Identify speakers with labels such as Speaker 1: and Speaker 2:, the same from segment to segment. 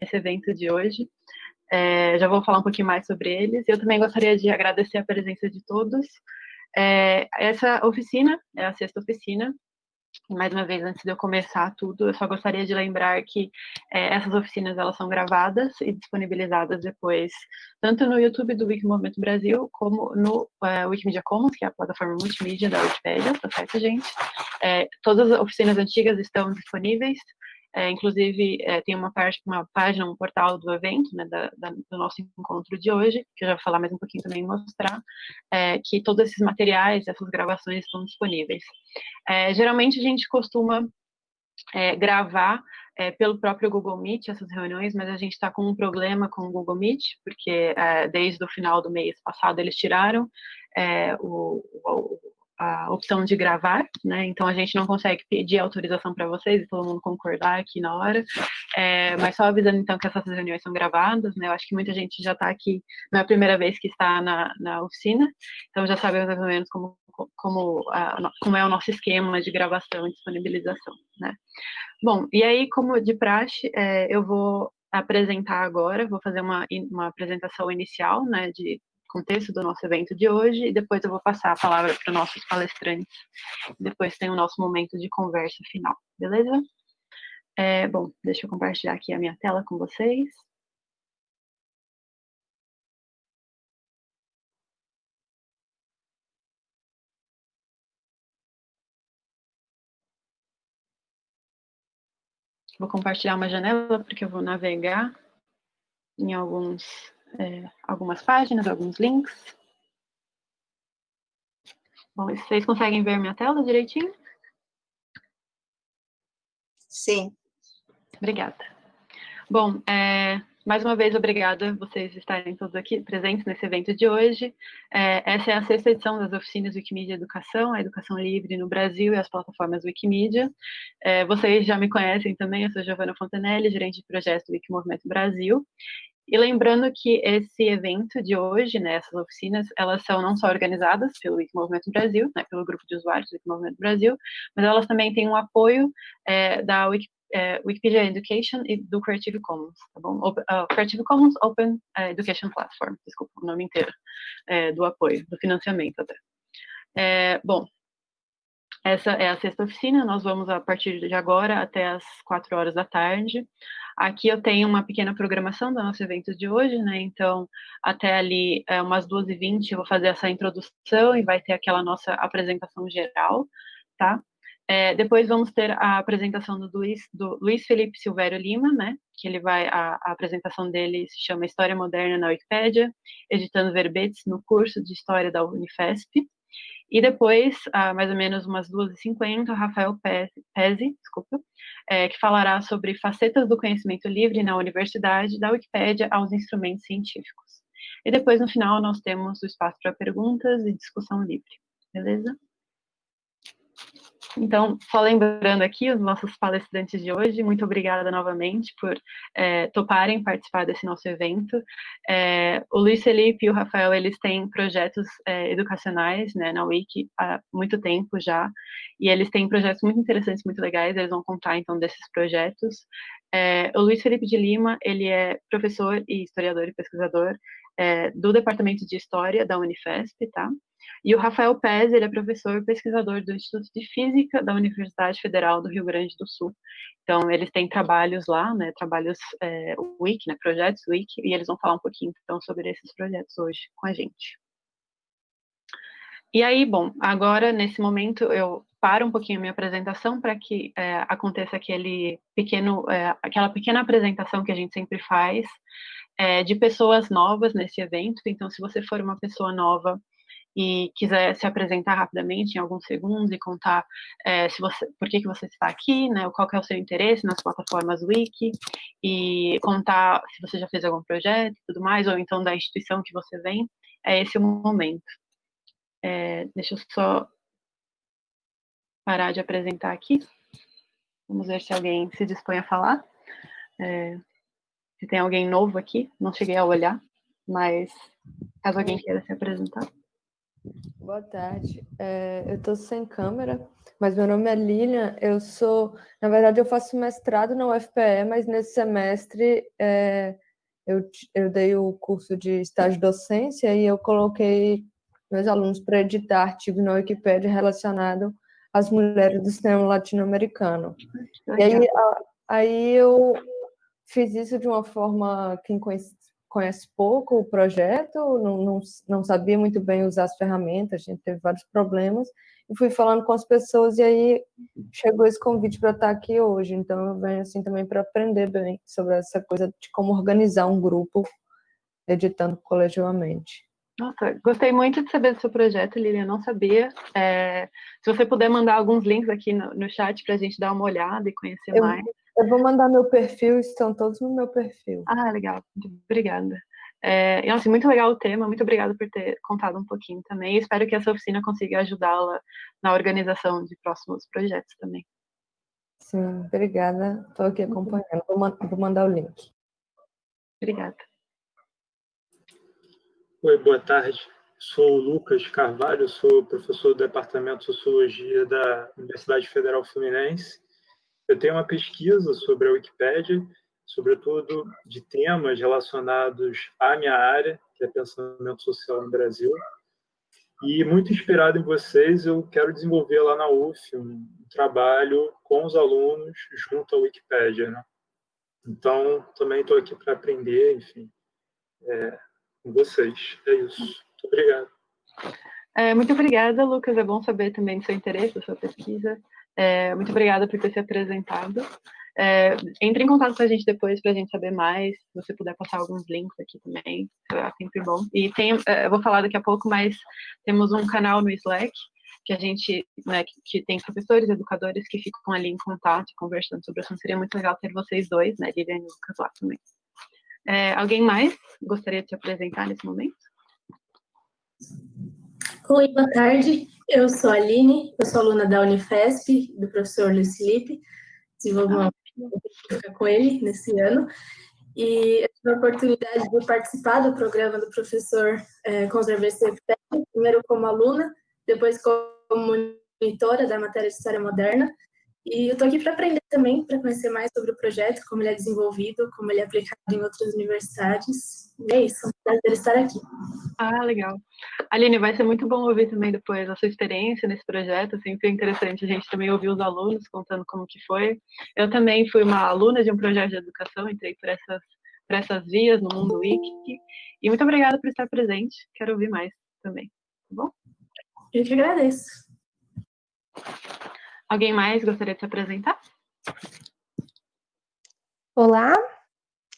Speaker 1: nesse evento de hoje. É, já vou falar um pouquinho mais sobre eles. Eu também gostaria de agradecer a presença de todos. É, essa oficina é a sexta oficina. Mais uma vez, antes de eu começar tudo, eu só gostaria de lembrar que é, essas oficinas elas são gravadas e disponibilizadas depois, tanto no YouTube do Wikimovimento Brasil, como no é, Wikimedia Commons, que é a plataforma multimídia da Wikipedia, tá certo, gente? É, todas as oficinas antigas estão disponíveis, é, inclusive, é, tem uma, parte, uma página, um portal do evento, né, da, da, do nosso encontro de hoje, que eu já vou falar mais um pouquinho também mostrar, é, que todos esses materiais, essas gravações estão disponíveis. É, geralmente, a gente costuma é, gravar é, pelo próprio Google Meet essas reuniões, mas a gente está com um problema com o Google Meet, porque desde o final do mês passado eles tiraram o, o a opção de gravar, né? Então a gente não consegue pedir autorização para vocês e todo mundo concordar aqui na hora. É, mas só avisando então que essas reuniões são gravadas, né? Eu acho que muita gente já está aqui, não é a primeira vez que está na, na oficina, então já sabemos mais ou menos como, como, a, como é o nosso esquema de gravação e disponibilização, né? Bom, e aí, como de praxe, é, eu vou apresentar agora, vou fazer uma, uma apresentação inicial, né, de contexto do nosso evento de hoje e depois eu vou passar a palavra para os nossos palestrantes. Depois tem o nosso momento de conversa final, beleza? É, bom, deixa eu compartilhar aqui a minha tela com vocês. Vou compartilhar uma janela porque eu vou navegar em alguns é, algumas páginas, alguns links. Bom, vocês conseguem ver minha tela direitinho?
Speaker 2: Sim.
Speaker 1: Obrigada. Bom, é, mais uma vez, obrigada vocês estarem todos aqui presentes nesse evento de hoje. É, essa é a sexta edição das oficinas Wikimedia Educação, a educação livre no Brasil e as plataformas Wikimedia. É, vocês já me conhecem também, eu sou Giovana Fontanelli, gerente de projeto do Wikimovimento Brasil, e lembrando que esse evento de hoje, né, essas oficinas, elas são não só organizadas pelo Wikimovimento Brasil, né, pelo grupo de usuários do Wikimovimento Brasil, mas elas também têm um apoio é, da Wiki, é, Wikipedia Education e do Creative Commons, tá bom? O, uh, Creative Commons Open é, Education Platform, desculpa o nome inteiro, é, do apoio, do financiamento até. Bom, essa é a sexta oficina, nós vamos a partir de agora até as quatro horas da tarde. Aqui eu tenho uma pequena programação do nosso evento de hoje, né? Então, até ali, é, umas 2h20, eu vou fazer essa introdução e vai ter aquela nossa apresentação geral, tá? É, depois vamos ter a apresentação do Luiz, do Luiz Felipe Silvério Lima, né? Que ele vai, a, a apresentação dele se chama História Moderna na Wikipédia, editando verbetes no curso de História da Unifesp. E depois, ah, mais ou menos umas 2h50, Rafael Pezzi, desculpa, é, que falará sobre facetas do conhecimento livre na universidade, da Wikipédia aos instrumentos científicos. E depois, no final, nós temos o espaço para perguntas e discussão livre, beleza? Então, só lembrando aqui os nossos palestrantes de hoje, muito obrigada novamente por é, toparem participar desse nosso evento. É, o Luiz Felipe e o Rafael, eles têm projetos é, educacionais né, na Wiki há muito tempo já, e eles têm projetos muito interessantes, muito legais, eles vão contar então desses projetos. É, o Luiz Felipe de Lima, ele é professor e historiador e pesquisador é, do Departamento de História da Unifesp, tá? E o Rafael Pez, ele é professor e pesquisador do Instituto de Física da Universidade Federal do Rio Grande do Sul. Então, eles têm trabalhos lá, né, trabalhos é, Wiki, né, projetos Wiki, e eles vão falar um pouquinho, então, sobre esses projetos hoje com a gente. E aí, bom, agora, nesse momento, eu paro um pouquinho a minha apresentação para que é, aconteça aquele pequeno, é, aquela pequena apresentação que a gente sempre faz é, de pessoas novas nesse evento. Então, se você for uma pessoa nova e quiser se apresentar rapidamente em alguns segundos e contar é, se você, por que, que você está aqui, né, qual é o seu interesse nas plataformas Wiki, e contar se você já fez algum projeto e tudo mais, ou então da instituição que você vem, é esse o momento. É, deixa eu só parar de apresentar aqui. Vamos ver se alguém se dispõe a falar. É, se tem alguém novo aqui, não cheguei a olhar, mas caso alguém queira se apresentar.
Speaker 2: Boa tarde. É, eu estou sem câmera, mas meu nome é Lilian. Eu sou, na verdade, eu faço mestrado na UFPE, mas nesse semestre é, eu, eu dei o curso de estágio docência e eu coloquei meus alunos para editar artigo na Wikipédia relacionado às mulheres do cinema latino-americano. E aí, aí eu fiz isso de uma forma quem conhece, conhece pouco o projeto, não, não, não sabia muito bem usar as ferramentas, a gente teve vários problemas, e fui falando com as pessoas, e aí chegou esse convite para estar aqui hoje. Então, eu venho assim também para aprender bem sobre essa coisa de como organizar um grupo editando colegialmente.
Speaker 1: Nossa, gostei muito de saber do seu projeto, Lilian, não sabia. É, se você puder mandar alguns links aqui no, no chat para a gente dar uma olhada e conhecer
Speaker 2: eu,
Speaker 1: mais.
Speaker 2: Eu vou mandar meu perfil, estão todos no meu perfil.
Speaker 1: Ah, legal, obrigada. É, nossa, muito legal o tema, muito obrigada por ter contado um pouquinho também. Espero que essa oficina consiga ajudá-la na organização de próximos projetos também.
Speaker 2: Sim, obrigada. Estou aqui acompanhando. Vou, vou mandar o link.
Speaker 1: Obrigada.
Speaker 3: Oi, boa tarde. Sou Lucas Carvalho, sou professor do Departamento de Sociologia da Universidade Federal Fluminense. Eu tenho uma pesquisa sobre a Wikipédia, sobretudo de temas relacionados à minha área, que é pensamento social no Brasil. E muito inspirado em vocês, eu quero desenvolver lá na UF um trabalho com os alunos junto à Wikipédia. Né? Então, também estou aqui para aprender, enfim. É, com vocês. É isso. Muito obrigado.
Speaker 1: É, muito obrigada, Lucas. É bom saber também do seu interesse, da sua pesquisa. É, muito obrigada por ter se apresentado. É, entre em contato com a gente depois para a gente saber mais. Se você puder passar alguns links aqui também, é sempre bom. E tem, é, eu vou falar daqui a pouco, mas temos um canal no Slack que a gente, né, que, tem professores, educadores que ficam ali em contato, conversando sobre o assunto. Seria muito legal ter vocês dois, né, Lilian e Lucas lá também. É, alguém mais gostaria de se apresentar nesse momento?
Speaker 4: Oi, boa tarde. Eu sou a Aline, eu sou aluna da Unifesp, do professor Luiz Felipe. Desenvolvi uma ah, com ele nesse ano. E eu tive a oportunidade de participar do programa do professor é, Conservação primeiro como aluna, depois como monitora da matéria de História Moderna, e eu estou aqui para aprender também, para conhecer mais sobre o projeto, como ele é desenvolvido, como ele é aplicado em outras universidades. E é isso, é um prazer estar aqui.
Speaker 1: Ah, legal. Aline, vai ser muito bom ouvir também depois a sua experiência nesse projeto. Sempre é interessante a gente também ouvir os alunos contando como que foi. Eu também fui uma aluna de um projeto de educação, entrei por essas, por essas vias no Mundo Wiki. E muito obrigada por estar presente. Quero ouvir mais também, tá bom?
Speaker 4: Eu que agradeço.
Speaker 1: Alguém mais gostaria de se apresentar?
Speaker 5: Olá,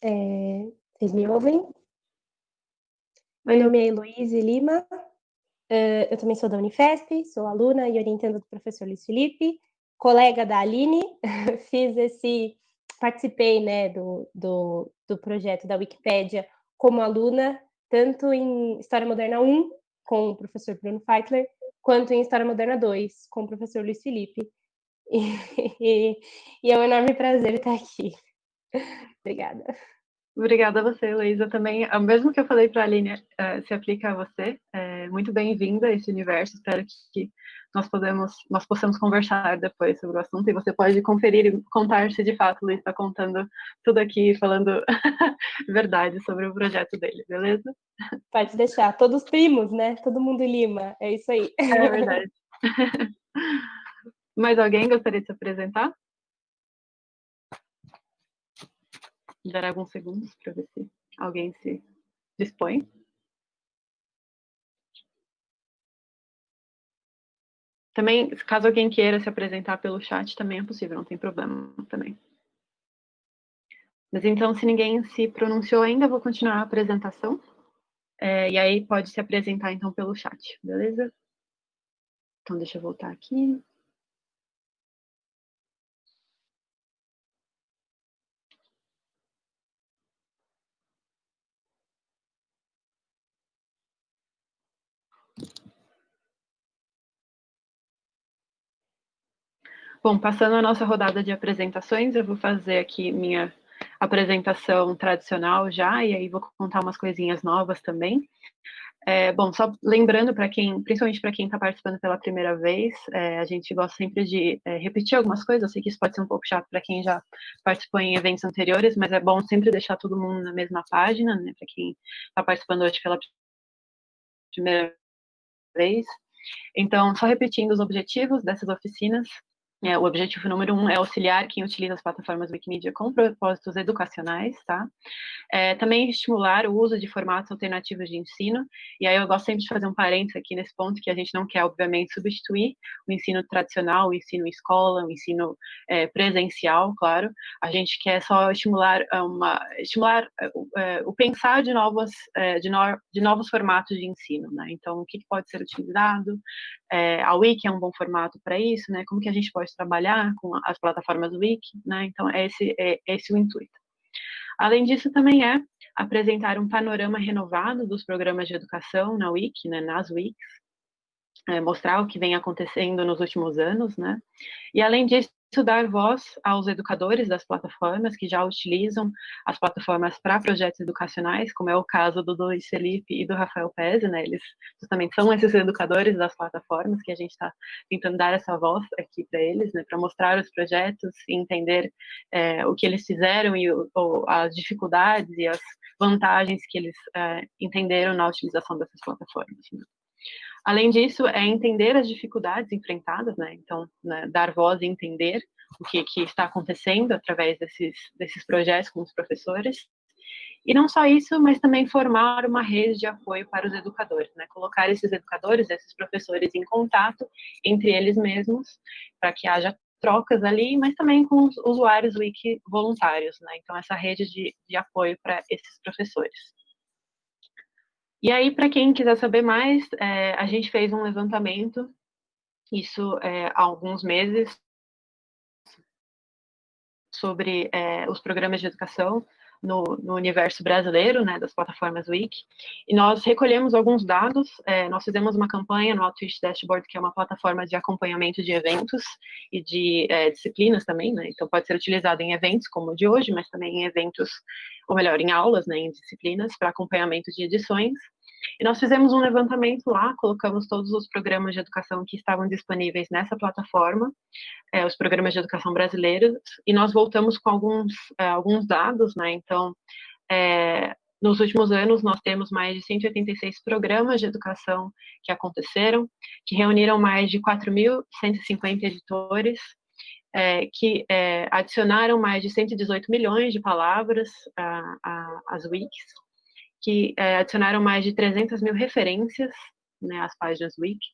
Speaker 5: é, vocês me ouvem? Meu nome é Heloíse Lima, uh, eu também sou da Unifesp, sou aluna e orientando do professor Luiz Felipe, colega da Aline, fiz esse, participei né, do, do, do projeto da Wikipédia como aluna, tanto em História Moderna 1, com o professor Bruno Feitler, quanto em História Moderna 2, com o professor Luiz Felipe. E, e é um enorme prazer estar aqui. Obrigada.
Speaker 1: Obrigada a você, Luísa. Também, o mesmo que eu falei para a Aline, uh, se aplica a você. É, muito bem-vinda a esse universo. Espero que nós, podemos, nós possamos conversar depois sobre o assunto e você pode conferir e contar se de fato o Luiz está contando tudo aqui, falando verdade sobre o projeto dele, beleza?
Speaker 5: Pode deixar. Todos primos, né? Todo mundo Lima. É isso aí.
Speaker 1: É verdade. Mais alguém gostaria de se apresentar? Dar alguns segundos para ver se alguém se dispõe. Também, caso alguém queira se apresentar pelo chat, também é possível, não tem problema também. Mas então, se ninguém se pronunciou ainda, vou continuar a apresentação. É, e aí pode se apresentar então pelo chat, beleza? Então, deixa eu voltar aqui. Bom, passando a nossa rodada de apresentações, eu vou fazer aqui minha apresentação tradicional já, e aí vou contar umas coisinhas novas também. É, bom, só lembrando para quem, principalmente para quem está participando pela primeira vez, é, a gente gosta sempre de é, repetir algumas coisas. Eu sei que isso pode ser um pouco chato para quem já participou em eventos anteriores, mas é bom sempre deixar todo mundo na mesma página, né? Para quem está participando hoje pela primeira vez. Então, só repetindo os objetivos dessas oficinas, é, o objetivo número um é auxiliar quem utiliza as plataformas Wikimedia com propósitos educacionais, tá? É, também estimular o uso de formatos alternativos de ensino, e aí eu gosto sempre de fazer um parênteses aqui nesse ponto, que a gente não quer, obviamente, substituir o ensino tradicional, o ensino escola, o ensino é, presencial, claro, a gente quer só estimular, uma, estimular é, o pensar de, novos, é, de, no, de novos formatos de ensino, né? Então, o que pode ser utilizado, é, a Wiki é um bom formato para isso, né? Como que a gente pode trabalhar com as plataformas Wiki, né? Então, é esse, é esse o intuito. Além disso, também é apresentar um panorama renovado dos programas de educação na Wiki, né, nas Wikis, é, mostrar o que vem acontecendo nos últimos anos, né? E além disso, dar voz aos educadores das plataformas que já utilizam as plataformas para projetos educacionais, como é o caso do Luiz Felipe e do Rafael Pese, né? Eles justamente são esses educadores das plataformas que a gente está tentando dar essa voz aqui para eles, né? Para mostrar os projetos e entender é, o que eles fizeram e o, as dificuldades e as vantagens que eles é, entenderam na utilização dessas plataformas. Além disso, é entender as dificuldades enfrentadas, né? Então, né, dar voz e entender o que, que está acontecendo através desses, desses projetos com os professores. E não só isso, mas também formar uma rede de apoio para os educadores, né? Colocar esses educadores, esses professores em contato entre eles mesmos, para que haja trocas ali, mas também com os usuários wiki voluntários, né? Então, essa rede de, de apoio para esses professores. E aí, para quem quiser saber mais, é, a gente fez um levantamento, isso é, há alguns meses, sobre é, os programas de educação no, no, universo brasileiro, né, das plataformas Wiki, e nós recolhemos alguns dados, é, nós fizemos uma campanha no Outreach Dashboard, que é uma plataforma de acompanhamento de eventos e de é, disciplinas também, né, então pode ser utilizado em eventos como o de hoje, mas também em eventos, ou melhor, em aulas, né, em disciplinas, para acompanhamento de edições, e nós fizemos um levantamento lá, colocamos todos os programas de educação que estavam disponíveis nessa plataforma, é, os programas de educação brasileiros, e nós voltamos com alguns, é, alguns dados, né? Então, é, nos últimos anos, nós temos mais de 186 programas de educação que aconteceram, que reuniram mais de 4.150 editores, é, que é, adicionaram mais de 118 milhões de palavras às wikis, que é, adicionaram mais de 300 mil referências né, às páginas Wiki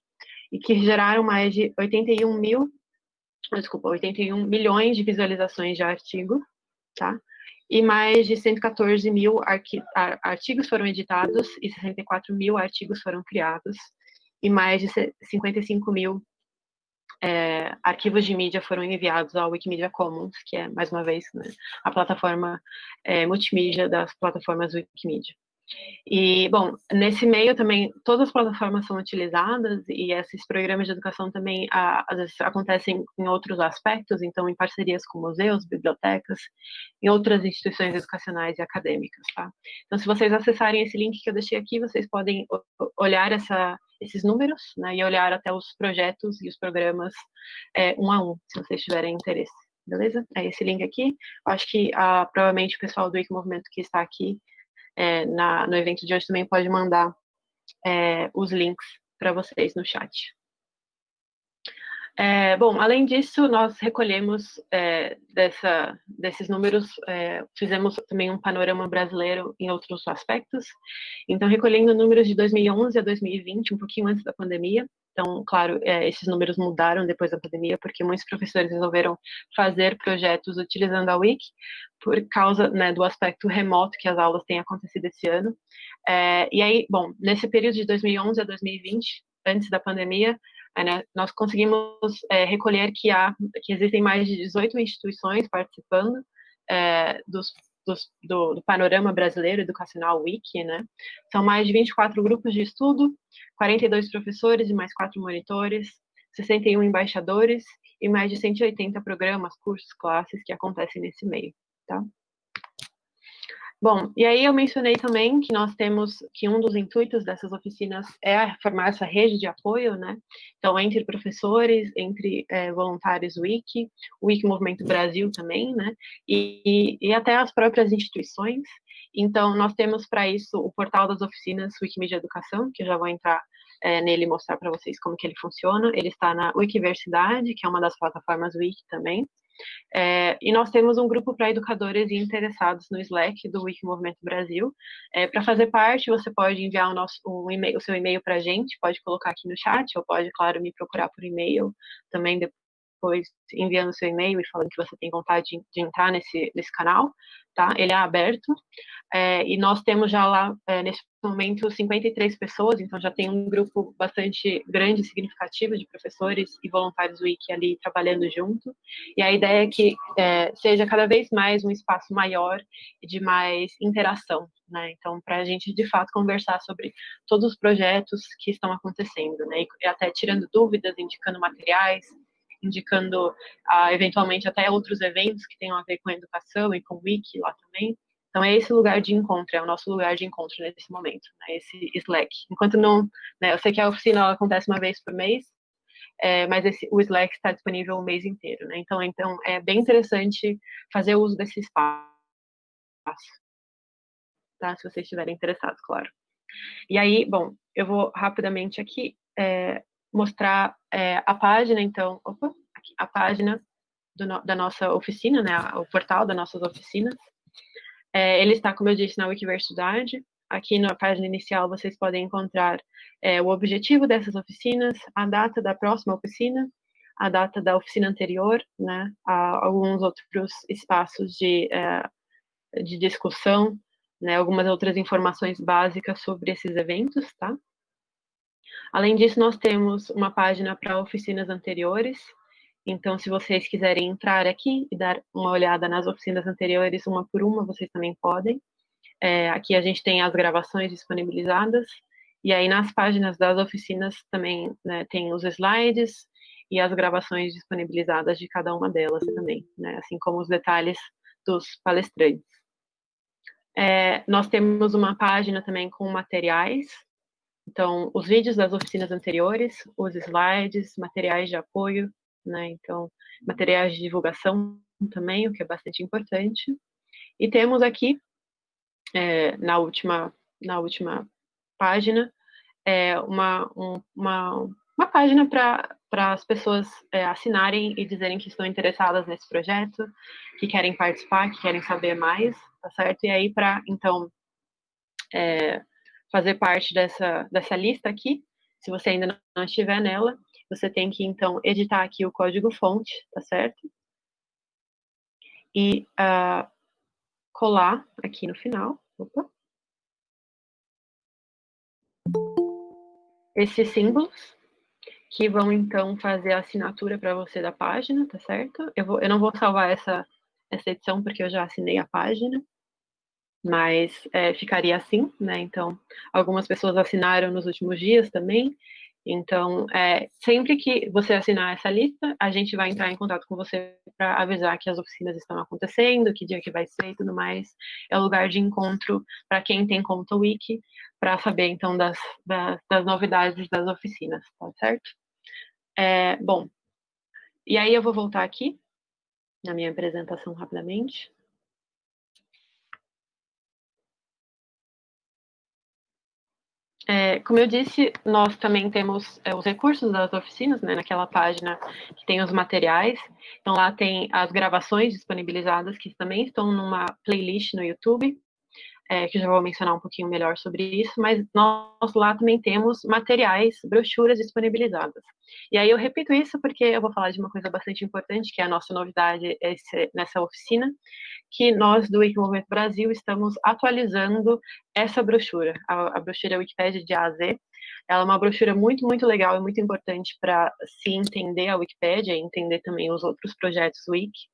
Speaker 1: e que geraram mais de 81 mil, desculpa, 81 milhões de visualizações de artigo, tá? E mais de 114 mil artigos foram editados e 64 mil artigos foram criados e mais de 55 mil é, arquivos de mídia foram enviados ao Wikimedia Commons, que é, mais uma vez, né, a plataforma é, multimídia das plataformas Wikimedia. E, bom, nesse meio também, todas as plataformas são utilizadas e esses programas de educação também, às vezes, acontecem em outros aspectos, então, em parcerias com museus, bibliotecas, em outras instituições educacionais e acadêmicas, tá? Então, se vocês acessarem esse link que eu deixei aqui, vocês podem olhar essa, esses números, né, e olhar até os projetos e os programas é, um a um, se vocês tiverem interesse, beleza? É esse link aqui. Acho que, ah, provavelmente, o pessoal do Wiki Movimento que está aqui é, na, no evento de hoje também pode mandar é, os links para vocês no chat. É, bom, além disso, nós recolhemos é, dessa, desses números, é, fizemos também um panorama brasileiro em outros aspectos. Então, recolhendo números de 2011 a 2020, um pouquinho antes da pandemia, então, claro, é, esses números mudaram depois da pandemia, porque muitos professores resolveram fazer projetos utilizando a Wiki, por causa né, do aspecto remoto que as aulas têm acontecido esse ano. É, e aí, bom, nesse período de 2011 a 2020, antes da pandemia, é, né, nós conseguimos é, recolher que, há, que existem mais de 18 instituições participando é, dos do, do, panorama brasileiro educacional Wiki, né? São mais de 24 grupos de estudo, 42 professores e mais quatro monitores, 61 embaixadores e mais de 180 programas, cursos, classes que acontecem nesse meio, tá? Bom, e aí eu mencionei também que nós temos que um dos intuitos dessas oficinas é formar essa rede de apoio, né? Então, entre professores, entre é, voluntários Wiki, Wiki Movimento Brasil também, né? E, e, até as próprias instituições. Então, nós temos para isso o portal das oficinas Wikimedia Educação, que eu já vou entrar é, nele mostrar para vocês como que ele funciona. Ele está na Wikiversidade, que é uma das plataformas Wiki também. É, e nós temos um grupo para educadores e interessados no Slack do Wiki Movimento Brasil. É, para fazer parte, você pode enviar o, nosso, um e o seu e-mail para a gente, pode colocar aqui no chat, ou pode, claro, me procurar por e-mail também depois enviando seu e-mail e falando que você tem vontade de, de entrar nesse, nesse canal, tá? Ele é aberto. É, e nós temos já lá, é, nesse momento, 53 pessoas, então já tem um grupo bastante grande e significativo de professores e voluntários Wiki ali trabalhando junto. E a ideia é que é, seja cada vez mais um espaço maior e de mais interação, né? Então, para a gente, de fato, conversar sobre todos os projetos que estão acontecendo, né? E até tirando dúvidas, indicando materiais, indicando uh, eventualmente até outros eventos que tenham a ver com a educação e com o Wiki lá também. Então é esse lugar de encontro, é o nosso lugar de encontro nesse momento, né, esse Slack. Enquanto não, né, eu sei que a oficina acontece uma vez por mês, é, mas esse, o Slack está disponível o mês inteiro, né? Então, então é bem interessante fazer uso desse espaço, tá? Se vocês estiverem interessados, claro. E aí, bom, eu vou rapidamente aqui é, mostrar é, a página, então, opa, aqui, a página da nossa oficina, né, o portal das nossas oficinas. É, ele está, como eu disse, na Wikiversidade. Aqui na página inicial vocês podem encontrar é, o objetivo dessas oficinas, a data da próxima oficina, a data da oficina anterior, né, alguns outros espaços de, é, de discussão, né, algumas outras informações básicas sobre esses eventos, tá? Além disso, nós temos uma página para oficinas anteriores. Então, se vocês quiserem entrar aqui e dar uma olhada nas oficinas anteriores, uma por uma, vocês também podem. É, aqui a gente tem as gravações disponibilizadas. E aí, nas páginas das oficinas, também né, tem os slides e as gravações disponibilizadas de cada uma delas também, né, assim como os detalhes dos palestrantes. É, nós temos uma página também com materiais então, os vídeos das oficinas anteriores, os slides, materiais de apoio, né? Então, materiais de divulgação também, o que é bastante importante. E temos aqui, é, na, última, na última página, é, uma, um, uma, uma página para as pessoas é, assinarem e dizerem que estão interessadas nesse projeto, que querem participar, que querem saber mais, tá certo? E aí, para, então, é, fazer parte dessa, dessa lista aqui, se você ainda não estiver nela, você tem que, então, editar aqui o código-fonte, tá certo? E uh, colar aqui no final. Opa. Esses símbolos, que vão, então, fazer a assinatura para você da página, tá certo? Eu, vou, eu não vou salvar essa, essa edição, porque eu já assinei a página, mas é, ficaria assim, né? Então, algumas pessoas assinaram nos últimos dias também. Então, é, sempre que você assinar essa lista, a gente vai entrar em contato com você para avisar que as oficinas estão acontecendo, que dia que vai ser e tudo mais. É o lugar de encontro para quem tem conta Wiki, para saber, então, das, das, das, novidades das oficinas, tá certo? É, bom, e aí eu vou voltar aqui na minha apresentação rapidamente. É, como eu disse, nós também temos é, os recursos das oficinas, né, naquela página que tem os materiais. Então, lá tem as gravações disponibilizadas, que também estão numa playlist no YouTube, é, que já vou mencionar um pouquinho melhor sobre isso, mas nós lá também temos materiais, brochuras disponibilizadas. E aí eu repito isso porque eu vou falar de uma coisa bastante importante, que é a nossa novidade esse, nessa oficina, que nós do Wikimovimento Brasil estamos atualizando essa brochura, a, a brochura Wikipedia de A a Z. Ela é uma brochura muito, muito legal e muito importante para se entender a Wikipédia e entender também os outros projetos Wiki.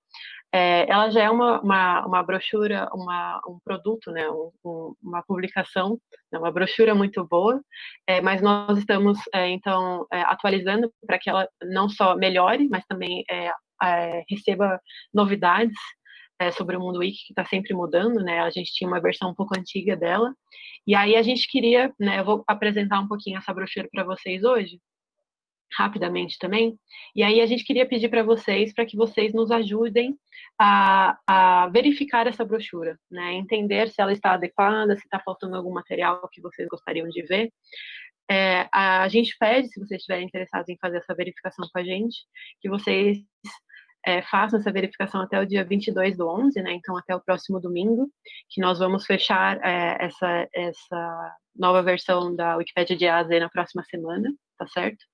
Speaker 1: É, ela já é uma, uma, uma brochura, uma, um produto, né, um, um, uma publicação, né, uma brochura muito boa, é, mas nós estamos, é, então, é, atualizando para que ela não só melhore, mas também é, é, receba novidades sobre o mundo wiki que está sempre mudando, né? A gente tinha uma versão um pouco antiga dela. E aí a gente queria, né? Eu vou apresentar um pouquinho essa brochura para vocês hoje, rapidamente também. E aí a gente queria pedir para vocês para que vocês nos ajudem a, a, verificar essa brochura, né? Entender se ela está adequada, se está faltando algum material que vocês gostariam de ver. É, a gente pede, se vocês estiverem interessados em fazer essa verificação com a gente, que vocês é, façam essa verificação até o dia 22 do 11, né? Então, até o próximo domingo, que nós vamos fechar é, essa, essa nova versão da Wikipédia de A a Z na próxima semana, tá certo?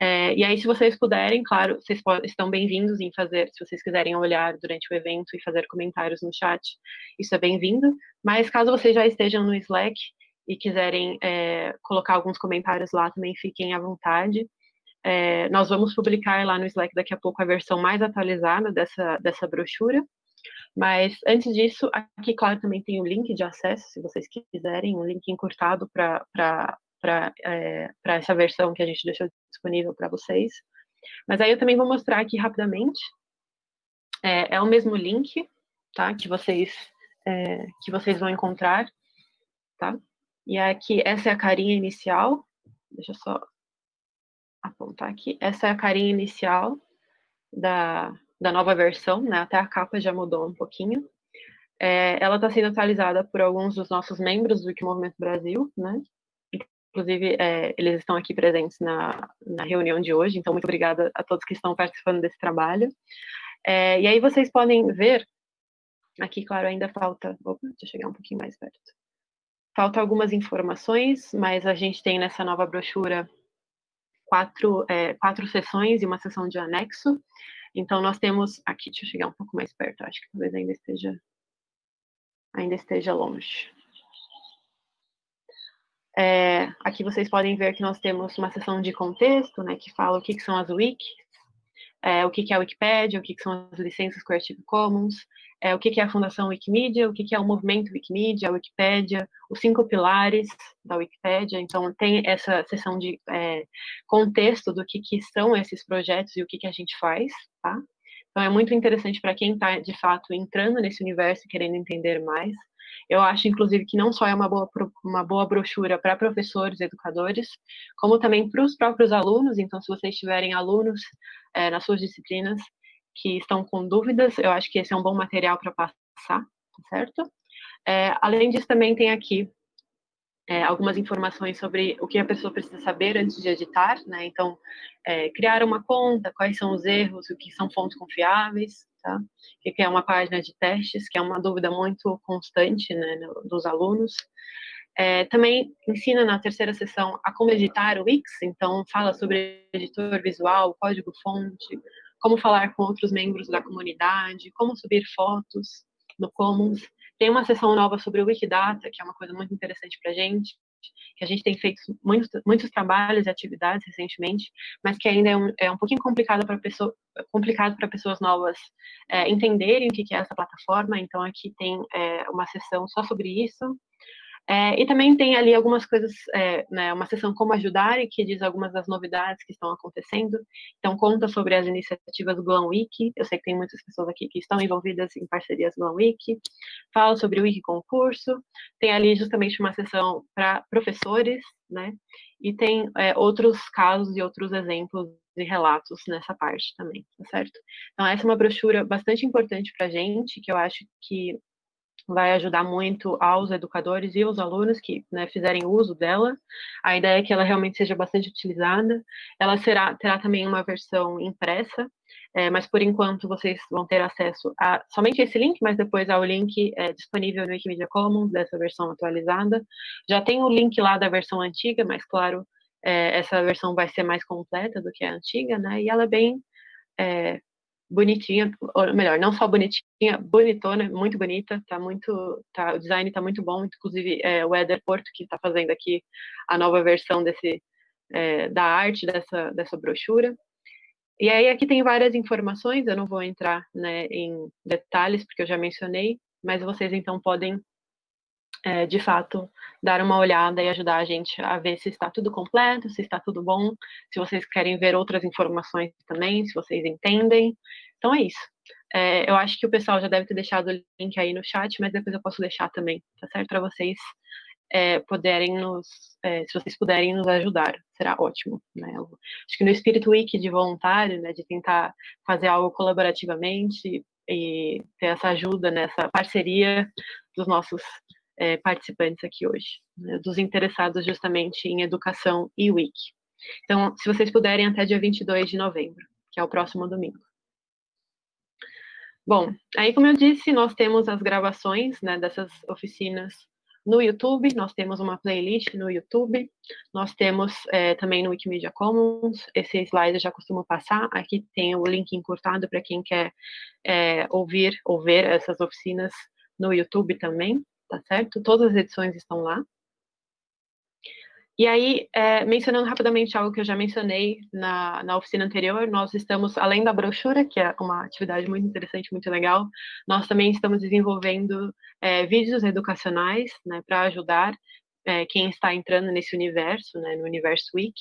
Speaker 1: É, e aí, se vocês puderem, claro, vocês estão bem-vindos em fazer, se vocês quiserem olhar durante o evento e fazer comentários no chat, isso é bem-vindo. Mas caso vocês já estejam no Slack e quiserem é, colocar alguns comentários lá, também fiquem à vontade. É, nós vamos publicar lá no Slack daqui a pouco a versão mais atualizada dessa, dessa brochura. Mas antes disso, aqui, claro, também tem o link de acesso, se vocês quiserem, um link encurtado para é, essa versão que a gente deixou disponível para vocês. Mas aí eu também vou mostrar aqui rapidamente. É, é o mesmo link, tá? Que vocês, é, que vocês vão encontrar, tá? E aqui, essa é a carinha inicial. Deixa eu só apontar aqui. Essa é a carinha inicial da, da nova versão, né? Até a capa já mudou um pouquinho. É, ela está sendo atualizada por alguns dos nossos membros do Wikimovimento Brasil, né? Inclusive, é, eles estão aqui presentes na, na reunião de hoje, então muito obrigada a todos que estão participando desse trabalho. É, e aí vocês podem ver, aqui, claro, ainda falta, opa, deixa eu chegar um pouquinho mais perto. Faltam algumas informações, mas a gente tem nessa nova brochura quatro, é, quatro sessões e uma sessão de anexo. Então, nós temos aqui, deixa eu chegar um pouco mais perto, acho que talvez ainda esteja, ainda esteja longe. É, aqui vocês podem ver que nós temos uma seção de contexto, né, que fala o que, que são as wikis, é, o que, que é a Wikipédia, o que, que são as licenças Creative Commons, é, o que, que é a Fundação Wikimedia, o que, que é o movimento Wikimedia, a Wikipédia, os cinco pilares da Wikipédia. Então, tem essa seção de é, contexto do que, que são esses projetos e o que, que a gente faz, tá? Então, é muito interessante para quem está, de fato, entrando nesse universo e querendo entender mais. Eu acho, inclusive, que não só é uma boa, uma boa brochura para professores educadores, como também para os próprios alunos. Então, se vocês tiverem alunos é, nas suas disciplinas que estão com dúvidas, eu acho que esse é um bom material para passar, tá certo? É, além disso, também tem aqui é, algumas informações sobre o que a pessoa precisa saber antes de editar, né? Então, é, criar uma conta, quais são os erros, o que são fontes confiáveis, tá? Que é uma página de testes, que é uma dúvida muito constante, né, dos alunos. É, também ensina na terceira sessão a como editar o Wix, então fala sobre editor visual, código-fonte, como falar com outros membros da comunidade, como subir fotos no Commons. Tem uma sessão nova sobre o Wikidata, que é uma coisa muito interessante para a gente, que a gente tem feito muitos, muitos trabalhos e atividades recentemente, mas que ainda é um, é um pouquinho complicado para pessoa, complicado para pessoas novas é, entenderem o que é essa plataforma. Então aqui tem é, uma sessão só sobre isso. É, e também tem ali algumas coisas, é, né, uma sessão como ajudar, que diz algumas das novidades que estão acontecendo. Então, conta sobre as iniciativas Glam Wiki. Eu sei que tem muitas pessoas aqui que estão envolvidas em parcerias Glam Wiki. Fala sobre o Wiki Concurso. Tem ali justamente uma sessão para professores, né? E tem é, outros casos e outros exemplos e relatos nessa parte também, tá certo? Então, essa é uma brochura bastante importante para a gente, que eu acho que vai ajudar muito aos educadores e aos alunos que né, fizerem uso dela. A ideia é que ela realmente seja bastante utilizada. Ela será, terá também uma versão impressa, é, mas por enquanto vocês vão ter acesso a somente esse link, mas depois ao link é, disponível no Wikimedia Commons, dessa versão atualizada. Já tem o link lá da versão antiga, mas claro, é, essa versão vai ser mais completa do que a antiga, né? E ela é bem é, bonitinha, ou melhor, não só bonitinha, bonitona, muito bonita, tá muito, tá, o design tá muito bom, inclusive é, o Eder Porto que está fazendo aqui a nova versão desse, é, da arte dessa, dessa brochura. E aí aqui tem várias informações, eu não vou entrar né, em detalhes, porque eu já mencionei, mas vocês então podem é, de fato, dar uma olhada e ajudar a gente a ver se está tudo completo, se está tudo bom, se vocês querem ver outras informações também, se vocês entendem. Então é isso. É, eu acho que o pessoal já deve ter deixado o link aí no chat, mas depois eu posso deixar também, tá certo? Para vocês é, puderem nos, é, se vocês puderem nos ajudar, será ótimo. Né? Acho que no espírito wiki de voluntário, né, de tentar fazer algo colaborativamente e ter essa ajuda nessa parceria dos nossos é, participantes aqui hoje, né, dos interessados justamente em educação e wiki. Então, se vocês puderem, até dia 22 de novembro, que é o próximo domingo. Bom, aí como eu disse, nós temos as gravações né, dessas oficinas no YouTube, nós temos uma playlist no YouTube, nós temos é, também no Wikimedia Commons, esse slide eu já costumo passar, aqui tem o link encurtado para quem quer é, ouvir ou ver essas oficinas no YouTube também, tá certo? Todas as edições estão lá. E aí, é, mencionando rapidamente algo que eu já mencionei na, na oficina anterior, nós estamos, além da brochura, que é uma atividade muito interessante, muito legal, nós também estamos desenvolvendo é, vídeos educacionais né, para ajudar é, quem está entrando nesse universo, né, no Universo Week.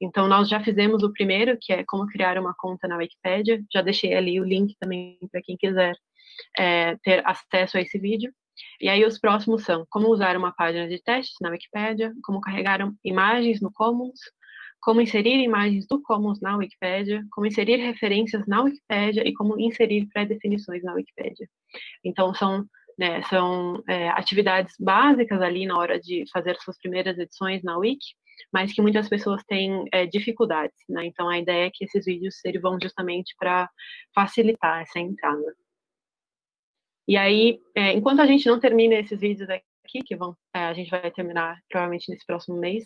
Speaker 1: Então, nós já fizemos o primeiro, que é como criar uma conta na Wikipedia, já deixei ali o link também para quem quiser é, ter acesso a esse vídeo. E aí os próximos são como usar uma página de testes na Wikipédia, como carregar imagens no Commons, como inserir imagens do Commons na Wikipédia, como inserir referências na Wikipédia e como inserir pré-definições na Wikipédia. Então são né, são é, atividades básicas ali na hora de fazer suas primeiras edições na Wiki, mas que muitas pessoas têm é, dificuldades, né? Então a ideia é que esses vídeos sirvam justamente para facilitar essa entrada. E aí, é, enquanto a gente não termina esses vídeos aqui, que vão, é, a gente vai terminar provavelmente nesse próximo mês,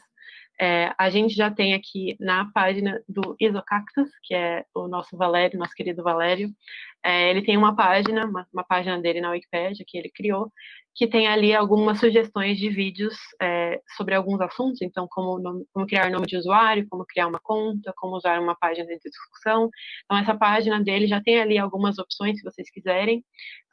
Speaker 1: é, a gente já tem aqui na página do Isocactus, que é o nosso Valério, nosso querido Valério, é, ele tem uma página, uma, uma, página dele na Wikipedia que ele criou, que tem ali algumas sugestões de vídeos é, sobre alguns assuntos, então como, como, criar nome de usuário, como criar uma conta, como usar uma página de discussão. Então essa página dele já tem ali algumas opções se vocês quiserem.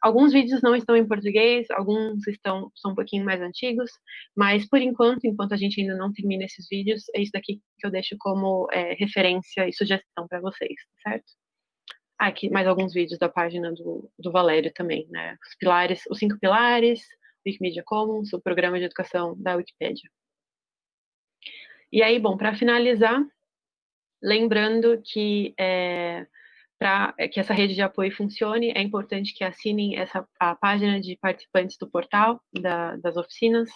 Speaker 1: Alguns vídeos não estão em português, alguns estão são um pouquinho mais antigos, mas por enquanto, enquanto a gente ainda não termina esses vídeos, é isso daqui que eu deixo como é, referência e sugestão para vocês, certo? Ah, aqui mais alguns vídeos da página do, do Valério também, né? Os pilares, os cinco pilares, Wikimedia Commons, o programa de educação da Wikipédia. E aí, bom, para finalizar, lembrando que é, para que essa rede de apoio funcione, é importante que assinem essa, a página de participantes do portal da, das oficinas,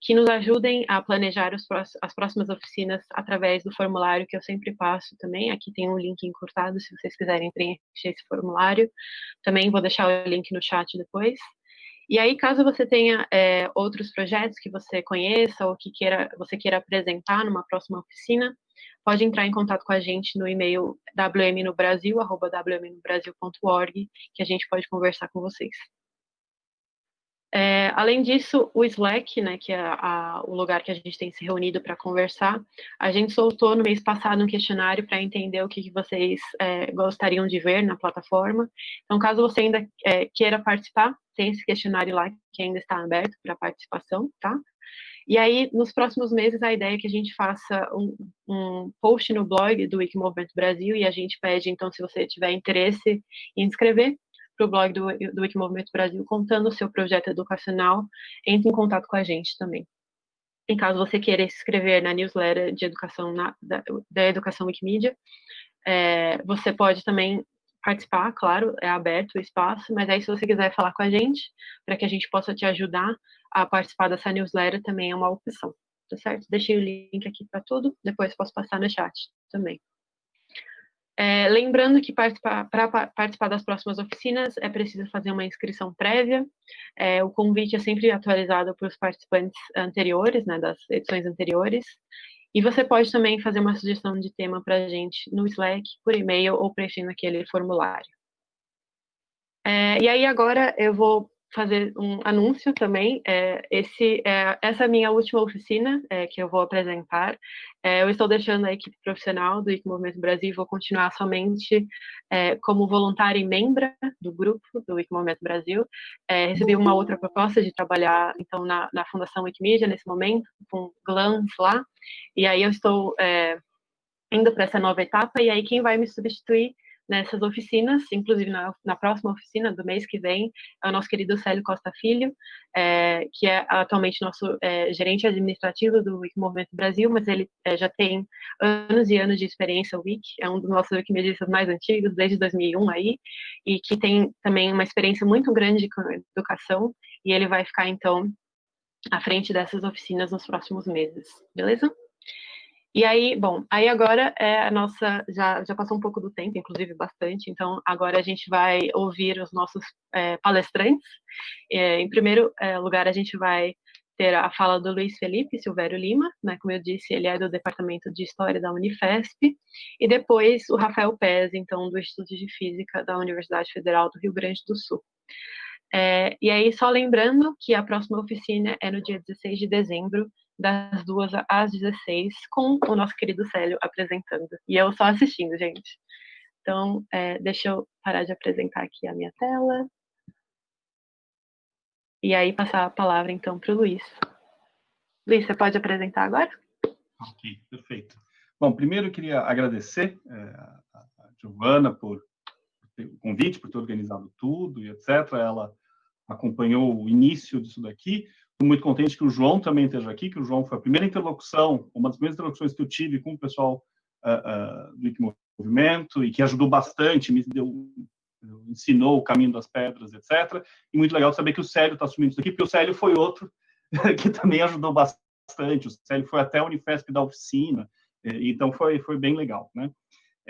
Speaker 1: que nos ajudem a planejar os, as próximas oficinas através do formulário que eu sempre passo também. Aqui tem um link encurtado, se vocês quiserem preencher esse formulário. Também vou deixar o link no chat depois. E aí, caso você tenha é, outros projetos que você conheça ou que queira, você queira apresentar numa próxima oficina, pode entrar em contato com a gente no e-mail wmnobrasil.wmnobrasil.org, que a gente pode conversar com vocês. É, além disso, o Slack, né, que é a, o lugar que a gente tem se reunido para conversar, a gente soltou no mês passado um questionário para entender o que, que vocês é, gostariam de ver na plataforma. Então, caso você ainda é, queira participar, tem esse questionário lá que ainda está aberto para participação, tá? E aí, nos próximos meses, a ideia é que a gente faça um, um post no blog do Wikimovimento Brasil e a gente pede, então, se você tiver interesse em inscrever, para o blog do, do Wikimovimento Brasil contando o seu projeto educacional, entre em contato com a gente também. Em caso você queira se inscrever na newsletter de educação na, da, da, Educação Wikimedia, é, você pode também participar, claro, é aberto o espaço, mas aí se você quiser falar com a gente, para que a gente possa te ajudar a participar dessa newsletter, também é uma opção, tá certo? Deixei o link aqui para tudo, depois posso passar no chat também. É, lembrando que para participar das próximas oficinas é preciso fazer uma inscrição prévia. É, o convite é sempre atualizado para os participantes anteriores, né, das edições anteriores. E você pode também fazer uma sugestão de tema para a gente no Slack, por e-mail ou preenchendo aquele formulário. É, e aí agora eu vou fazer um anúncio também. É, esse, é, essa é a minha última oficina é, que eu vou apresentar. É, eu estou deixando a equipe profissional do IC Movimento Brasil vou continuar somente é, como voluntária e membra do grupo do IC Movimento Brasil. É, recebi uma outra proposta de trabalhar então na, na Fundação Wikimedia nesse momento, com GLANS lá, e aí eu estou indo para essa nova etapa, e aí quem vai me substituir nessas oficinas, inclusive na, na, próxima oficina do mês que vem, é o nosso querido Célio Costa Filho, é, que é atualmente nosso é, gerente administrativo do Wiki Movimento Brasil, mas ele é, já tem anos e anos de experiência Wiki, é um dos nossos wikimedistas mais antigos, desde 2001 aí, e que tem também uma experiência muito grande com educação, e ele vai ficar, então, à frente dessas oficinas nos próximos meses, beleza? E aí, bom, aí agora é a nossa, já, já passou um pouco do tempo, inclusive bastante, então agora a gente vai ouvir os nossos é, palestrantes. É, em primeiro é, lugar, a gente vai ter a fala do Luiz Felipe Silvério Lima, né, como eu disse, ele é do Departamento de História da Unifesp, e depois o Rafael Pez, então, do Instituto de Física da Universidade Federal do Rio Grande do Sul. É, e aí, só lembrando que a próxima oficina é no dia 16 de dezembro, das duas às 16, com o nosso querido Célio apresentando. E eu só assistindo, gente. Então, é, deixa eu parar de apresentar aqui a minha tela. E aí, passar a palavra, então, para o Luiz. Luiz, você pode apresentar agora?
Speaker 6: Ok, perfeito. Bom, primeiro eu queria agradecer é, a Giovana por o convite, por ter organizado tudo e etc. Ela acompanhou o início disso daqui muito contente que o João também esteja aqui, que o João foi a primeira interlocução, uma das primeiras interlocuções que eu tive com o pessoal uh, uh, do Movimento e que ajudou bastante, me deu, ensinou o caminho das pedras, etc. E muito legal saber que o Célio está assumindo isso aqui, porque o Célio foi outro que também ajudou bastante. O Célio foi até a Unifesp da oficina, então foi, foi bem legal, né?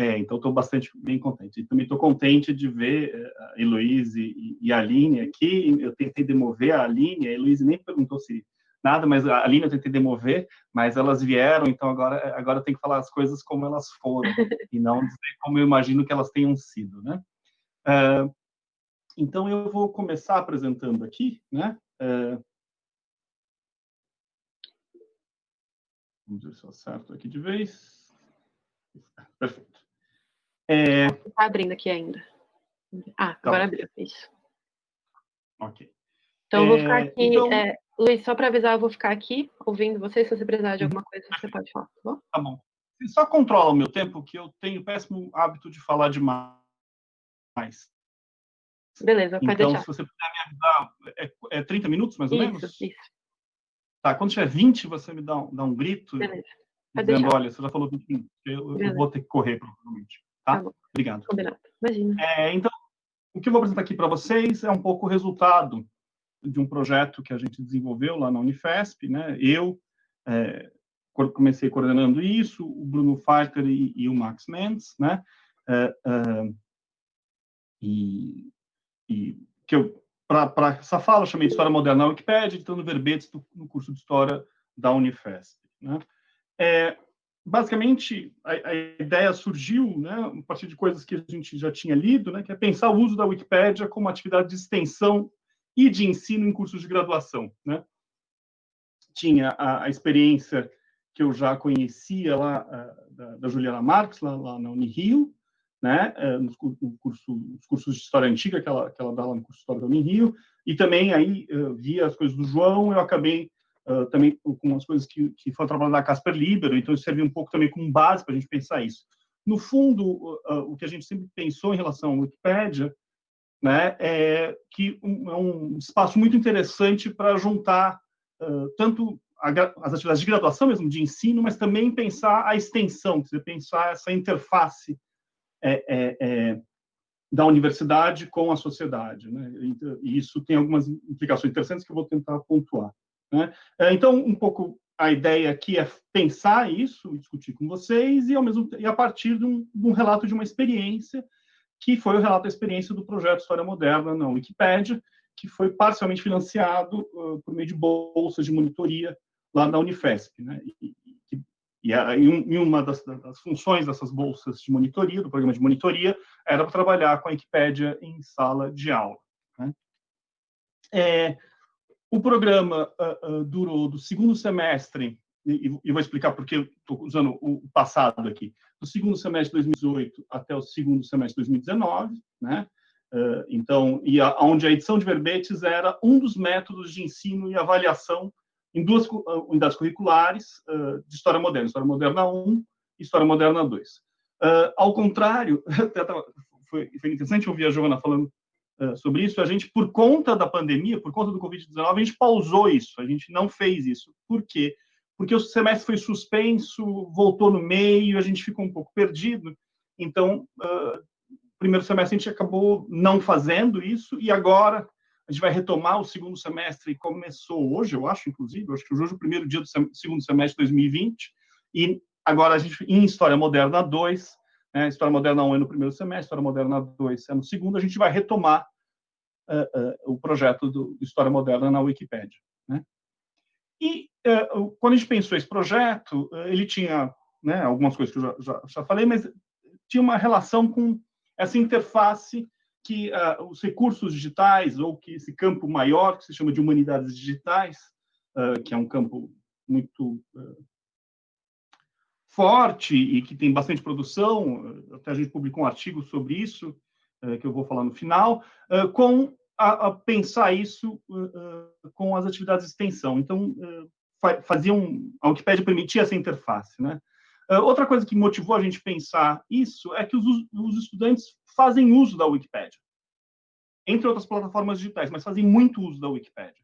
Speaker 6: É, então estou bastante bem contente. E também estou contente de ver eh, a Heloíse e, e a Aline aqui. Eu tentei demover a Aline, a Heloíse nem perguntou se nada, mas a Aline eu tentei demover, mas elas vieram, então agora, agora eu tenho que falar as coisas como elas foram, e não dizer como eu imagino que elas tenham sido, né? Uh, então eu vou começar apresentando aqui, né? Uh, vamos ver se eu acerto aqui de vez. Perfeito.
Speaker 1: É... Está abrindo aqui ainda. Ah, tá agora abriu, isso.
Speaker 6: Ok.
Speaker 1: Então, eu vou ficar é, aqui. Então... É, Luiz, só para avisar, eu vou ficar aqui ouvindo você. Se você precisar de alguma coisa, você pode falar, tá bom?
Speaker 6: Tá bom. Você só controla o meu tempo, que eu tenho péssimo hábito de falar demais.
Speaker 1: Beleza, pode
Speaker 6: então,
Speaker 1: deixar.
Speaker 6: se você puder me avisar, é, é 30 minutos, mais ou
Speaker 1: isso,
Speaker 6: menos?
Speaker 1: Isso, isso.
Speaker 6: Tá, quando tiver 20, você me dá, dá um grito.
Speaker 1: Beleza.
Speaker 6: Pode dizendo, deixar. olha, você já falou 20 minutos, eu, eu vou ter que correr, provavelmente. Tá? tá Obrigado.
Speaker 1: Combinado. Imagina.
Speaker 6: É, então, o que eu vou apresentar aqui para vocês é um pouco o resultado de um projeto que a gente desenvolveu lá na Unifesp, né? Eu é, comecei coordenando isso, o Bruno Farker e, e o Max Mendes, né? É, é, e, e, que eu para essa fala chamei de História Moderna na Wikipédia, editando verbetes do, no curso de História da Unifesp. Né? É, basicamente, a, a, ideia surgiu né, a partir de coisas que a gente já tinha lido, né, que é pensar o uso da Wikipédia como atividade de extensão e de ensino em cursos de graduação. Né? Tinha a, a experiência que eu já conhecia lá da, da, Juliana Marques, lá, lá na Unirio, né, é, no, no curso, nos cursos de História Antiga que ela, que ela dá lá no curso de História da Unirio, e também aí via as coisas do João, eu acabei uh, também com as coisas que, que foram trabalhadas na Casper Libero, então isso serviu um pouco também como base para a gente pensar isso. No fundo, uh, o que a gente sempre pensou em relação à Wikipédia né, é que um, é um espaço muito interessante para juntar uh, tanto a, as atividades de graduação mesmo, de ensino, mas também pensar a extensão, dizer, pensar essa interface é, é, é, da universidade com a sociedade. Né? E isso tem algumas implicações interessantes que eu vou tentar pontuar. Né? É, então, um pouco a ideia aqui é pensar isso, discutir com vocês e ao mesmo e a partir de um, de um, relato de uma experiência que foi o relato da experiência do projeto História Moderna na Wikipédia, que foi parcialmente financiado uh, por meio de bolsas de monitoria lá na Unifesp, né? E, e, e, a, e uma das, das, funções dessas bolsas de monitoria, do programa de monitoria, era para trabalhar com a Wikipédia em sala de aula. Né? É, o programa uh, uh, durou do segundo semestre, e, e vou explicar porque estou usando o passado aqui, do segundo semestre de 2018 até o segundo semestre de 2019, né? Uh, então, e a, onde a edição de verbetes era um dos métodos de ensino e avaliação em duas unidades curriculares de História Moderna, História Moderna 1 e História Moderna 2. ao contrário, foi, foi interessante ouvir a Giovana falando sobre isso, a gente, por conta da pandemia, por conta do Covid-19, a gente pausou isso, a gente não fez isso. Por quê? Porque o semestre foi suspenso, voltou no meio, a gente ficou um pouco perdido. Então, uh, primeiro semestre a gente acabou não fazendo isso, e agora a gente vai retomar o segundo semestre, começou hoje, eu acho, inclusive, acho que hoje é o primeiro dia do segundo semestre de 2020, e agora a gente, em História Moderna 2, né, História Moderna 1 é no primeiro semestre, História Moderna 2 é no segundo, a gente vai retomar uh, uh, o projeto do História Moderna na Wikipédia. Né? E uh, quando a gente pensou esse projeto, ele tinha né, algumas coisas que eu já, já, já falei, mas tinha uma relação com essa interface que os recursos digitais, ou que esse campo maior, que se chama de humanidades digitais, que é um campo muito forte e que tem bastante produção, até a gente publicou um artigo sobre isso, que eu vou falar no final, com a, a, pensar isso com as atividades de extensão. Então, faziam, a Wikipédia permitia essa interface, né? Outra coisa que motivou a gente pensar isso é que os, os estudantes fazem uso da Wikipédia, entre outras plataformas digitais, mas fazem muito uso da Wikipédia.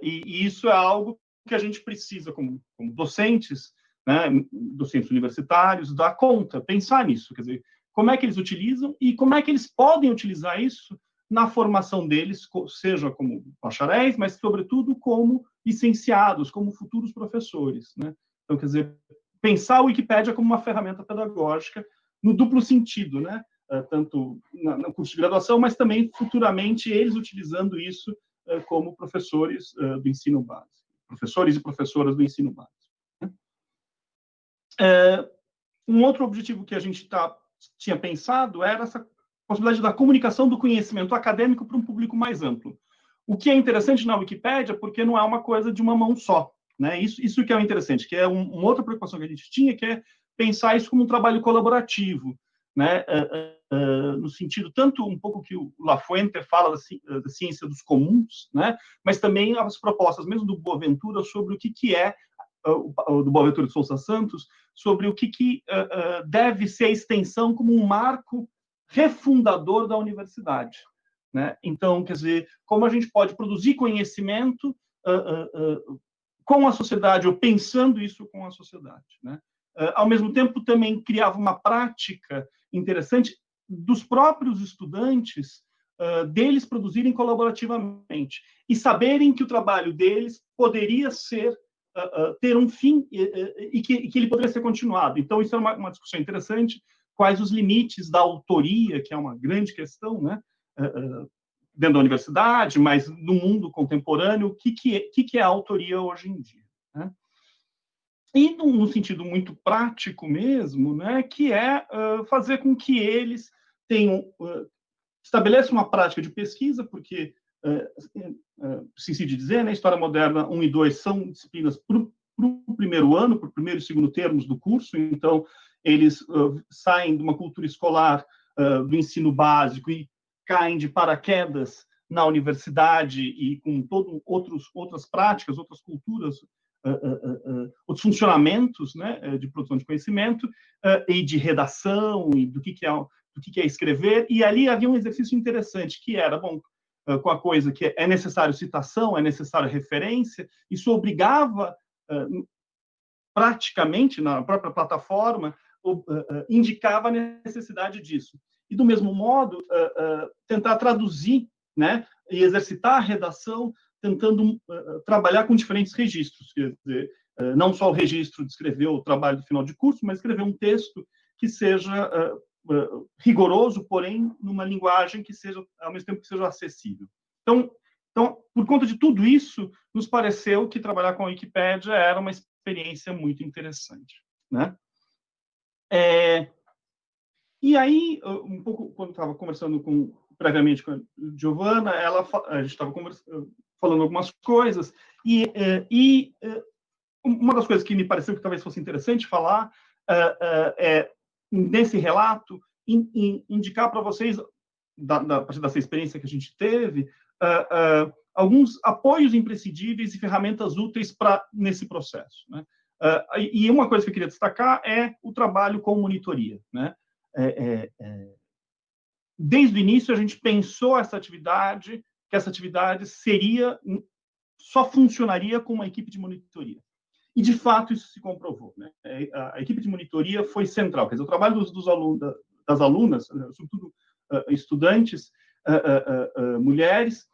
Speaker 6: E, e, isso é algo que a gente precisa, como, como docentes, né, docentes universitários, dar conta, pensar nisso, quer dizer, como é que eles utilizam e como é que eles podem utilizar isso na formação deles, seja como bacharéis, mas sobretudo como licenciados, como futuros professores, né? Então, quer dizer, pensar a Wikipédia como uma ferramenta pedagógica no duplo sentido, né? Uh, tanto no curso de graduação, mas também futuramente eles utilizando isso uh, como professores uh, do ensino básico, professores e professoras do ensino básico. Né? um outro objetivo que a gente tá, tinha pensado era essa possibilidade da comunicação do conhecimento acadêmico para um público mais amplo. O que é interessante na Wikipédia, porque não é uma coisa de uma mão só. Né? Isso, isso que é o interessante, que é um, uma outra preocupação que a gente tinha, que é pensar isso como um trabalho colaborativo, né? Uh, uh, no sentido tanto um pouco que o Lafuente fala da, ci, da, ciência dos comuns, né? mas também as propostas mesmo do Boaventura sobre o que, que é, do Boaventura de Souza Santos, sobre o que, que deve ser a extensão como um marco refundador da universidade. Né? Então, quer dizer, como a gente pode produzir conhecimento com a sociedade, ou pensando isso com a sociedade. Né? Ao mesmo tempo, também criava uma prática interessante dos próprios estudantes, deles produzirem colaborativamente e saberem que o trabalho deles poderia ser uh, ter um fim e, que, e, que, ele poderia ser continuado. Então, isso é uma, uma, discussão interessante. Quais os limites da autoria, que é uma grande questão, né? dentro da universidade, mas no mundo contemporâneo, o que, que, é, que, que é a autoria hoje em dia. Né? E num, sentido muito prático mesmo, né, que é uh, fazer com que eles tenham, uh, estabeleçam uma prática de pesquisa, porque, uh, preciso de dizer, né, História Moderna 1 e 2 são disciplinas para o primeiro ano, para o primeiro e segundo termos do curso, então eles saem de uma cultura escolar do ensino básico e caem de paraquedas na universidade e com todo outros outras práticas, outras culturas, uh, uh, uh, outros funcionamentos, né, eh, de produção de conhecimento eh, e de redação e do que que é do que que é escrever. E ali havia um exercício interessante que era bom com a coisa que é necessário citação, é necessário referência. Isso obrigava praticamente na própria plataforma indicava a necessidade disso e, do mesmo modo, tentar traduzir né, e exercitar a redação, tentando trabalhar com diferentes registros, quer dizer, não só o registro de escrever o trabalho do final de curso, mas escrever um texto que seja rigoroso, porém, numa linguagem que seja, ao mesmo tempo, que seja acessível. Então, então, por conta de tudo isso, nos pareceu que trabalhar com a Wikipédia era uma experiência muito interessante. Né? É, e aí, um pouco, quando estava conversando com, previamente com a Giovana, ela, a gente estava falando algumas coisas, e, e uma das coisas que me pareceu que talvez fosse interessante falar é nesse relato, indicar para vocês, da, da, dessa experiência que a gente teve, alguns apoios imprescindíveis e ferramentas úteis para nesse processo. Né? e uma coisa que eu queria destacar é o trabalho com monitoria. Né? É, é, é, desde o início, a gente pensou essa atividade, que essa atividade seria, só funcionaria com uma equipe de monitoria. E, de fato, isso se comprovou. Né? É, a, equipe de monitoria foi central. Quer dizer, o trabalho dos, dos alunos, das alunas, sobretudo estudantes, mulheres,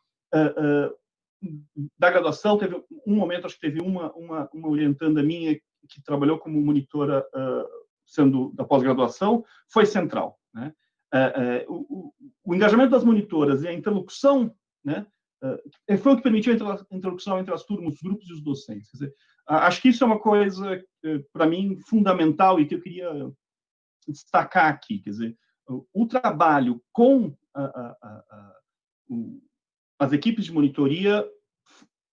Speaker 6: da graduação, teve um momento, acho que teve uma, uma, uma orientanda minha que trabalhou como monitora, sendo da pós-graduação, foi central. Né? o, o, engajamento das monitoras e a interlocução né, foi o que permitiu a interlocução entre as turmas, os grupos e os docentes. Quer dizer, acho que isso é uma coisa, para mim, fundamental e que eu queria destacar aqui. Quer dizer, o, trabalho com a, a, a, as equipes de monitoria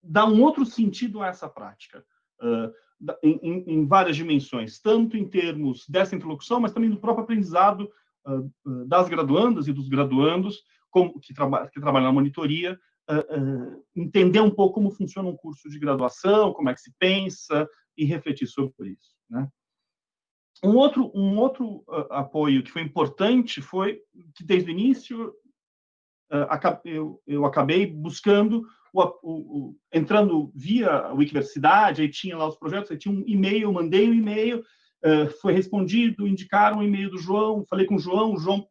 Speaker 6: dá um outro sentido a essa prática, em, em, várias dimensões, tanto em termos dessa interlocução, mas também do próprio aprendizado das graduandas e dos graduandos como, que, traba, que trabalham na monitoria, entender um pouco como funciona um curso de graduação, como é que se pensa e refletir sobre isso. Né? Um outro, um outro uh, apoio que foi importante foi que, desde o início, uh, eu, eu, acabei buscando, o, o, o, entrando via a Wikiversidade, aí tinha lá os projetos, aí tinha um e-mail, mandei um e-mail, uh, foi respondido, indicaram o e-mail do João, falei com o João, o João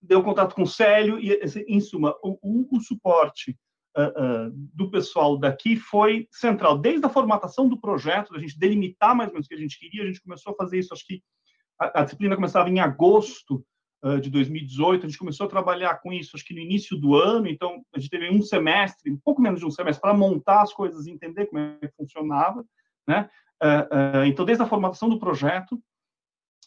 Speaker 6: deu contato com o Célio, e, em suma, o, o suporte Uh, uh, do pessoal daqui foi central. Desde a formatação do projeto, a gente delimitar mais ou menos o que a gente queria, a gente começou a fazer isso, acho que a, a disciplina começava em agosto uh, de 2018, a gente começou a trabalhar com isso, acho que no início do ano, então a gente teve um semestre, um pouco menos de um semestre, para montar as coisas, entender como é que funcionava, né? então, desde a formatação do projeto,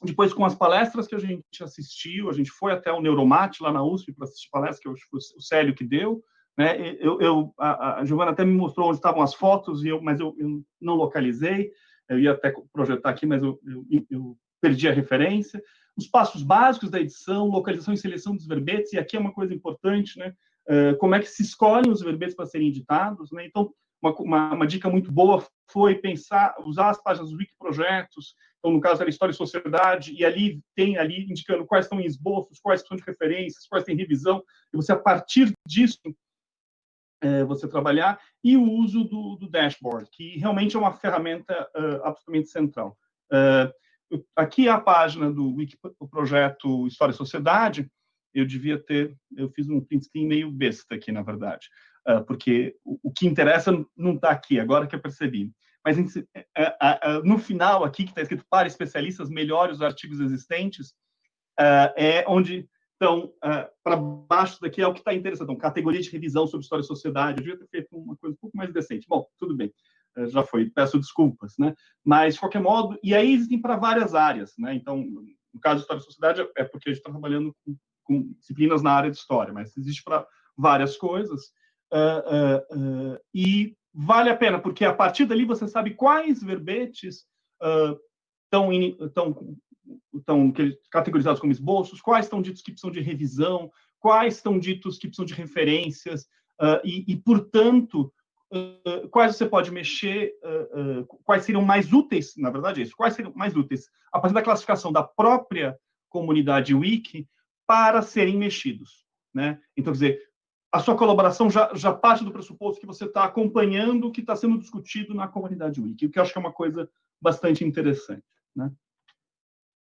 Speaker 6: depois com as palestras que a gente assistiu, a gente foi até o Neuromate, lá na USP, para assistir palestras, que o Célio que deu, né? Eu, eu a, a Giovana até me mostrou onde estavam as fotos, e eu, mas eu, eu não localizei. Eu ia até projetar aqui, mas eu, eu, eu, perdi a referência. Os passos básicos da edição, localização e seleção dos verbetes, e aqui é uma coisa importante, né? Uh, como é que se escolhem os verbetes para serem editados, né? Então, uma, uma, uma, dica muito boa foi pensar, usar as páginas dos Wikiprojetos, então, no caso era História e Sociedade, e ali tem ali indicando quais estão em esboços, quais são de referências, quais têm revisão, e você, a partir disso, é, você trabalhar, e o uso do, do, dashboard, que realmente é uma ferramenta uh, absolutamente central. Uh, aqui é a página do Wiki, o projeto História e Sociedade, eu devia ter, eu fiz um print screen meio besta aqui, na verdade, uh, porque o, o, que interessa não está aqui, agora que eu percebi. Mas no final aqui, que está escrito para especialistas, melhore os artigos existentes, é onde então, uh, para baixo daqui é o que está interessante. Então, categoria de revisão sobre história e sociedade. Eu devia ter feito uma coisa um pouco mais decente. Bom, tudo bem. Uh, já foi. Peço desculpas, né? Mas, de qualquer modo, e aí existem para várias áreas, né? Então, no caso de história e sociedade, é porque a gente está trabalhando com, com, disciplinas na área de história, mas existe para várias coisas. Uh, e vale a pena, porque a partir dali você sabe quais verbetes estão, estão categorizados como esboços, quais estão ditos que precisam de revisão, quais estão ditos que precisam de referências, uh, e, e, portanto, uh, quais você pode mexer, uh, quais seriam mais úteis, na verdade é isso, quais seriam mais úteis, a partir da classificação da própria comunidade Wiki, para serem mexidos. Né? Então, quer dizer, a sua colaboração já, já parte do pressuposto que você está acompanhando o que está sendo discutido na comunidade Wiki, o que eu acho que é uma coisa bastante interessante. Né?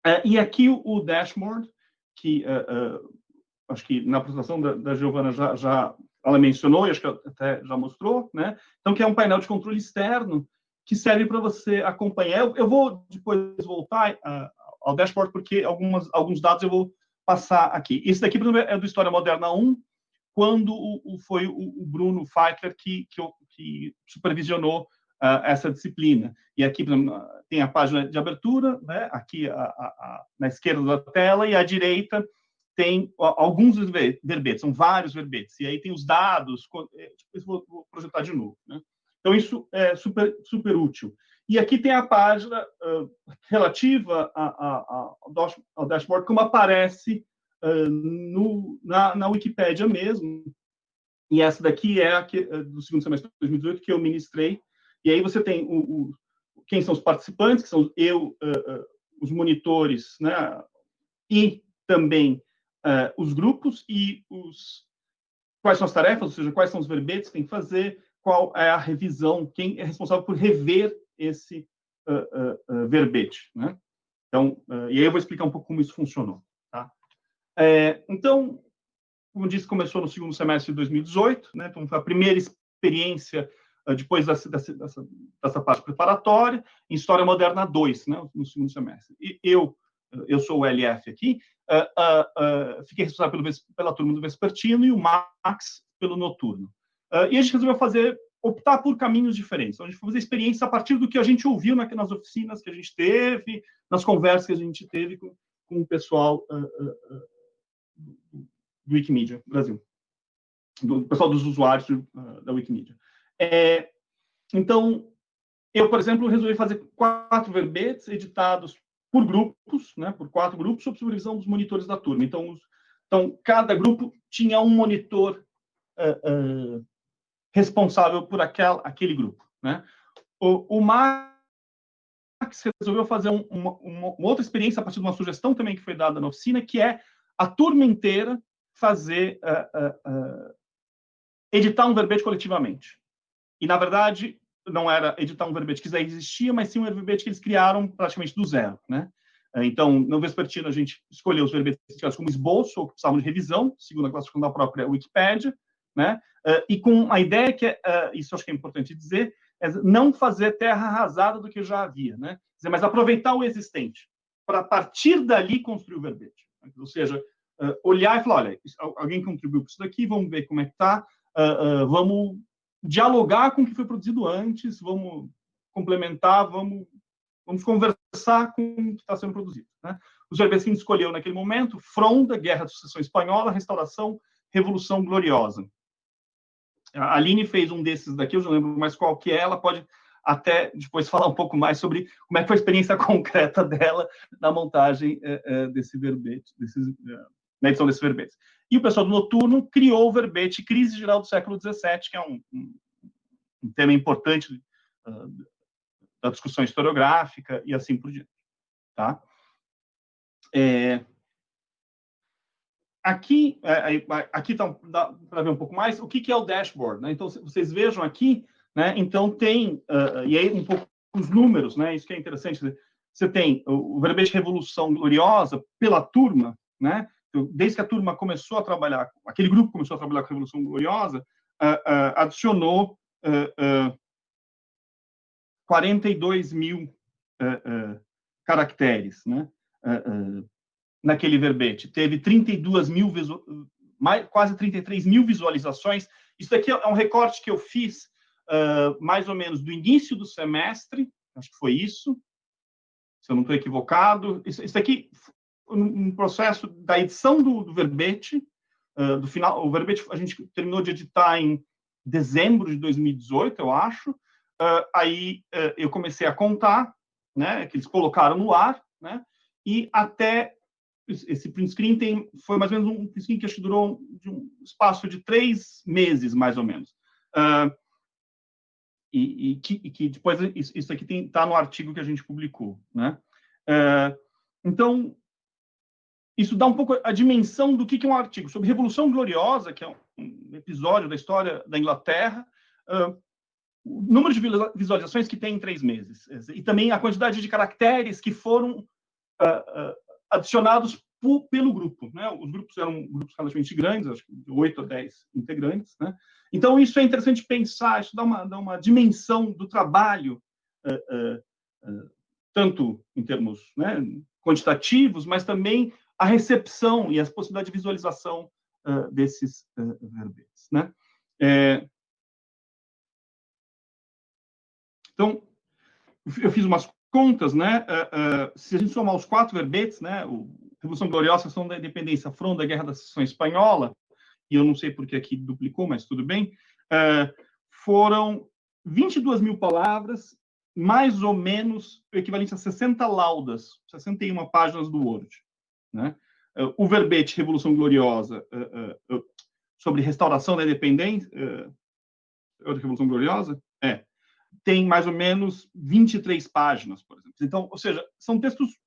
Speaker 6: Uh, e aqui o, o dashboard, que uh, acho que na apresentação da, da Giovana já, já ela mencionou, e acho que até já mostrou, né? Então, que é um painel de controle externo que serve para você acompanhar. Eu, eu, vou depois voltar ao dashboard, porque algumas, alguns dados eu vou passar aqui. Esse daqui, é do História Moderna 1, quando o, o foi o, o, Bruno Feitler que, que, que supervisionou uh, essa disciplina. E aqui tem a página de abertura, né? aqui a, a, a, na esquerda da tela, e à direita tem alguns verbetes, são vários verbetes, e aí tem os dados, é, tipo, vou, projetar de novo. Né? Então, isso é super, super útil. E aqui tem a página uh, relativa a, a, ao dashboard, como aparece uh, no, na, na Wikipédia mesmo. E essa daqui é a que, do segundo semestre de 2018 que eu ministrei, e aí você tem o, o quem são os participantes, que são eu, uh, uh, os monitores, né? E também uh, os grupos e os quais são as tarefas, ou seja, quais são os verbetes que tem que fazer, qual é a revisão, quem é responsável por rever esse verbete, né? Então, e aí eu vou explicar um pouco como isso funcionou, tá? É, então, como disse, começou no segundo semestre de 2018, né? Então, foi a primeira experiência depois dessa, dessa, dessa, parte preparatória, em História Moderna 2, né, no segundo semestre. E eu, eu sou o LF aqui, uh, uh, uh, fiquei responsável pelo, pela turma do Vespertino e o Max pelo Noturno. e a gente resolveu fazer, optar por caminhos diferentes. Então, a gente foi fazer experiências a partir do que a gente ouviu na, nas oficinas que a gente teve, nas conversas que a gente teve com, com o pessoal do Wikimedia Brasil, do pessoal dos usuários da Wikimedia. É, então, eu, por exemplo, resolvi fazer quatro verbetes editados por grupos, né, por quatro grupos, sob supervisão dos monitores da turma. Então, os, então cada grupo tinha um monitor uh, uh, responsável por aquel, aquele grupo. Né? O, o Max resolveu fazer um, uma, uma, outra experiência a partir de uma sugestão também que foi dada na oficina, que é a turma inteira fazer uh, editar um verbete coletivamente. E, na verdade, não era editar um verbete que já existia, mas sim um verbete que eles criaram praticamente do zero, né? Então, no Vespertino, a gente escolheu os verbetes como esboço, ou que precisavam de revisão, segundo a classificação da própria Wikipédia, né? E com a ideia que, é, isso acho que é importante dizer, é não fazer terra arrasada do que já havia, né? Mas aproveitar o existente, para partir dali construir o verbete. Ou seja, olhar e falar, olha, alguém contribuiu com isso daqui, vamos ver como é que está, vamos dialogar com o que foi produzido antes, vamos complementar, vamos, vamos conversar com o que está sendo produzido. Né? O Gervesin escolheu naquele momento Fronda, Guerra de Sucessão Espanhola, Restauração, Revolução Gloriosa. A Aline fez um desses daqui, eu não lembro mais qual que é, ela pode até depois falar um pouco mais sobre como é que foi a experiência concreta dela na montagem é, é, desse verbete, desses, é, na edição desses verbetes. E o pessoal do Noturno criou o verbete Crise Geral do Século XVII, que é um, um, um tema importante uh, da discussão historiográfica e assim por diante. Tá? É, aqui é, aqui tá, para ver um pouco mais o que, que é o dashboard. Né? Então, vocês vejam aqui, né? então tem, uh, e aí um pouco os números, né? isso que é interessante, você tem o verbete Revolução Gloriosa pela turma, né? Desde que a turma começou a trabalhar, aquele grupo começou a trabalhar com a Revolução Gloriosa, uh, uh, adicionou uh, 42 mil caracteres, né? naquele verbete. Teve 32 mil, mais, quase 33 mil visualizações. Isso daqui é um recorte que eu fiz mais ou menos do início do semestre, acho que foi isso, se eu não estou equivocado. Isso, isso aqui um processo da edição do, do verbete, uh, do final, o verbete a gente terminou de editar em dezembro de 2018, eu acho. Uh, aí uh, eu comecei a contar, né, que eles colocaram no ar, né, e até esse print screen tem, foi mais ou menos um print screen que acho que durou de um espaço de três meses, mais ou menos. E, e, que, e, que, depois isso, isso aqui está no artigo que a gente publicou, né? Então, isso dá um pouco a dimensão do que é um artigo sobre Revolução Gloriosa, que é um episódio da história da Inglaterra, uh, o número de visualizações que tem em três meses, e também a quantidade de caracteres que foram uh, uh, adicionados pelo grupo. Né? Os grupos eram grupos relativamente grandes, acho que de 8 a 10 integrantes. Né? Então, isso é interessante pensar, isso dá uma, dá uma dimensão do trabalho, tanto em termos né, quantitativos, mas também a recepção e as possibilidades de visualização uh, desses uh, verbetes. Né? É... Então, eu fiz umas contas, né? Uh, se a gente somar os quatro verbetes, né? O Revolução Gloriosa, Ação da Independência, Fronda, Guerra da Seção Espanhola, e eu não sei porque aqui duplicou, mas tudo bem, foram 22 mil palavras, mais ou menos o equivalente a 60 laudas, 61 páginas do Word. Né? O verbete Revolução Gloriosa uh, uh, sobre restauração da independência, uh, Revolução Gloriosa, é, tem mais ou menos 23 páginas, por exemplo. Então, ou seja, são textos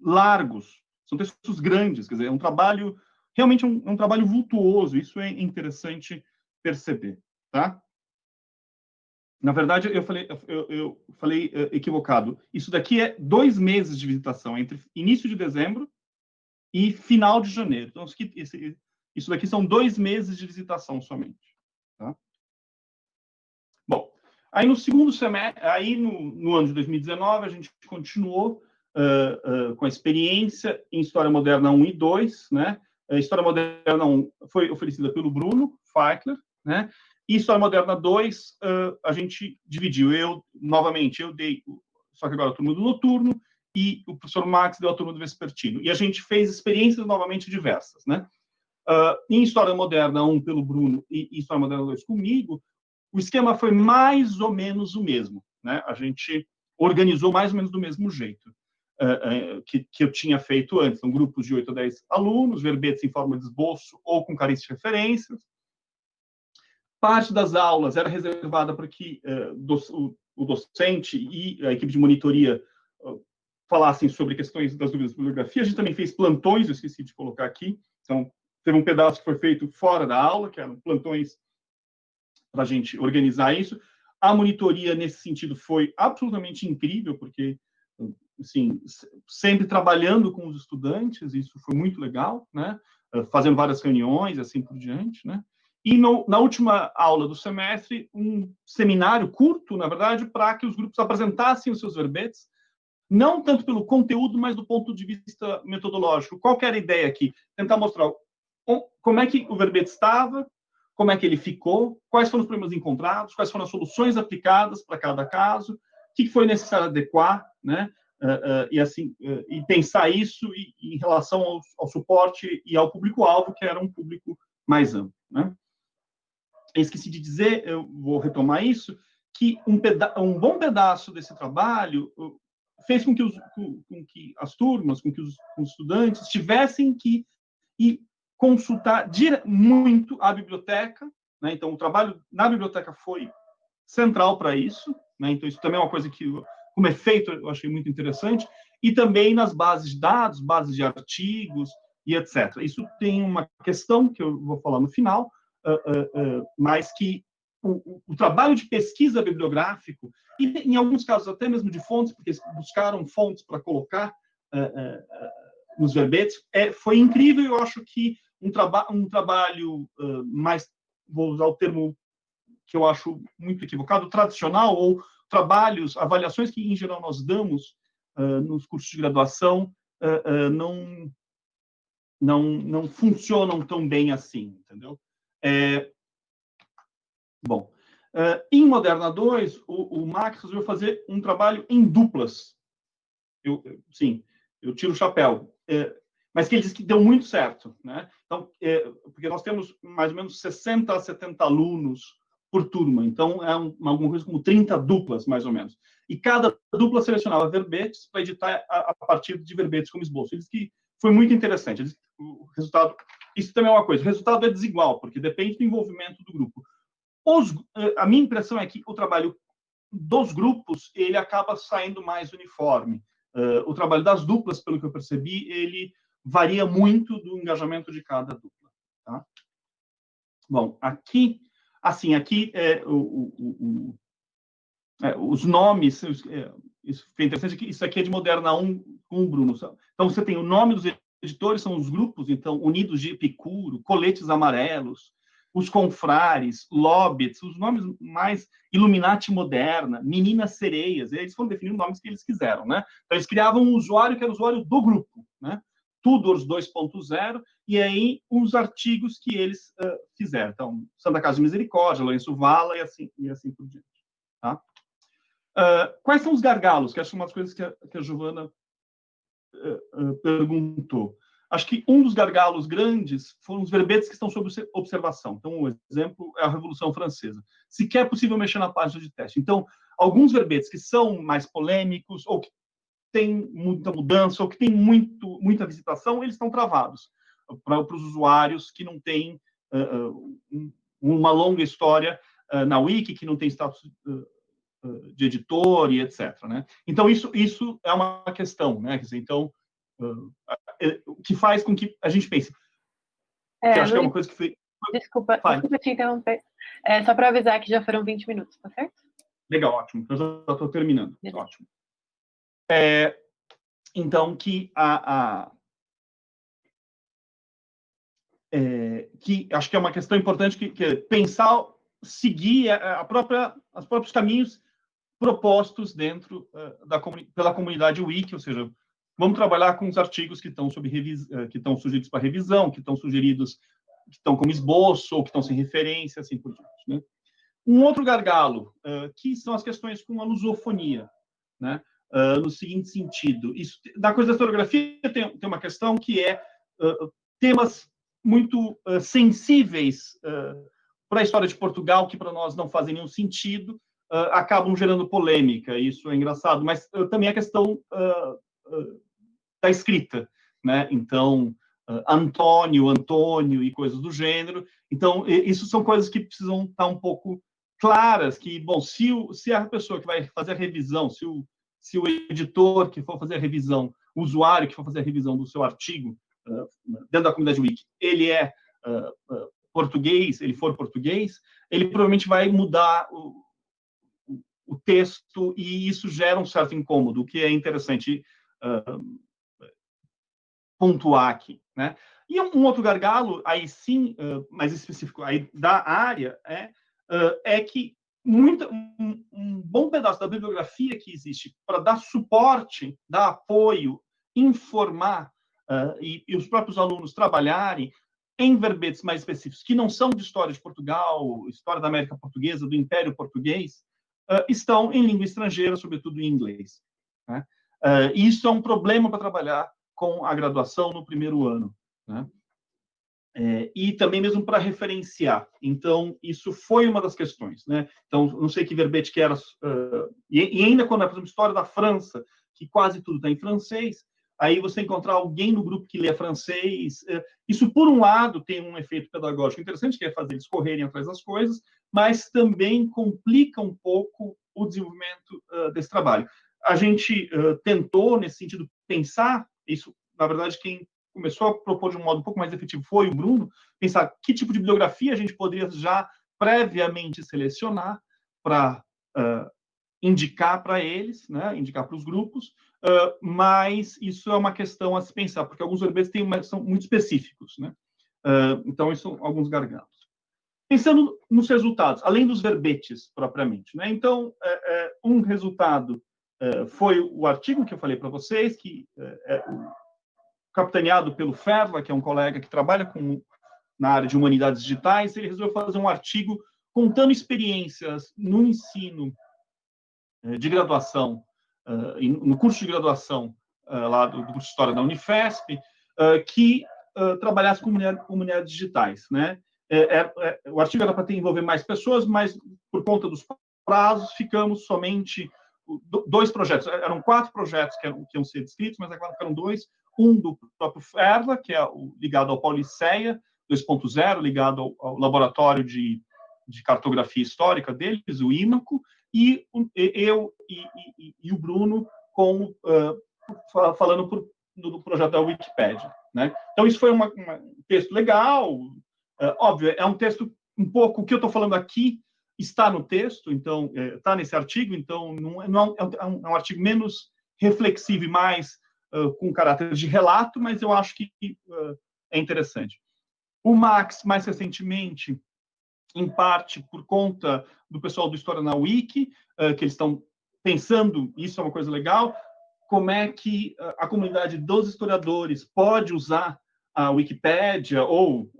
Speaker 6: largos, São textos grandes, quer dizer, é um trabalho, realmente é um, é um trabalho vultuoso, isso é interessante perceber, tá? Na verdade, eu falei, eu, eu falei uh, equivocado. Isso daqui é dois meses de visitação, entre início de dezembro e final de janeiro. Então, esse, isso daqui são dois meses de visitação somente. Tá? Bom, aí no segundo semestre, aí no, no ano de 2019, a gente continuou uh, uh, com a experiência em História Moderna 1 e 2, né? A História Moderna 1 foi oferecida pelo Bruno Feichler, né? História Moderna 2, uh, a gente dividiu. Eu, novamente, eu dei, só que agora a turma do noturno, e o professor Max deu a turma do vespertino. E a gente fez experiências novamente diversas, né? Uh, em História Moderna 1 pelo Bruno e História Moderna 2 comigo, o esquema foi mais ou menos o mesmo, né? A gente organizou mais ou menos do mesmo jeito uh, que, que, eu tinha feito antes. São grupos de 8 a 10 alunos, verbetes em forma de esboço ou com carícias de referências, Parte das aulas era reservada para que uh, o, o, docente e a equipe de monitoria uh, falassem sobre questões das dúvidas de bibliografia. A gente também fez plantões, eu esqueci de colocar aqui. Então, teve um pedaço que foi feito fora da aula, que eram plantões para a gente organizar isso. A monitoria, nesse sentido, foi absolutamente incrível, porque, assim, sempre trabalhando com os estudantes, isso foi muito legal, né? Fazendo várias reuniões, assim por diante, né? E no, na última aula do semestre, um seminário curto, na verdade, para que os grupos apresentassem os seus verbetes, não tanto pelo conteúdo, mas do ponto de vista metodológico. Qual era a ideia aqui? Tentar mostrar como é que o verbete estava, como é que ele ficou, quais foram os problemas encontrados, quais foram as soluções aplicadas para cada caso, o que foi necessário adequar, né? Uh, uh, e assim uh, e pensar isso e, em relação ao, ao suporte e ao público-alvo, que era um público mais amplo. Né? Esqueci de dizer, eu vou retomar isso, que um, um bom pedaço desse trabalho fez com que, os, com, que as turmas, com que os, com os, estudantes tivessem que ir consultar muito a biblioteca. Né? Então, o trabalho na biblioteca foi central para isso. Né? Então, isso também é uma coisa que, como efeito, eu achei muito interessante. E também nas bases de dados, bases de artigos e etc. Isso tem uma questão que eu vou falar no final, uh, uh, mas que o, o, trabalho de pesquisa bibliográfico, e em alguns casos até mesmo de fontes, porque buscaram fontes para colocar nos verbetes, é, foi incrível. Eu acho que um, traba um trabalho mais, vou usar o termo que eu acho muito equivocado, tradicional, ou trabalhos, avaliações que em geral nós damos nos cursos de graduação, não não não funcionam tão bem assim, entendeu? É, bom, uh, em Moderna 2, o, o Max resolveu fazer um trabalho em duplas. Eu, sim, eu tiro o chapéu. É, mas que ele disse que deu muito certo. Né? Então, é, porque nós temos mais ou menos 60 a 70 alunos por turma, então é um, alguma coisa como 30 duplas, mais ou menos. E cada dupla selecionava verbetes para editar a, a, partir de verbetes como esboço. Ele disse que foi muito interessante. O resultado isso também é uma coisa. O resultado é desigual, porque depende do envolvimento do grupo. Os, eh, a minha impressão é que o trabalho dos grupos ele acaba saindo mais uniforme. Uh, o trabalho das duplas, pelo que eu percebi, ele varia muito do engajamento de cada dupla. Tá? Bom, aqui, assim, aqui é, o, o, o, é, os nomes, é, isso foi interessante, isso aqui é de Moderna 1 com o Bruno. Então, você tem o nome dos editores são os grupos, então, Unidos de Epicuro, Coletes Amarelos, os Confrares, Lobbits, os nomes mais Illuminati Moderna, Meninas Sereias, eles foram definindo nomes que eles quiseram, né? Então, eles criavam um usuário que era o usuário do grupo, né? Tudors 2.0, e aí os artigos que eles uh, fizeram. Então, Santa Casa de Misericórdia, Lourenço Vala e assim, e assim por diante. Tá? Uh, quais são os gargalos? Que acho é uma das coisas que a, que a Giovana perguntou. Acho que um dos gargalos grandes foram os verbetes que estão sob observação. Então, um exemplo é a Revolução Francesa. Sequer é possível mexer na página de teste. Então, alguns verbetes que são mais polêmicos, ou que têm muita mudança, ou que têm muito, muita visitação, eles estão travados para, para os usuários que não têm uh, um, uma longa história uh, na Wiki, que não tem status uh, de editor e etc. Né? Então, isso, isso é uma questão. Né? Dizer, então, que faz com que a gente pense. É, que acho que é uma coisa que foi.
Speaker 1: Desculpa, desculpa te interromper. É, só para avisar que já foram 20 minutos, tá certo?
Speaker 6: Legal, ótimo. Eu já estou terminando. Beleza. Ótimo. É, então, que a, a é, que acho que é uma questão importante que, que é pensar, seguir a, a própria, os próprios caminhos propostos dentro uh, da pela comunidade wiki, ou seja, vamos trabalhar com os artigos que estão sob uh, que estão sugeridos para revisão, que estão sugeridos que estão como esboço ou que estão sem referência, assim por diante. Né? Um outro gargalo, uh, que são as questões com a lusofonia, né? no seguinte sentido, isso, da coisa da historiografia tem, tem uma questão que é temas muito sensíveis para a história de Portugal, que para nós não fazem nenhum sentido, uh, acabam gerando polêmica. Isso é engraçado, mas uh, também a questão uh, da escrita, né? Então, Antônio, Antônio e coisas do gênero. Então, isso são coisas que precisam estar um pouco claras, que, bom, se, o, se a pessoa que vai fazer a revisão, se o, se o editor que for fazer a revisão, o usuário que for fazer a revisão do seu artigo dentro da comunidade Wiki, ele é português, ele for português, ele provavelmente vai mudar o texto e isso gera um certo incômodo, o que é interessante uh, pontuar aqui, né? E um, um, outro gargalo, aí sim, uh, mais específico aí da área, é, uh, é que muita, um, um, bom pedaço da bibliografia que existe para dar suporte, dar apoio, informar e, e, os próprios alunos trabalharem em verbetes mais específicos, que não são de história de Portugal, história da América Portuguesa, do Império Português, uh, estão em língua estrangeira, sobretudo em inglês. Né? Uh, isso é um problema para trabalhar com a graduação no primeiro ano. Né? É, e também mesmo para referenciar. Então, isso foi uma das questões. Né? Então, não sei que verbete que era. Uh, e, e, ainda quando é, por exemplo, história da França, que quase tudo está em francês, aí você encontrar alguém no grupo que lê francês. Uh, isso, por um lado, tem um efeito pedagógico interessante, que é fazer eles correrem atrás das coisas, mas também complica um pouco o desenvolvimento desse trabalho. A gente tentou, nesse sentido, pensar, isso, na verdade, quem começou a propor de um modo um pouco mais efetivo foi o Bruno, pensar que tipo de bibliografia a gente poderia já previamente selecionar para uh, indicar para eles, né, indicar para os grupos, mas isso é uma questão a se pensar, porque alguns verbetes têm uma, são muito específicos. Né? então, isso são alguns gargalos. Pensando nos resultados, além dos verbetes propriamente. Né? Então, é, é, um resultado é, foi o artigo que eu falei para vocês, que é, capitaneado pelo Ferla, que é um colega que trabalha com, na área de humanidades digitais. Ele resolveu fazer um artigo contando experiências no ensino de graduação, no curso de graduação lá do, curso de História da Unifesp, que trabalhasse com comunidades digitais, né? É, é, é, o artigo era para envolver mais pessoas, mas por conta dos prazos, ficamos somente dois projetos. Eram quatro projetos que, eram, que iam ser descritos, mas agora ficaram dois. Um do próprio Ferla, que é o, ligado ao Pauliceia 2.0, ligado ao, ao, laboratório de, de cartografia histórica deles, o IMACO, e eu e, e, e o Bruno com, uh, falando por, do projeto da Wikipédia. Né? Então, isso foi uma, uma, um texto legal, é, óbvio, é um texto um pouco, o que eu estou falando aqui está no texto, então, está é, nesse artigo, então, não, é, não é, um, é um artigo menos reflexivo e mais uh, com caráter de relato, mas eu acho que uh, é interessante. O Max, mais recentemente, em parte por conta do pessoal do História na Wiki, uh, que eles estão pensando, isso é uma coisa legal, como é que a comunidade dos historiadores pode usar a Wikipédia ou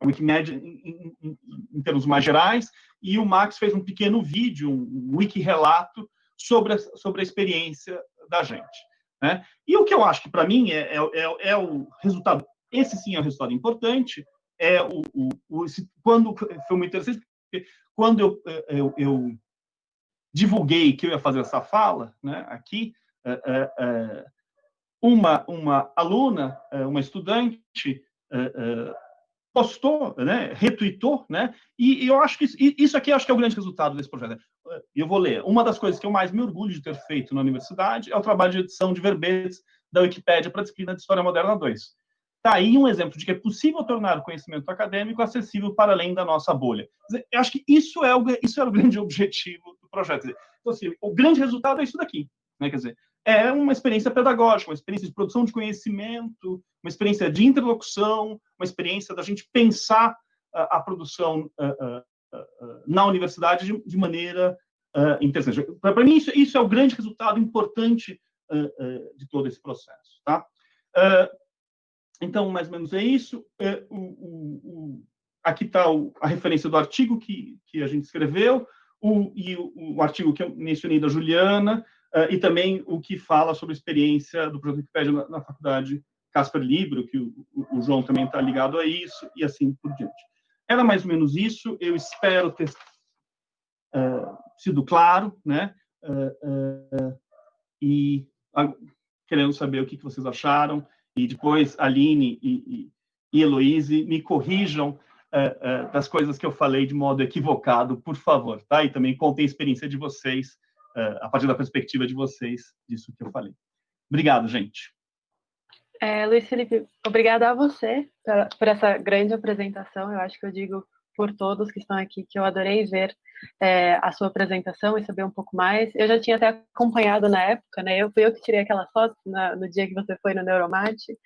Speaker 6: a Wikimedia em, em, em, termos mais gerais, e o Max fez um pequeno vídeo, um wiki relato sobre a, sobre a experiência da gente. Né? E o que eu acho que, para mim, é, é, é, é, o resultado, esse sim é o resultado importante, é o, o, o quando foi muito interessante, porque quando eu, eu, eu, divulguei que eu ia fazer essa fala né, aqui, é, é uma, uma aluna, uma estudante, postou, né, retweetou, né, e, e eu acho que isso, isso aqui acho que é o grande resultado desse projeto. Eu vou ler. Uma das coisas que eu mais me orgulho de ter feito na universidade é o trabalho de edição de verbetes da Wikipédia para a disciplina de História Moderna 2. Está aí um exemplo de que é possível tornar o conhecimento acadêmico acessível para além da nossa bolha. Eu acho que isso é o, isso é o grande objetivo do projeto. Então, assim, o grande resultado é isso daqui. Né? Quer dizer, é uma experiência pedagógica, uma experiência de produção de conhecimento, uma experiência de interlocução, uma experiência da gente pensar uh, a produção uh, uh, na universidade de, de maneira interessante. Para mim, isso, isso, é o grande resultado importante de todo esse processo. Tá? Então, mais ou menos é isso. É, o, o, o, aqui está a referência do artigo que, que a gente escreveu, e o, artigo que eu mencionei da Juliana, uh, e também o que fala sobre a experiência do projeto Wikipedia na, na faculdade Casper Libro, que o, o João também está ligado a isso, e assim por diante. Era mais ou menos isso, eu espero ter uh, sido claro, né? Uh, e querendo saber o que, que vocês acharam, e depois Aline e, e, e me corrijam uh, uh, das coisas que eu falei de modo equivocado, por favor, tá? E também contem a experiência de vocês uh, a partir da perspectiva de vocês, disso que eu falei. Obrigado, gente.
Speaker 1: É, Luiz Felipe, obrigada a você por, essa grande apresentação. Eu acho que eu digo por todos que estão aqui que eu adorei ver é, a sua apresentação e saber um pouco mais. Eu já tinha até acompanhado na época, né? Eu fui eu que tirei aquela foto na, no dia que você foi no Neuromate.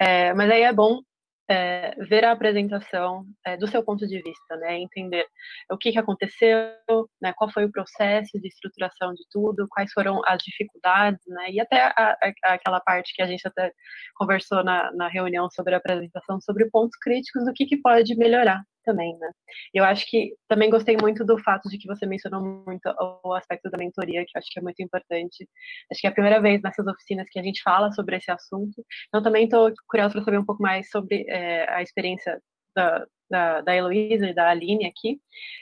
Speaker 1: É, mas aí é bom é, ver a apresentação é, do seu ponto de vista, né, entender o que, que aconteceu, né, qual foi o processo de estruturação de tudo, quais foram as dificuldades, né, e até a, a, aquela parte que a gente até conversou na, na reunião sobre a apresentação, sobre pontos críticos do que, que pode melhorar também, né? Eu acho que também gostei muito do fato de que você mencionou muito o aspecto da mentoria, que eu acho que é muito importante. Acho que é a primeira vez nessas oficinas que a gente fala sobre esse assunto. Então, também estou curiosa para saber um pouco mais sobre é, a experiência da, da, da Heloísa e da Aline aqui.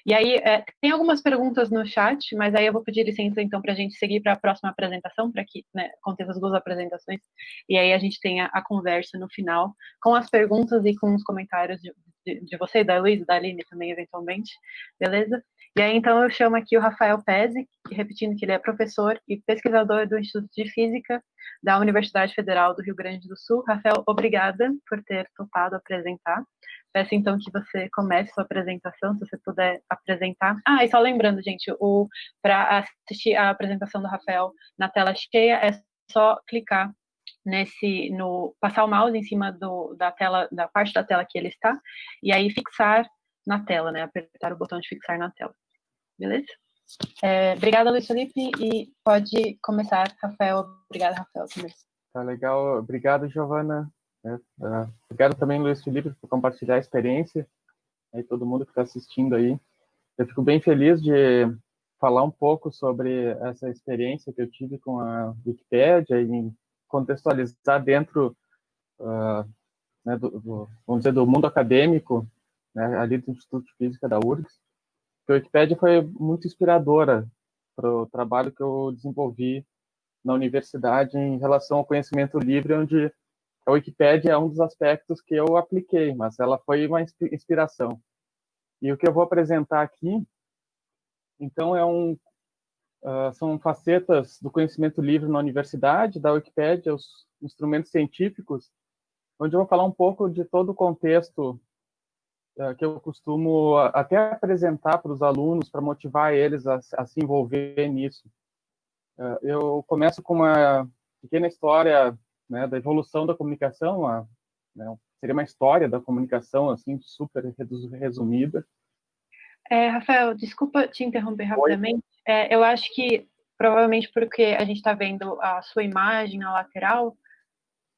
Speaker 1: E aí, é, tem algumas perguntas no chat, mas aí eu vou pedir licença, então, para a gente seguir para a próxima apresentação, para que né, contenha as duas apresentações, e aí a gente tenha a conversa no final, com as perguntas e com os comentários de, de, você, da Luísa, da Aline também, eventualmente, beleza? E aí, então, eu chamo aqui o Rafael Pezzi, repetindo que ele é professor e pesquisador do Instituto de Física da Universidade Federal do Rio Grande do Sul. Rafael, obrigada por ter topado apresentar. Peço, então, que você comece sua apresentação, se você puder apresentar. Ah, e só lembrando, gente, para assistir a apresentação do Rafael na tela cheia, é só clicar nesse no passar o mouse em cima do, da tela da parte da tela que ele está e aí fixar na tela, né? Apertar o botão de fixar na tela. Beleza? É, obrigada, Luiz Felipe, e pode começar, Rafael. Obrigada, Rafael, também.
Speaker 7: Tá legal. Obrigado, Giovana. É, uh, obrigado também, Luiz Felipe, por compartilhar a experiência. Aí todo mundo que está assistindo aí. Eu fico bem feliz de falar um pouco sobre essa experiência que eu tive com a Wikipédia e contextualizar dentro, uh, né, do, do, vamos dizer, do mundo acadêmico, né, ali do Instituto de Física da URGS, que a Wikipédia foi muito inspiradora para o trabalho que eu desenvolvi na universidade em relação ao conhecimento livre, onde a Wikipédia é um dos aspectos que eu apliquei, mas ela foi uma inspiração. E o que eu vou apresentar aqui, então, é um Uh, são facetas do conhecimento livre na universidade, da Wikipédia, os instrumentos científicos, onde eu vou falar um pouco de todo o contexto uh, que eu costumo até apresentar para os alunos, para motivar eles a, a, se envolver nisso. Uh, eu começo com uma pequena história né, da evolução da comunicação, uma, né, seria uma história da comunicação, assim, super resumida.
Speaker 1: É, Rafael, desculpa te interromper rapidamente. É, eu acho que provavelmente porque a gente está vendo a sua imagem na lateral.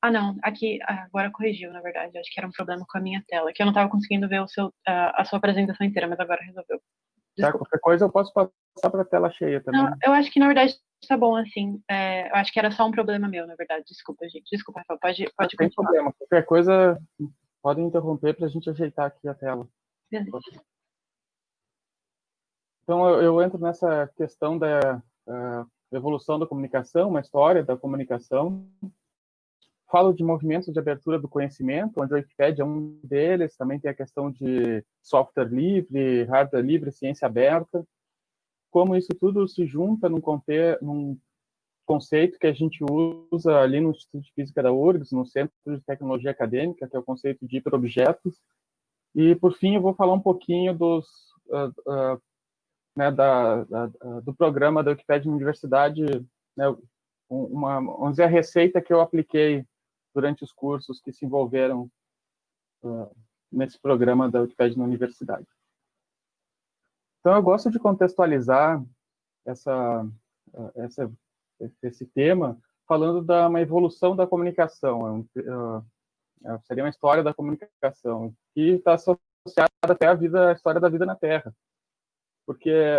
Speaker 1: Ah, não, aqui agora corrigiu, na verdade. Acho que era um problema com a minha tela, que eu não estava conseguindo ver o seu, a, a sua apresentação inteira, mas agora resolveu.
Speaker 7: Tá, qualquer coisa eu posso passar para a tela cheia também. Não,
Speaker 1: eu acho que na verdade está bom assim. É, eu acho que era só um problema meu, na verdade. Desculpa, gente. Desculpa, Rafael. Pode, pode
Speaker 7: Não tem problema. Qualquer coisa, podem interromper para a gente ajeitar aqui a tela.
Speaker 1: Beleza.
Speaker 7: Então, eu, eu entro nessa questão da uh, evolução da comunicação, uma história da comunicação. Falo de movimentos de abertura do conhecimento, onde a Wikipedia é um deles, também tem a questão de software livre, hardware livre, ciência aberta. Como isso tudo se junta num, num conceito que a gente usa ali no Instituto de Física da URGS, no Centro de Tecnologia Acadêmica, que é o conceito de hiperobjetos. E, por fim, eu vou falar um pouquinho dos, uh, uh, né, da, da, do programa da Wikipedia na Universidade, né, uma, vamos dizer, a receita que eu apliquei durante os cursos que se envolveram uh, nesse programa da Wikipedia na Universidade. Então, eu gosto de contextualizar essa, essa esse tema, falando da uma evolução da comunicação, é, seria uma história da comunicação, que está associada até à vida, à história da vida na Terra. Porque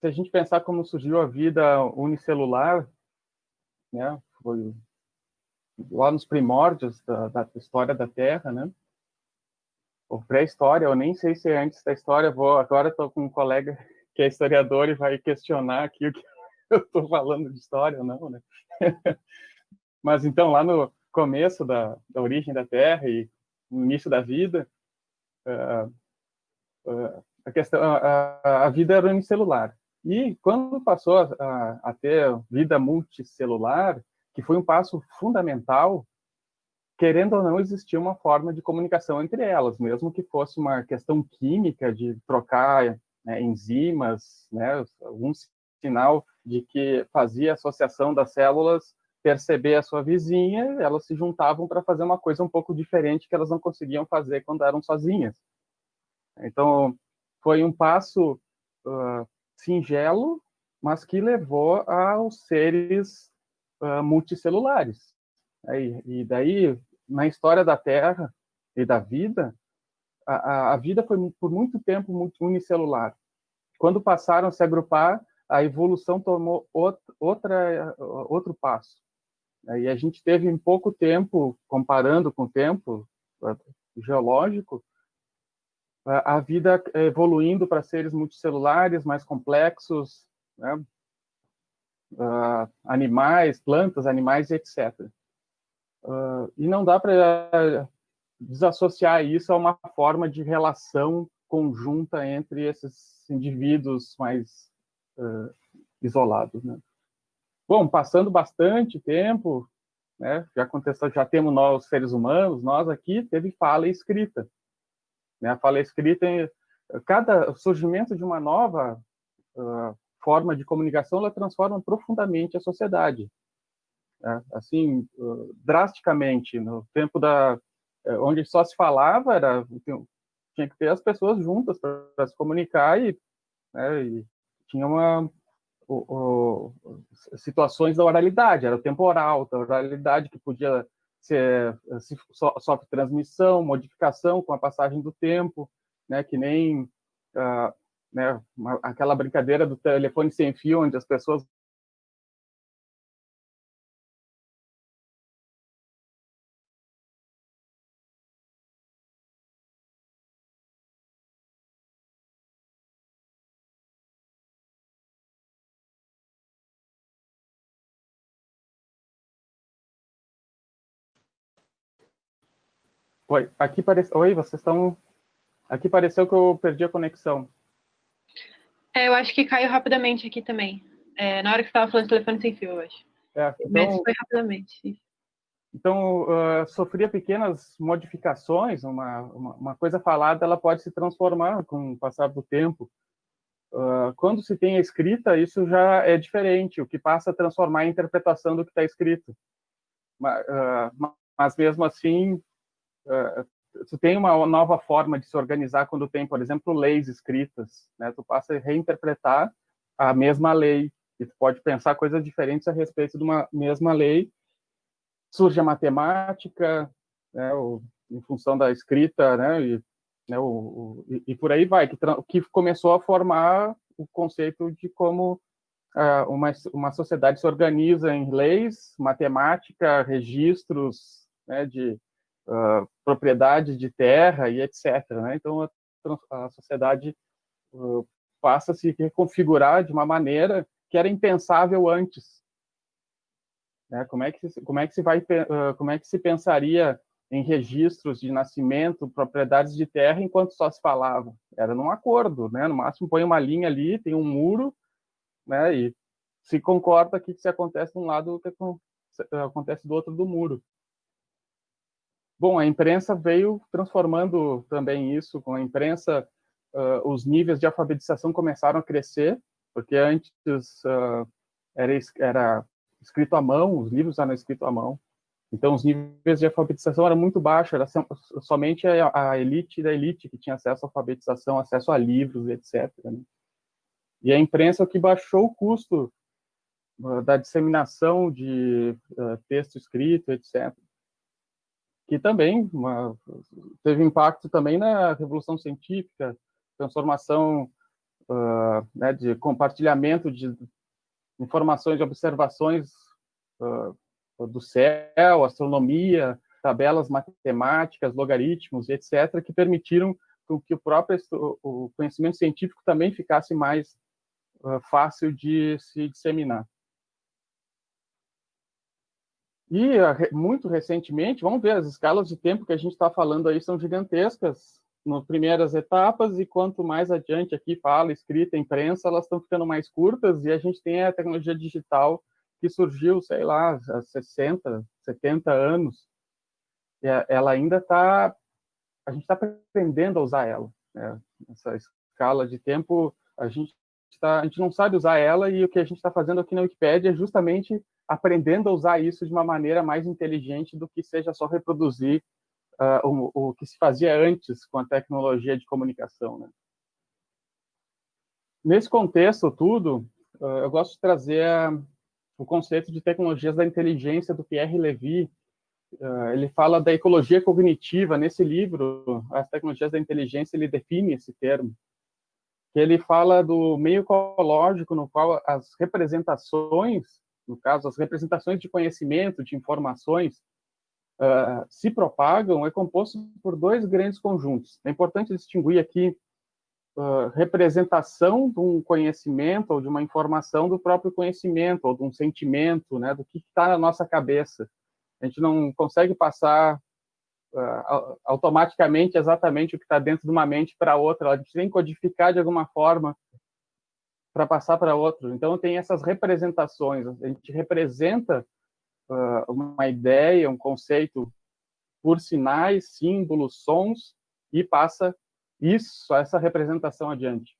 Speaker 7: se a gente pensar como surgiu a vida unicelular, né, foi lá nos primórdios da, da história da Terra, né, ou pré-história, eu nem sei se é antes da história, vou agora estou com um colega que é historiador e vai questionar aqui o que eu estou falando de história ou não, né? Mas então, lá no começo da, da origem da Terra e no início da vida, uh, uh, a questão, a, a, vida era unicelular. E quando passou a, a, ter vida multicelular, que foi um passo fundamental, querendo ou não, existia uma forma de comunicação entre elas, mesmo que fosse uma questão química de trocar né, enzimas, né, algum sinal de que fazia associação das células perceber a sua vizinha, elas se juntavam para fazer uma coisa um pouco diferente que elas não conseguiam fazer quando eram sozinhas. Então, foi um passo uh, singelo, mas que levou aos seres uh, multicelulares. E, e daí, na história da Terra e da vida, a, a vida foi por muito tempo muito unicelular. Quando passaram a se agrupar, a evolução tomou outra, outro passo. E a gente teve em pouco tempo, comparando com o tempo geológico, a vida evoluindo para seres multicelulares, mais complexos, né? uh, animais, plantas, animais, etc. Uh, e não dá para desassociar isso a uma forma de relação conjunta entre esses indivíduos mais uh, isolados. Né? Bom, passando bastante tempo, né, já aconteceu, já temos nós seres humanos, nós aqui teve fala escrita. Né? A fala escrita, cada surgimento de uma nova uh, forma de comunicação, ela transforma profundamente a sociedade. Né? Assim, uh, drasticamente, no tempo da onde só se falava era tinha que ter as pessoas juntas para se comunicar e, né, e tinha uma o, o, situações da oralidade, era o temporal, da oralidade que podia ser se, sofre transmissão, modificação com a passagem do tempo, né, que nem uh, né, uma, aquela brincadeira do telefone sem fio, onde as pessoas Oi, aqui parece. Oi, vocês estão. Aqui pareceu que eu perdi a conexão.
Speaker 1: É, eu acho que caiu rapidamente aqui também. É, na hora que você estava falando de telefone sem fio, eu acho. É, então, Mas foi rapidamente.
Speaker 7: Então, uh, sofria pequenas modificações, uma, uma, uma, coisa falada ela pode se transformar com o passar do tempo. Uh, quando se tem a escrita, isso já é diferente, o que passa a transformar a interpretação do que está escrito. Mas, uh, mas mesmo assim, tu tem uma nova forma de se organizar quando tem, por exemplo, leis escritas, né? Tu passa a reinterpretar a mesma lei e tu pode pensar coisas diferentes a respeito de uma mesma lei. Surge a matemática, né? O, em função da escrita, né? E, né? O, o, e por aí vai, que, que começou a formar o conceito de como uh, uma, uma sociedade se organiza em leis, matemática, registros, né? De uh, propriedades de terra e etc. Né? Então, a, a sociedade uh, passa a se reconfigurar de uma maneira que era impensável antes. Né? Como, é que, como, é que se vai, uh, como é que se pensaria em registros de nascimento, propriedades de terra, enquanto só se falava? Era num acordo, né? no máximo põe uma linha ali, tem um muro, né? e se concorda que se acontece de um lado, o que acontece do outro do muro. Bom, a imprensa veio transformando também isso, com a imprensa, uh, os níveis de alfabetização começaram a crescer, porque antes uh, era, era escrito à mão, os livros eram escritos à mão, então os níveis de alfabetização eram muito baixos, era somente a, a elite da elite que tinha acesso à alfabetização, acesso a livros, etc. Né? E a imprensa é que baixou o custo uh, da disseminação de texto escrito, etc que também uma, teve impacto também na revolução científica, transformação uh, né, de compartilhamento de informações, de observações uh, do céu, astronomia, tabelas matemáticas, logaritmos, etc., que permitiram que o próprio o conhecimento científico também ficasse mais uh, fácil de se disseminar. E muito recentemente, vamos ver, as escalas de tempo que a gente está falando aí são gigantescas nas primeiras etapas, e quanto mais adiante aqui fala, escrita, imprensa, elas estão ficando mais curtas, e a gente tem a tecnologia digital que surgiu, sei lá, há 60, 70 anos, ela ainda está, a gente está aprendendo a usar ela. Né? Essa escala de tempo, a gente, tá, a gente não sabe usar ela, e o que a gente está fazendo aqui na Wikipedia é justamente aprendendo a usar isso de uma maneira mais inteligente do que seja só reproduzir uh, o, o, que se fazia antes com a tecnologia de comunicação. Né? Nesse contexto tudo, uh, eu gosto de trazer uh, o conceito de tecnologias da inteligência do Pierre Levy. ele fala da ecologia cognitiva. Nesse livro, As Tecnologias da Inteligência, ele define esse termo. Ele fala do meio ecológico no qual as representações no caso, as representações de conhecimento, de informações, uh, se propagam, é composto por dois grandes conjuntos. É importante distinguir aqui uh, representação de um conhecimento ou de uma informação do próprio conhecimento, ou de um sentimento, né, do que está na nossa cabeça. A gente não consegue passar uh, automaticamente exatamente o que está dentro de uma mente para outra, a gente tem que codificar de alguma forma para passar para outro. Então, tem essas representações. A gente representa uh, uma ideia, um conceito por sinais, símbolos, sons e passa isso, essa representação adiante.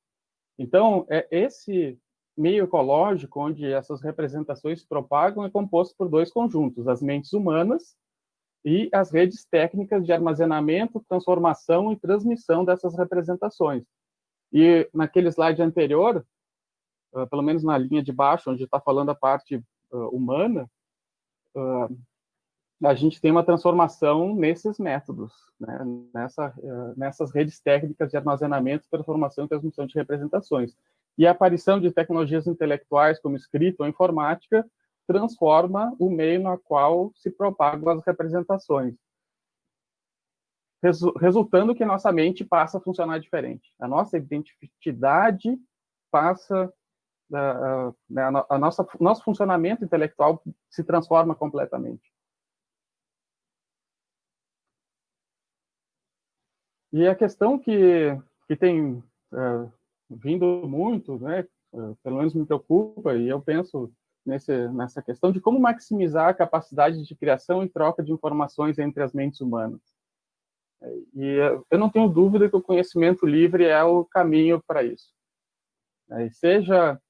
Speaker 7: Então, é esse meio ecológico onde essas representações se propagam é composto por dois conjuntos, as mentes humanas e as redes técnicas de armazenamento, transformação e transmissão dessas representações. E naquele slide anterior, uh, pelo menos na linha de baixo, onde está falando a parte uh, humana, uh, a gente tem uma transformação nesses métodos, né? Nessa, nessas redes técnicas de armazenamento, transformação e transmissão de representações. E a aparição de tecnologias intelectuais, como escrita ou informática, transforma o meio no qual se propagam as representações resultando que nossa mente passa a funcionar diferente. A nossa identidade passa a, né, a, a nossa nosso funcionamento intelectual se transforma completamente. E a questão que que tem é, vindo muito, né, é, pelo menos me preocupa e eu penso nesse, nessa questão de como maximizar a capacidade de criação e troca de informações entre as mentes humanas. E eu não tenho dúvida que o conhecimento livre é o caminho para isso. Seja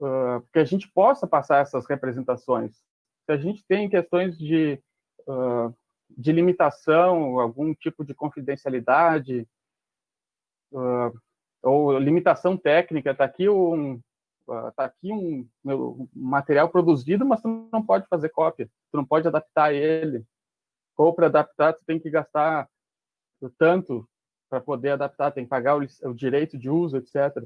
Speaker 7: uh, que a gente possa passar essas representações. Se a gente tem questões de, uh, de limitação, algum tipo de confidencialidade, uh, ou limitação técnica, está aqui um tá aqui um, material produzido, mas tu não pode fazer cópia, tu não pode adaptar ele. Ou para adaptar, tu tem que gastar tanto para poder adaptar, tem que pagar o, o direito de uso, etc.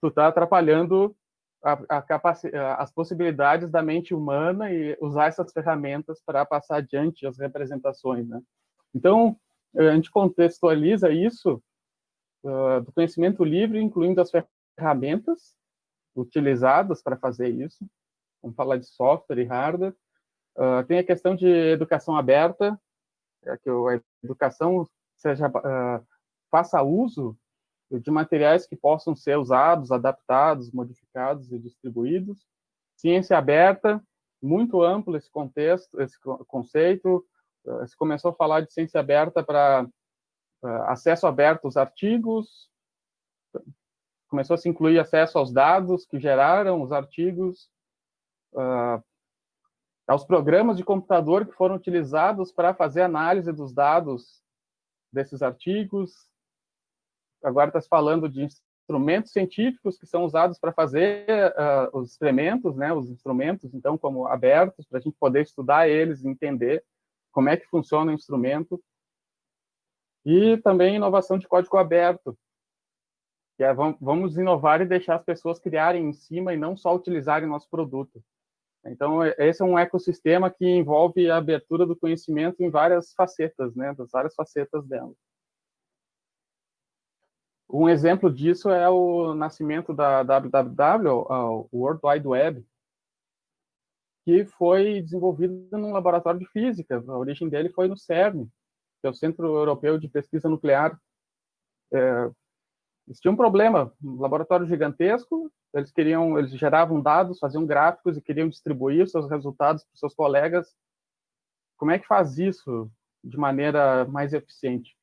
Speaker 7: Tu está atrapalhando a, a as possibilidades da mente humana e usar essas ferramentas para passar adiante as representações, né? Então, a gente contextualiza isso uh, do conhecimento livre, incluindo as ferramentas utilizadas para fazer isso. Vamos falar de software e hardware. Uh, tem a questão de educação aberta, é que a educação seja uh, faça uso de materiais que possam ser usados, adaptados, modificados e distribuídos. ciência aberta, muito amplo esse contexto, esse conceito. Se começou a falar de ciência aberta para acesso aberto aos artigos, começou a se incluir acesso aos dados que geraram os artigos, uh, aos programas de computador que foram utilizados para fazer análise dos dados desses artigos. Agora está se falando de instrumentos científicos que são usados para fazer uh, os experimentos, né, os instrumentos, então, como abertos, para a gente poder estudar eles, entender como é que funciona o instrumento. E também inovação de código aberto, que é vamos inovar e deixar as pessoas criarem em cima e não só utilizarem nosso produto. Então, esse é um ecossistema que envolve a abertura do conhecimento em várias facetas, né, das várias facetas dela. Um exemplo disso é o nascimento da WWW, o World Wide Web, que foi desenvolvido num laboratório de física. A origem dele foi no CERN, que é o Centro Europeu de Pesquisa Nuclear. É, eles tinham um problema, um laboratório gigantesco, eles queriam, eles geravam dados, faziam gráficos e queriam distribuir seus resultados para seus colegas. Como é que faz isso de maneira mais eficiente?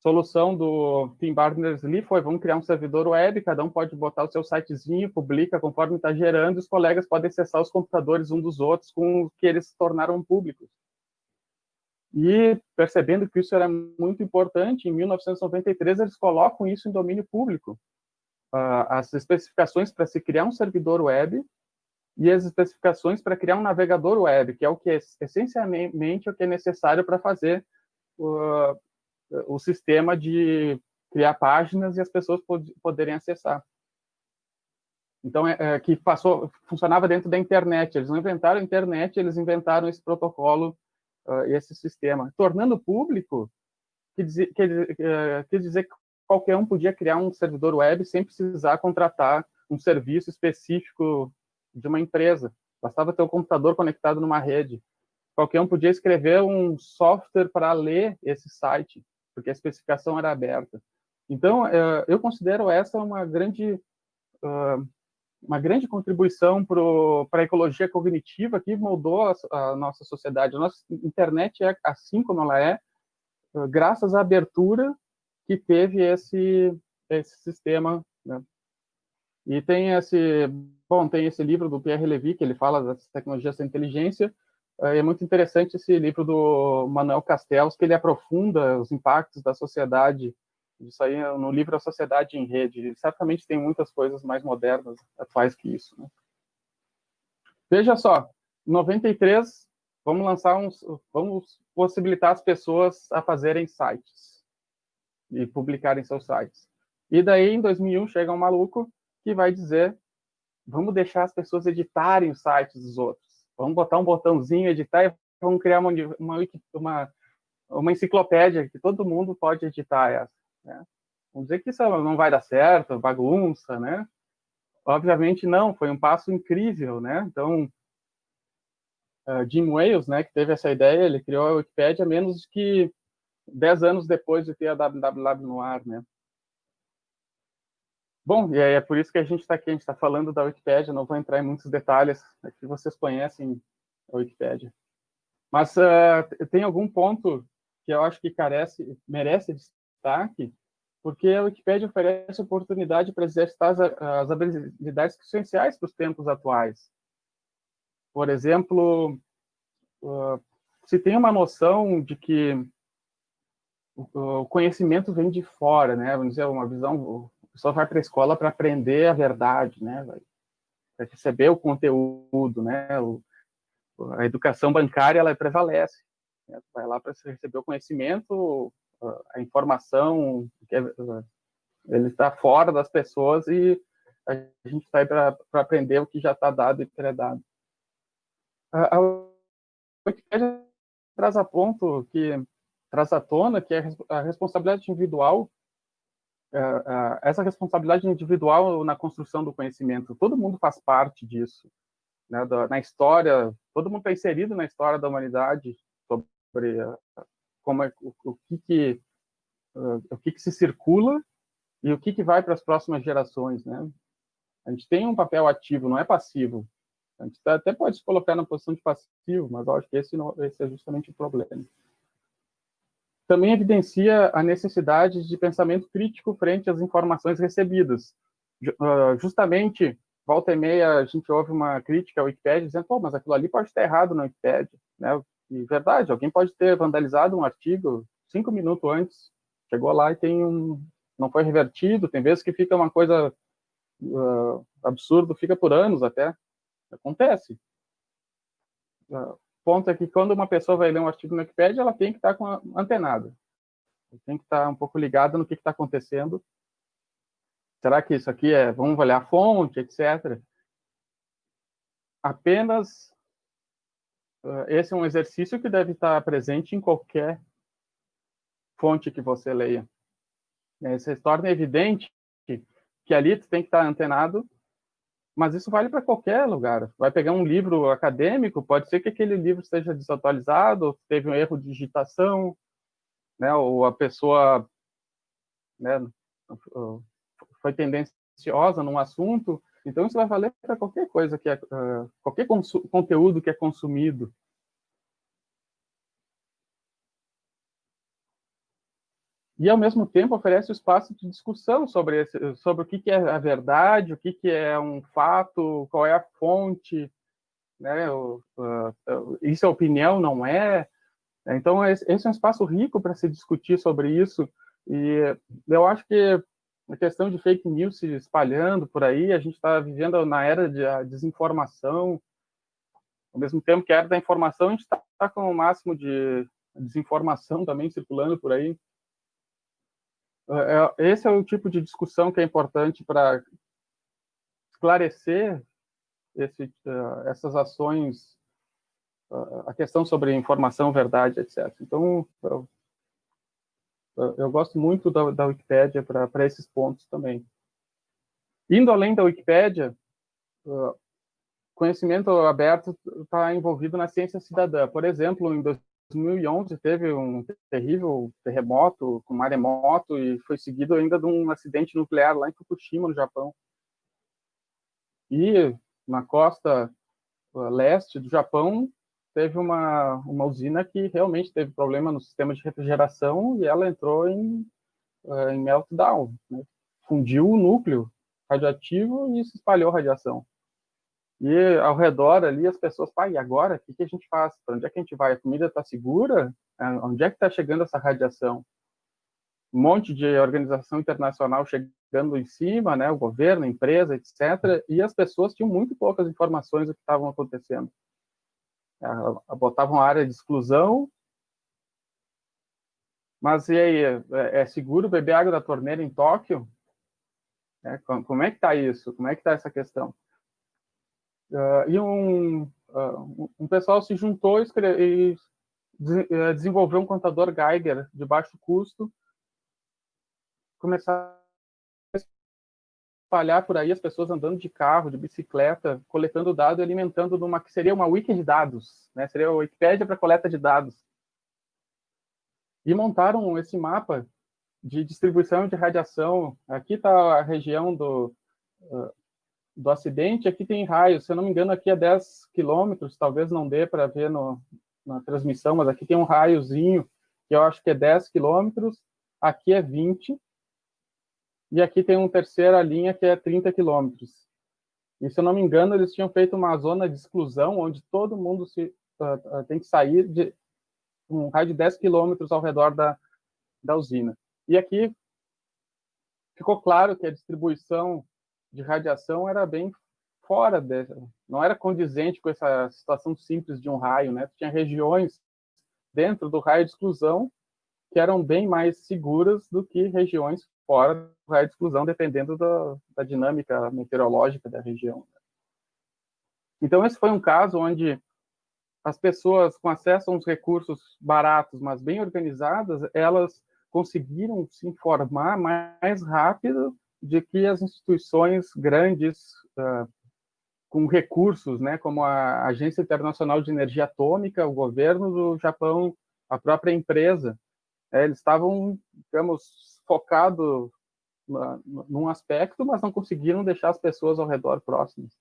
Speaker 7: Solução do Tim Berners-Lee foi, vamos criar um servidor web, cada um pode botar o seu sitezinho, publica conforme está gerando, e os colegas podem acessar os computadores um dos outros com o que eles se tornaram públicos. E percebendo que isso era muito importante, em 1993 eles colocam isso em domínio público. Uh, as especificações para se criar um servidor web e as especificações para criar um navegador web, que é o que é essencialmente o que é necessário para fazer uh, o sistema de criar páginas e as pessoas pod poderem acessar. Então, é, é, que passou, funcionava dentro da internet. Eles não inventaram a internet, eles inventaram esse protocolo uh, esse sistema, tornando público, quer dizer, quer, quer dizer que qualquer um podia criar um servidor web sem precisar contratar um serviço específico de uma empresa. Bastava ter o um computador conectado numa rede. Qualquer um podia escrever um software para ler esse site, porque a especificação era aberta. Então, eu considero essa uma grande uma grande contribuição para a ecologia cognitiva que moldou a, nossa sociedade. A nossa internet é assim como ela é, graças à abertura que teve esse, esse sistema. Né? E tem esse, bom, tem esse livro do Pierre Levy, que ele fala das tecnologias da inteligência, é muito interessante esse livro do Manuel Castells, que ele aprofunda os impactos da sociedade isso aí no livro A Sociedade em Rede. Certamente tem muitas coisas mais modernas, atuais que isso. Né? Veja só, em 93, vamos lançar uns, vamos possibilitar as pessoas a fazerem sites e publicarem seus sites. E daí, em 2001, chega um maluco que vai dizer, vamos deixar as pessoas editarem os sites dos outros. Vamos botar um botãozinho, editar e vamos criar uma, uma, uma, uma enciclopédia que todo mundo pode editar essa. Né? Vamos dizer que isso não vai dar certo, bagunça, né? Obviamente não, foi um passo incrível, né? Então, uh, Jim Wales, né, que teve essa ideia, ele criou a Wikipédia menos que 10 anos depois de ter a www no ar, né? Bom, e é por isso que a gente está aqui, a gente está falando da Wikipédia, não vou entrar em muitos detalhes, aqui vocês conhecem a Wikipédia. Mas uh, tem algum ponto que eu acho que carece, merece destaque, porque a Wikipédia oferece oportunidade para exercitar as, as habilidades essenciais para os tempos atuais. Por exemplo, uh, se tem uma noção de que o conhecimento vem de fora, né? Vamos dizer, uma visão, o pessoal vai para a escola para aprender a verdade, né? Para receber o conteúdo, né? O, a educação bancária, ela prevalece. Né? Vai lá para receber o conhecimento, a informação, é, ele está fora das pessoas e a gente está aí para aprender o que já está dado e pré-dado. A, a Wikipédia traz a ponto que traz à tona que a responsabilidade individual essa responsabilidade individual na construção do conhecimento, todo mundo faz parte disso. Né? Na história, todo mundo está inserido na história da humanidade sobre como é, o, o que que o que que se circula e o que que vai para as próximas gerações, né? A gente tem um papel ativo, não é passivo. A gente tá, até pode se colocar na posição de passivo, mas acho que esse, não, esse é justamente o problema. Também evidencia a necessidade de pensamento crítico frente às informações recebidas. Ah, justamente, volta e meia, a gente ouve uma crítica ao Wikipedia dizendo, pô, mas aquilo ali pode estar errado no Wikipedia. Né? E verdade, alguém pode ter vandalizado um artigo cinco minutos antes, chegou lá e tem um, não foi revertido, tem vezes que fica uma coisa uh, absurdo, fica por anos até, acontece. Uh, ponto é que quando uma pessoa vai ler um artigo no Wikipedia, ela tem que estar com antenada, tem que estar um pouco ligada no que está acontecendo. Será que isso aqui é, vamos olhar a fonte, etc. Apenas esse é um exercício que deve estar presente em qualquer fonte que você leia. Você torna evidente que ali tu tem que estar antenado, mas isso vale para qualquer lugar. Vai pegar um livro acadêmico, pode ser que aquele livro esteja desatualizado, teve um erro de digitação, né, ou a pessoa né, foi tendenciosa num assunto, então, isso vai valer para qualquer coisa, que é, uh, qualquer conteúdo que é consumido. E, ao mesmo tempo, oferece espaço de discussão sobre, esse, sobre o que, que é a verdade, o que, que é um fato, qual é a fonte, né? O, uh, isso é opinião, não é? Então, esse é um espaço rico para se discutir sobre isso. E eu acho que a questão de fake news se espalhando por aí, a gente está vivendo na era de desinformação, ao mesmo tempo que a era da informação, a gente está tá com o máximo de desinformação também circulando por aí. É, é, esse é o tipo de discussão que é importante para esclarecer esse, uh, essas ações, a questão sobre informação, verdade, etc. Então, eu eu gosto muito da, da Wikipédia para esses pontos também. Indo além da Wikipédia, conhecimento aberto está envolvido na ciência cidadã. Por exemplo, em 2011 teve um terrível terremoto com maremoto e foi seguido ainda de um acidente nuclear lá em Fukushima, no Japão. E na costa uh, leste do Japão teve uma, uma usina que realmente teve problema no sistema de refrigeração e ela entrou em, uh, em meltdown, né? fundiu o núcleo radioativo e se espalhou radiação. E ao redor ali as pessoas, pai, e agora? O que, que a gente faz? Para onde é que a gente vai? A comida está segura? É, onde é que está chegando essa radiação? Um monte de organização internacional chegando em cima, né? O governo, a empresa, etc. E as pessoas tinham muito poucas informações do que estavam acontecendo botavam uma área de exclusão. Mas e aí, é, é seguro beber água da torneira em Tóquio? É, como é que está isso? Como é que está essa questão? Uh, e um, uh, um pessoal se juntou e, e desenvolveu um contador Geiger de baixo custo, começar espalhar por aí as pessoas andando de carro, de bicicleta, coletando dados e alimentando numa que seria uma wiki de dados, né? Seria a Wikipédia para coleta de dados. E montaram esse mapa de distribuição de radiação. Aqui está a região do, uh, do acidente, aqui tem raios. Se eu não me engano, aqui é 10 quilômetros, talvez não dê para ver no, na transmissão, mas aqui tem um raiozinho que eu acho que é 10 quilômetros, aqui é 20, e aqui tem uma terceira linha que é 30 quilômetros. E se eu não me engano, eles tinham feito uma zona de exclusão onde todo mundo se, uh, uh, tem que sair de um raio de 10 quilômetros ao redor da, da usina. E aqui ficou claro que a distribuição de radiação era bem fora dessa, não era condizente com essa situação simples de um raio, né? Tinha regiões dentro do raio de exclusão que eram bem mais seguras do que regiões fora do raio de exclusão, dependendo da, da dinâmica meteorológica da região. Então, esse foi um caso onde as pessoas com acesso a uns recursos baratos, mas bem organizadas, elas conseguiram se informar mais rápido de que as instituições grandes uh, com recursos, né, como a Agência Internacional de Energia Atômica, o governo do Japão, a própria empresa, é, eles estavam, digamos, focado num aspecto, mas não conseguiram deixar as pessoas ao redor próximas.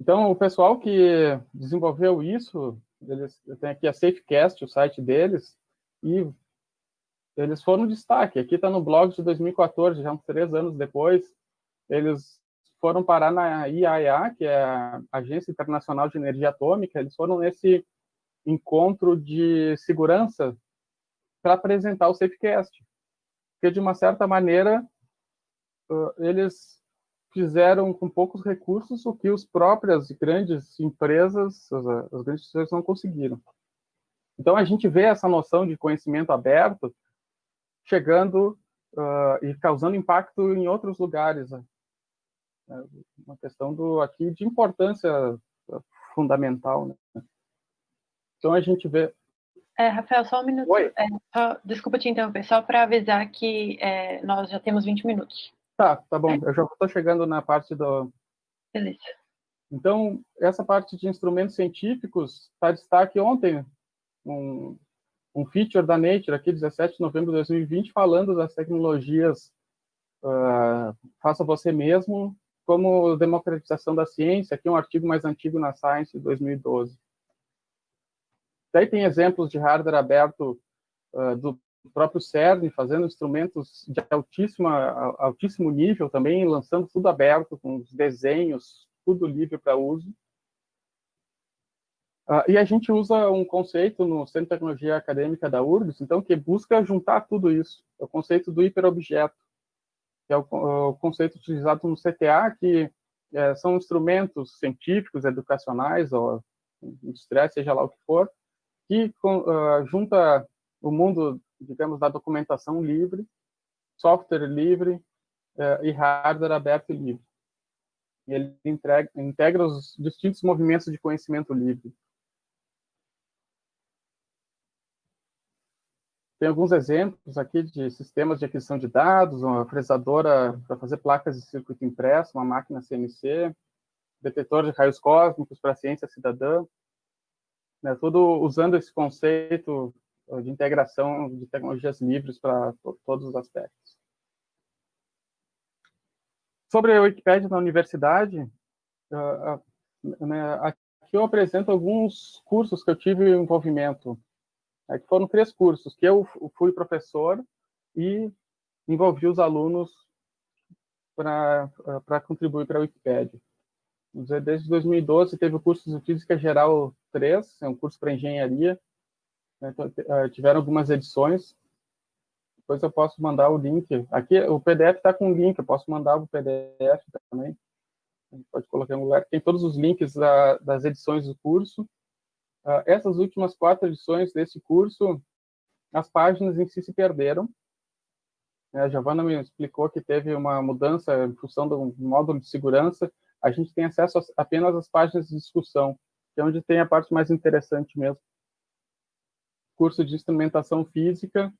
Speaker 7: Então, o pessoal que desenvolveu isso, eles tem aqui a Safecast, o site deles, e eles foram destaque. Aqui está no blog de 2014, já uns três anos depois, eles foram parar na IAEA, que é a Agência Internacional de Energia Atômica, eles foram nesse encontro de segurança para apresentar o Safecast. Porque, de uma certa maneira, eles fizeram com poucos recursos o que as próprias grandes empresas, as, grandes empresas não conseguiram. Então, a gente vê essa noção de conhecimento aberto chegando uh, e causando impacto em outros lugares. Né? É uma questão do aqui de importância fundamental. Né? Então, a gente vê
Speaker 1: é, Rafael, só um minuto. Oi. É, só, desculpa te interromper, só para avisar que é, nós já temos 20 minutos.
Speaker 7: Tá, tá bom. Eu já estou chegando na parte do.
Speaker 1: Beleza.
Speaker 7: Então, essa parte de instrumentos científicos está destaque ontem, um, um feature da Nature, aqui, 17 de novembro de 2020, falando das tecnologias uh, faça você mesmo, como democratização da ciência. Aqui um artigo mais antigo na Science, de 2012. Daí tem exemplos de hardware aberto uh, do próprio CERN, fazendo instrumentos de altíssima, altíssimo nível também, lançando tudo aberto, com os desenhos, tudo livre para uso. Uh, e a gente usa um conceito no Centro de Tecnologia Acadêmica da URGS, então, que busca juntar tudo isso. É o conceito do hiperobjeto, que é o, o conceito utilizado no CTA, que é, são instrumentos científicos, educacionais, ou industriais, seja lá o que for, que uh, junta o mundo, digamos, da documentação livre, software livre uh, e hardware aberto e livre. Ele integra os distintos movimentos de conhecimento livre. Tem alguns exemplos aqui de sistemas de aquisição de dados, uma fresadora para fazer placas de circuito impresso, uma máquina CNC, detetor de raios cósmicos para ciência cidadã, né, tudo usando esse conceito de integração de tecnologias livres para todos os aspectos. Sobre a Wikipédia na universidade, uh, uh, né, aqui eu apresento alguns cursos que eu tive envolvimento. Aqui foram três cursos, que eu fui professor e envolvi os alunos para contribuir para a Wikipédia. Desde 2012 teve o curso de Física Geral 3, é um curso para engenharia. Né, então, eh, tiveram algumas edições. Depois eu posso mandar o link. Aqui o PDF está com o link, eu posso mandar o PDF também. A gente pode colocar em um lugar. Tem todos os links da, das edições do curso. Uh, essas últimas quatro edições desse curso, as páginas em si se perderam. A Giovana me explicou que teve uma mudança em função do módulo de segurança. A gente tem acesso apenas às páginas de discussão que é onde tem a parte mais interessante mesmo. Curso de instrumentação física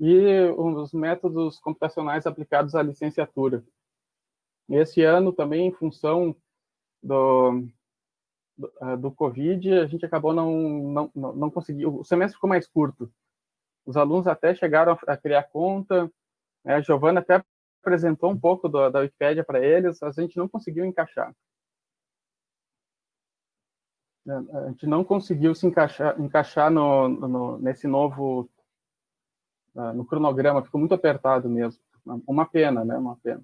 Speaker 7: e os métodos computacionais aplicados à licenciatura. Esse ano também, em função do, do, ah, do Covid, a gente acabou não, não, não, não conseguiu, o semestre ficou mais curto. Os alunos até chegaram a criar conta, né? a Giovana até apresentou um pouco do, da Wikipédia para eles, a gente não conseguiu encaixar. Né, a gente não conseguiu se encaixar, encaixar no, no, nesse novo uh, no cronograma, ficou muito apertado mesmo. Uma pena, né? Uma pena.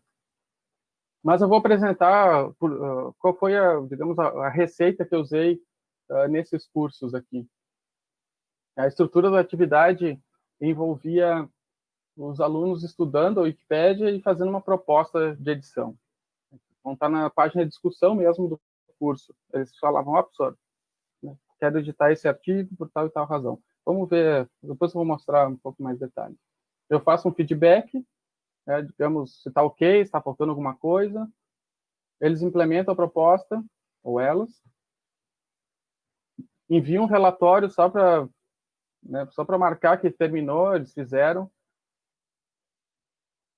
Speaker 7: Mas eu vou apresentar por, uh, qual foi a, digamos, a, a, receita que eu usei uh, nesses cursos aqui. A estrutura da atividade envolvia os alunos estudando a Wikipédia e fazendo uma proposta de edição. Vão estar na página de discussão mesmo do curso. Eles falavam, ó, professor, quero editar esse artigo por tal e tal razão. Vamos ver, depois eu vou mostrar um pouco mais detalhes. Eu faço um feedback, né, digamos, se está ok, está faltando alguma coisa. Eles implementam a proposta, ou elas, enviam um relatório só para né, só para marcar que terminou, eles fizeram.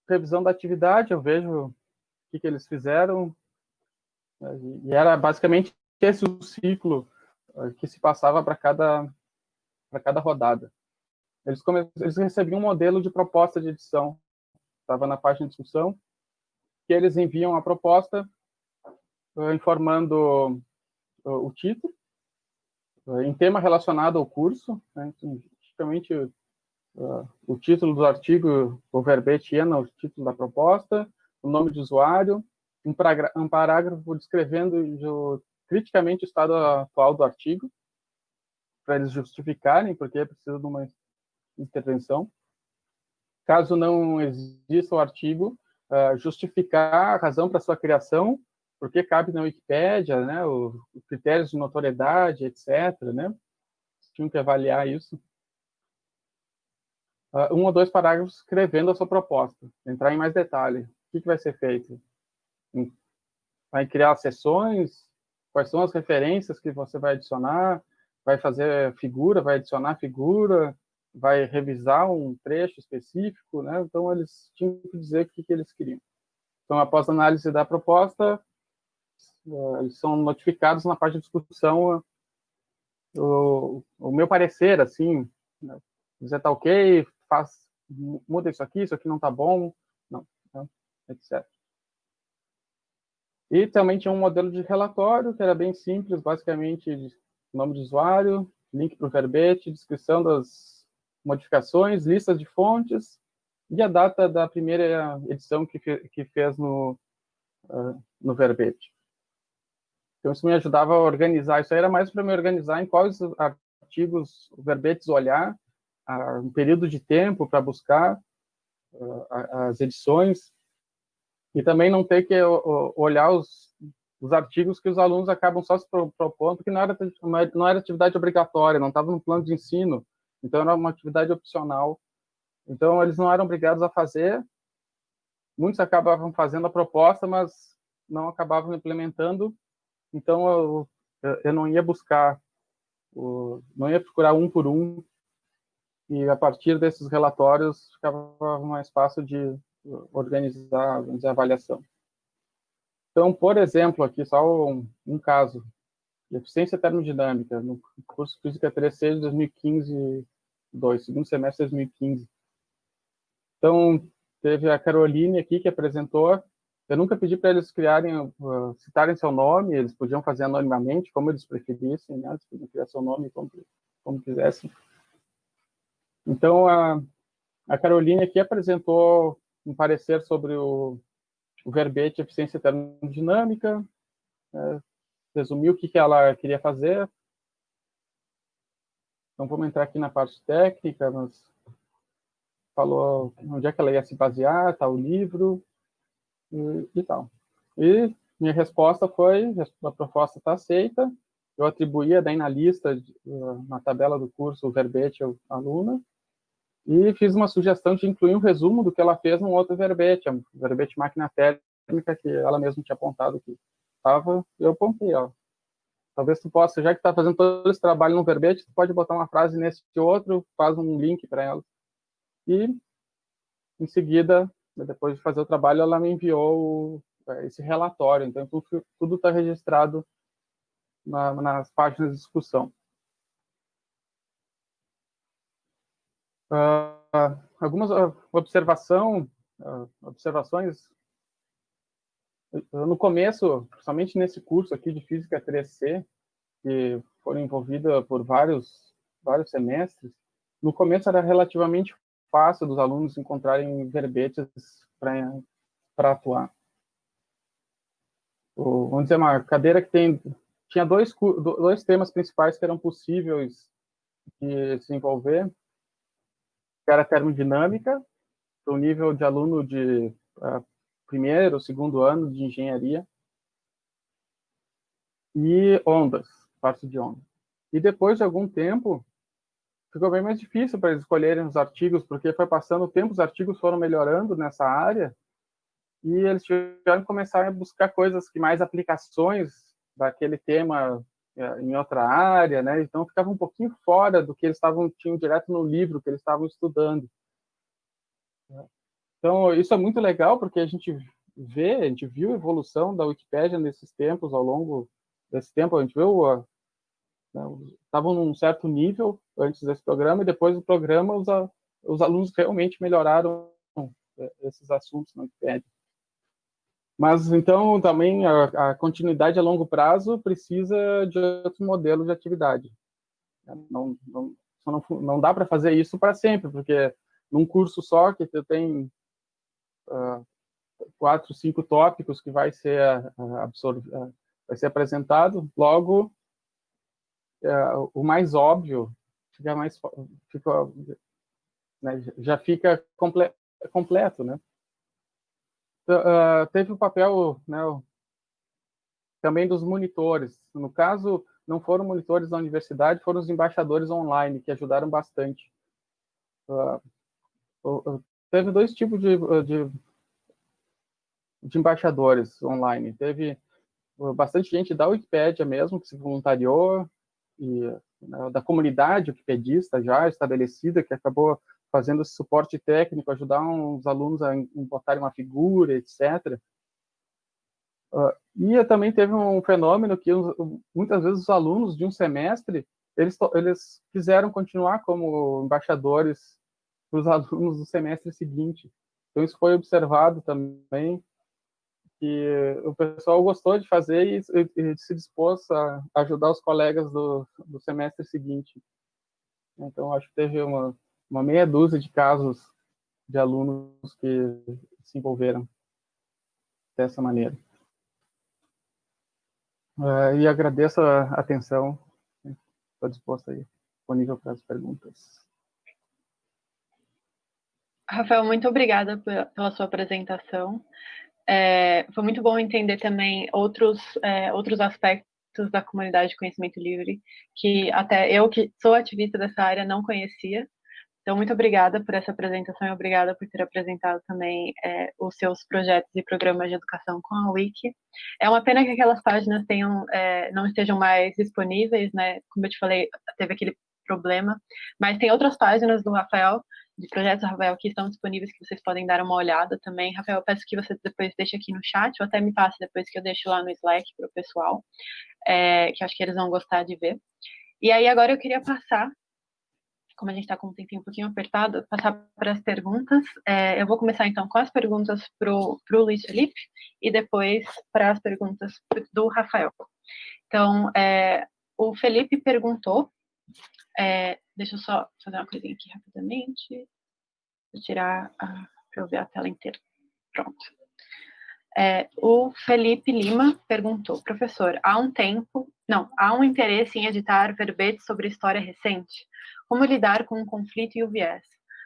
Speaker 7: Revisão da atividade, eu vejo o que, que eles fizeram. Né, e era basicamente esse o ciclo que se passava para cada para cada rodada. eles, eles recebiam um modelo de proposta de edição, estava na página de discussão, que eles enviam a proposta uh, informando uh, o título, uh, em tema relacionado ao curso, né? Então, tipicamente o título do artigo, o verbete ia no título da proposta, o nome de usuário, um, um parágrafo descrevendo o, criticamente o estado atual do artigo, para eles justificarem porque é preciso de uma intervenção. Caso não exista o artigo, uh, justificar a razão para sua criação, porque cabe na Wikipédia, né, os critérios de notoriedade, etc. Né? Tinham que avaliar isso. Uh, um ou dois parágrafos escrevendo a sua proposta, entrar em mais detalhe. O que, que vai ser feito? Vai criar sessões? Quais são as referências que você vai adicionar? Vai fazer figura? Vai adicionar figura? Vai revisar um trecho específico, né? Então eles tinham que dizer o que, eles queriam. Então, após a análise da proposta, eh, eles são notificados na parte de discussão o, o meu parecer, assim, né? dizer tá ok, faz, muda isso aqui, isso aqui não tá bom, não, né? etc. E também tinha um modelo de relatório que era bem simples, basicamente nome de usuário, link para o verbete, descrição das modificações, listas de fontes e a data da primeira edição que, que fez no, uh, no verbete. Então, isso me ajudava a organizar. Isso era mais para me organizar em quais artigos, verbetes olhar, uh, um período de tempo para buscar uh, as edições e também não ter que olhar os, os artigos que os alunos acabam só se propondo, porque não era, não era atividade obrigatória, não estava no plano de ensino. Então, era uma atividade opcional. Então, eles não eram obrigados a fazer. Muitos acabavam fazendo a proposta, mas não acabavam implementando. Então, eu, eu não ia buscar, não ia procurar um por um. E, a partir desses relatórios, ficava mais fácil de organizar, organizar a avaliação. Então, por exemplo, aqui só um, um caso eficiência termodinâmica no curso Física 3C de 2015 2022, segundo semestre de 2015. Então, teve a Caroline aqui que apresentou. Eu nunca pedi para eles criarem, uh, citarem seu nome, eles podiam fazer anonimamente, como eles preferissem, né? Eles podiam criar seu nome como, como quisessem. Então, a, a Caroline aqui apresentou um parecer sobre o, o verbete eficiência termodinâmica, é, resumiu o que, que ela queria fazer, então, vamos entrar aqui na parte técnica, mas falou onde é que ela ia se basear, tal livro e, e tal. E minha resposta foi, a proposta está aceita, eu atribuía daí na lista, na tabela do curso, o verbete ao aluna, e fiz uma sugestão de incluir um resumo do que ela fez num outro verbete, o verbete máquina térmica, que ela mesma tinha apontado que estava, eu apontei, ó, Talvez tu possa, já que está fazendo todo esse trabalho no verbete, tu pode botar uma frase nesse outro, faz um link para ela. E, em seguida, depois de fazer o trabalho, ela me enviou é, esse relatório. Então, tudo está registrado na, nas páginas de discussão. Uh, algumas uh, observação, uh, observações no começo, principalmente nesse curso aqui de Física 3C, que foram envolvidos por vários, vários semestres, no começo era relativamente fácil dos alunos encontrarem verbetes para atuar. O, vamos dizer, uma cadeira que tem, tinha dois, dois temas principais que eram possíveis de se envolver, que era termodinâmica, para o nível de aluno de uh, primeiro, segundo ano de engenharia, e ondas, parte de onda. E depois de algum tempo, ficou bem mais difícil para eles escolherem os artigos, porque foi passando o tempo, os artigos foram melhorando nessa área, e eles tiveram que começar a buscar coisas que mais aplicações daquele tema é, em outra área, né? Então ficava um pouquinho fora do que eles estavam tinham direto no livro que eles estavam estudando. Então, isso é muito legal, porque a gente vê, a gente viu a evolução da Wikipédia nesses tempos, ao longo desse tempo, a gente viu, estavam né, num certo nível, antes desse programa, e depois do programa os, os alunos realmente melhoraram é, esses assuntos na Wikipedia. Mas, então, também a, a, continuidade a longo prazo precisa de outro modelo de atividade. Não, não, não, não dá para fazer isso para sempre, porque num curso só que tem quatro, cinco tópicos que vai ser absorvido, uh, vai ser apresentado, logo o mais óbvio fica mais fica, né, já fica comple, completo, né? Uh, teve o papel né, também dos monitores. No caso, não foram monitores da universidade, foram os embaixadores online, que ajudaram bastante. Teve dois tipos de, de, de, embaixadores online. Teve bastante gente da Wikipédia mesmo, que se voluntariou, e né, da comunidade wikipedista já estabelecida, que acabou fazendo esse suporte técnico, ajudar uns alunos a botarem uma figura, etc. Uh, e também teve um fenômeno que muitas vezes os alunos de um semestre eles, eles quiseram continuar como embaixadores para os alunos do semestre seguinte. Então isso foi observado também que o pessoal gostou de fazer e, e se dispôs a ajudar os colegas do, do semestre seguinte. Então acho que teve uma uma meia dúzia de casos de alunos que se envolveram dessa maneira. Uh, e agradeço a atenção. Estou disposto aí, disponível para as perguntas.
Speaker 1: Rafael, muito obrigada pela sua apresentação. É, foi muito bom entender também outros, é, outros aspectos da comunidade de conhecimento livre que até eu, que sou ativista dessa área, não conhecia. Então, muito obrigada por essa apresentação e obrigada por ter apresentado também é, os seus projetos e programas de educação com a Wiki. É uma pena que aquelas páginas tenham, é, não estejam mais disponíveis, né? Como eu te falei, teve aquele problema, mas tem outras páginas do Rafael, de projetos Rafael, que estão disponíveis, que vocês podem dar uma olhada também. Rafael, peço que você depois deixe aqui no chat, ou até me passe depois que eu deixo lá no Slack para o pessoal, é, que acho que eles vão gostar de ver. E aí, agora eu queria passar como a gente está com um tempinho um pouquinho apertado, passar para as perguntas. É, eu vou começar então com as perguntas para o Luiz Felipe e depois para as perguntas do Rafael. Então, é, o Felipe perguntou, é, deixa eu só fazer uma coisinha aqui rapidamente, vou tirar para eu ver a tela inteira. Pronto. É, o Felipe Lima perguntou, professor, há um tempo, não, há um interesse em editar verbetes sobre história recente? Como lidar com o conflito e o viés?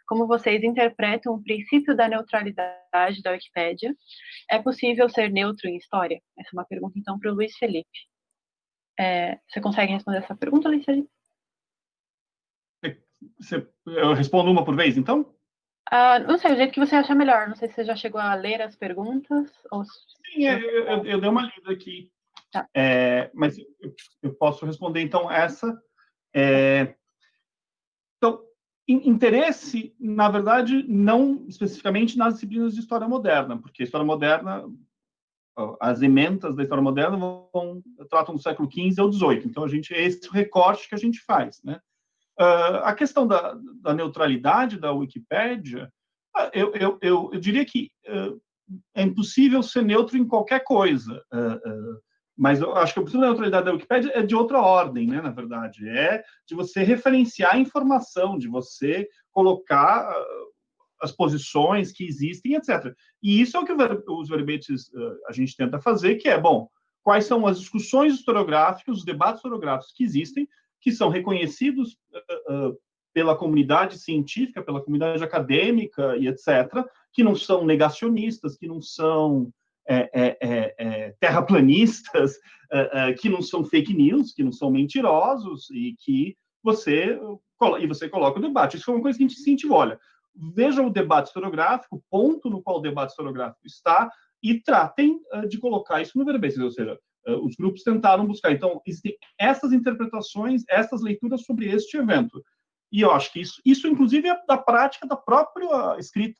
Speaker 1: Como vocês interpretam o princípio da neutralidade da Wikipédia? É possível ser neutro em história? Essa é uma pergunta, então, para o Luiz Felipe. É, você consegue responder essa pergunta, Luiz Felipe?
Speaker 6: Eu respondo uma por vez, então?
Speaker 1: Uh, não sei, o jeito que você acha melhor. Não sei se você já chegou a ler as perguntas. Ou...
Speaker 6: Sim, é, eu, eu, eu, dei uma lida aqui. Tá. É, mas eu, eu, posso responder, então, essa. É, então, interesse, na verdade, não especificamente nas disciplinas de história moderna, porque a história moderna, as ementas da história moderna vão, tratam do século XV ou XVIII. Então, a gente, esse é o recorte que a gente faz, né? Uh, a questão da, da, neutralidade da Wikipédia, ah, eu, eu, eu, eu diria que uh, é impossível ser neutro em qualquer coisa. Uh, mas eu acho que o princípio da neutralidade da Wikipédia é de outra ordem, né, na verdade. É de você referenciar a informação, de você colocar as posições que existem, etc. E isso é o que os verbetes a gente tenta fazer, que é, bom, quais são as discussões historiográficas, os debates historiográficos que existem, que são reconhecidos uh, pela comunidade científica, pela comunidade acadêmica e etc., que não são negacionistas, que não são é, é, é, é terraplanistas, que não são fake news, que não são mentirosos e que você e você coloca o debate. Isso é uma coisa que a gente incentiva. Olha, veja o debate historiográfico, o ponto no qual o debate historiográfico está e tratem de colocar isso no verbete, ou seja, os grupos tentaram buscar. Então, existem essas interpretações, essas leituras sobre este evento. E eu acho que isso, isso inclusive, é da prática da própria escrita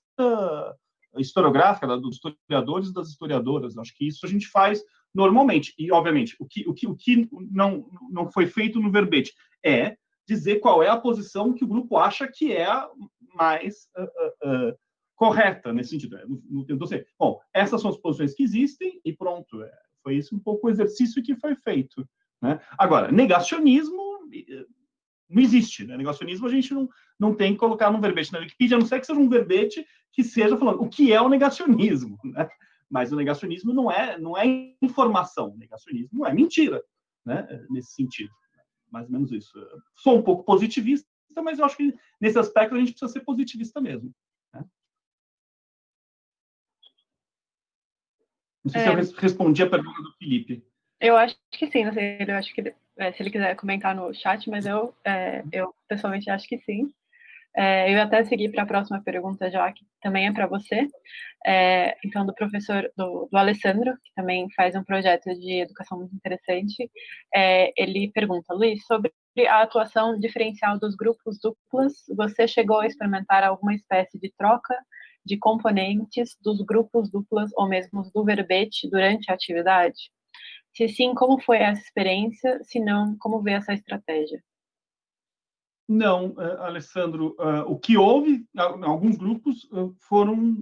Speaker 6: historiográfica, dos historiadores e das historiadoras. Acho que isso a gente faz normalmente. E, obviamente, o que, o que, o que não, não foi feito no verbete é dizer qual é a posição que o grupo acha que é a mais uh, uh, correta nesse sentido. Assim, bom, essas são as posições que existem e pronto. É, foi isso um pouco o exercício que foi feito. Né? Agora, negacionismo não existe. Né? Negacionismo a gente não, não tem que colocar num verbete na Wikipedia, a não ser que seja um verbete que seja falando o que é o negacionismo. Né? Mas o negacionismo não é, não é informação, o negacionismo é mentira, né? nesse sentido. Mais ou menos isso. Sou um pouco positivista, mas eu acho que nesse aspecto a gente precisa ser positivista mesmo. Né? Não sei é... se eu respondi a pergunta do Felipe.
Speaker 1: Eu acho que sim, não sei, eu acho que é, se ele quiser comentar no chat, mas eu, é, eu pessoalmente acho que sim. É, eu ia até seguir para a próxima pergunta já, que também é para você. É, então, do professor, do, do, Alessandro, que também faz um projeto de educação muito interessante, é, ele pergunta, Luiz, sobre a atuação diferencial dos grupos duplos, você chegou a experimentar alguma espécie de troca de componentes dos grupos duplas ou mesmo do verbete durante a atividade? Se sim, como foi essa experiência? Se não, como vê essa estratégia?
Speaker 6: Não, uh, Alessandro, uh, o que houve, alguns grupos uh, foram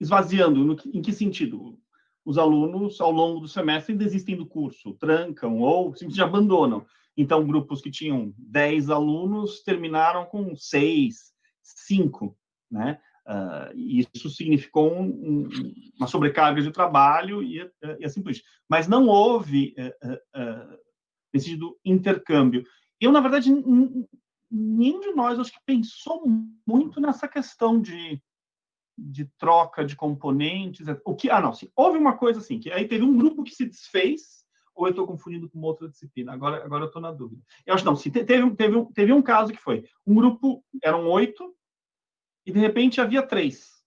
Speaker 6: esvaziando. Em que sentido? Os alunos, ao longo do semestre, desistem do curso, trancam ou simplesmente abandonam. Então, grupos que tinham 10 alunos terminaram com 6, 5, né? Uh, isso significou um, um, uma sobrecarga de trabalho e, e, assim por isso. Mas não houve uh, uh, esse intercâmbio. Eu, na verdade, nenhum de nós acho que pensou muito nessa questão de, de troca de componentes. O que? Ah, não. Sim, houve uma coisa assim que aí teve um grupo que se desfez. Ou eu estou confundindo com outra disciplina? Agora, agora eu estou na dúvida. Eu acho não. Se teve, teve, teve um caso que foi um grupo eram oito e de repente havia três.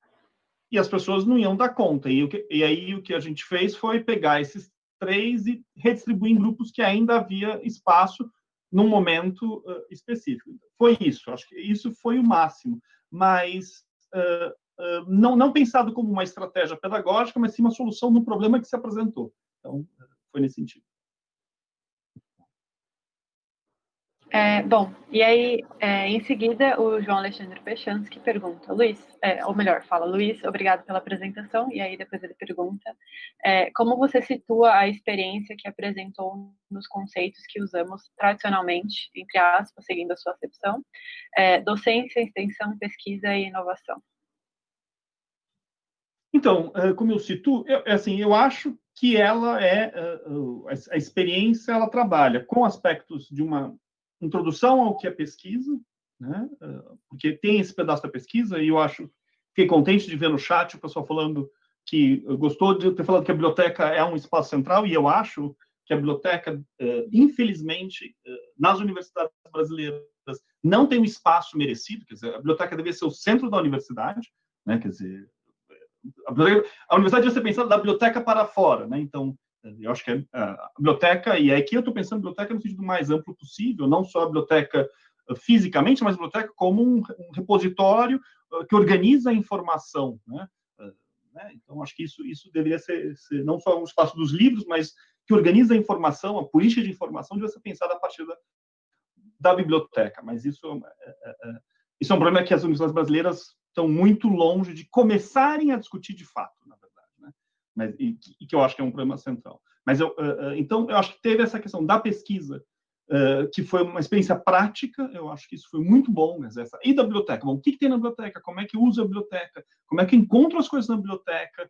Speaker 6: E as pessoas não iam dar conta. E, e aí o que a gente fez foi pegar esses três e redistribuir em grupos que ainda havia espaço num momento uh, específico. Foi isso, acho que isso foi o máximo. Mas uh, uh, não, não pensado como uma estratégia pedagógica, mas sim uma solução no problema que se apresentou. Então, foi nesse sentido.
Speaker 1: É, bom, e aí, é, em seguida, o João Alexandre Pechansky pergunta, Luiz, é, ou melhor, fala, Luiz, obrigado pela apresentação, e aí depois ele pergunta, é, como você situa a experiência que apresentou nos conceitos que usamos tradicionalmente, entre aspas, seguindo a sua acepção, é, docência, extensão, pesquisa e inovação?
Speaker 6: Então, é, como eu cito, eu, assim, eu acho que ela é a experiência, ela trabalha com aspectos de uma introdução ao que é pesquisa, né? Ah, porque tem esse pedaço da pesquisa e eu acho fiquei contente de ver no chat o pessoal falando que gostou de ter falado que a biblioteca é um espaço central e eu acho que a biblioteca, ah, infelizmente, ah, nas universidades brasileiras não tem um espaço merecido, quer dizer, a biblioteca deveria ser o centro da universidade, né? Quer dizer, a, a universidade deve ser pensada da biblioteca para fora, né? Então, eu acho que é, a biblioteca, e aqui eu estou pensando biblioteca no sentido mais amplo possível, não só a biblioteca uh, fisicamente, mas a biblioteca como um, repositório uh, que organiza a informação. Né? Uh, né? Então, acho que isso, isso deveria ser, ser, não só um espaço dos livros, mas que organiza a informação, a política de informação deve ser pensada a partir da, da biblioteca. Mas isso é, é, é, isso é um problema que as universidades brasileiras estão muito longe de começarem a discutir de fato. Mas, e, e, que eu acho que é um problema central. Mas eu, uh, uh, então, eu acho que teve essa questão da pesquisa, uh, que foi uma experiência prática, eu acho que isso foi muito bom, mas essa, e da biblioteca. Bom, o que, que tem na biblioteca? Como é que usa a biblioteca? Como é que encontra as coisas na biblioteca?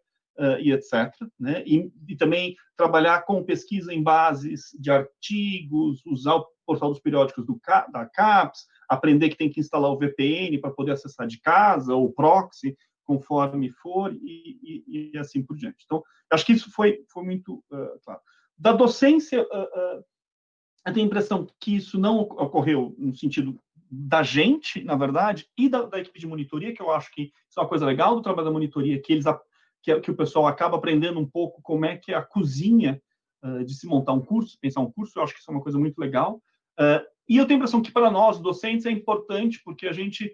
Speaker 6: e etc. Né? E, e, também trabalhar com pesquisa em bases de artigos, usar o portal dos periódicos do, da CAPES, aprender que tem que instalar o VPN para poder acessar de casa, ou proxy, conforme for e, e, e, assim por diante. Então, acho que isso foi, foi muito uh, claro. Da docência, uh, uh, eu tenho a impressão que isso não ocorreu no sentido da gente, na verdade, e da, da, equipe de monitoria, que eu acho que isso é uma coisa legal do trabalho da monitoria, que eles que, que o pessoal acaba aprendendo um pouco como é que é a cozinha de se montar um curso, pensar um curso, eu acho que isso é uma coisa muito legal. e eu tenho a impressão que para nós, docentes, é importante, porque a gente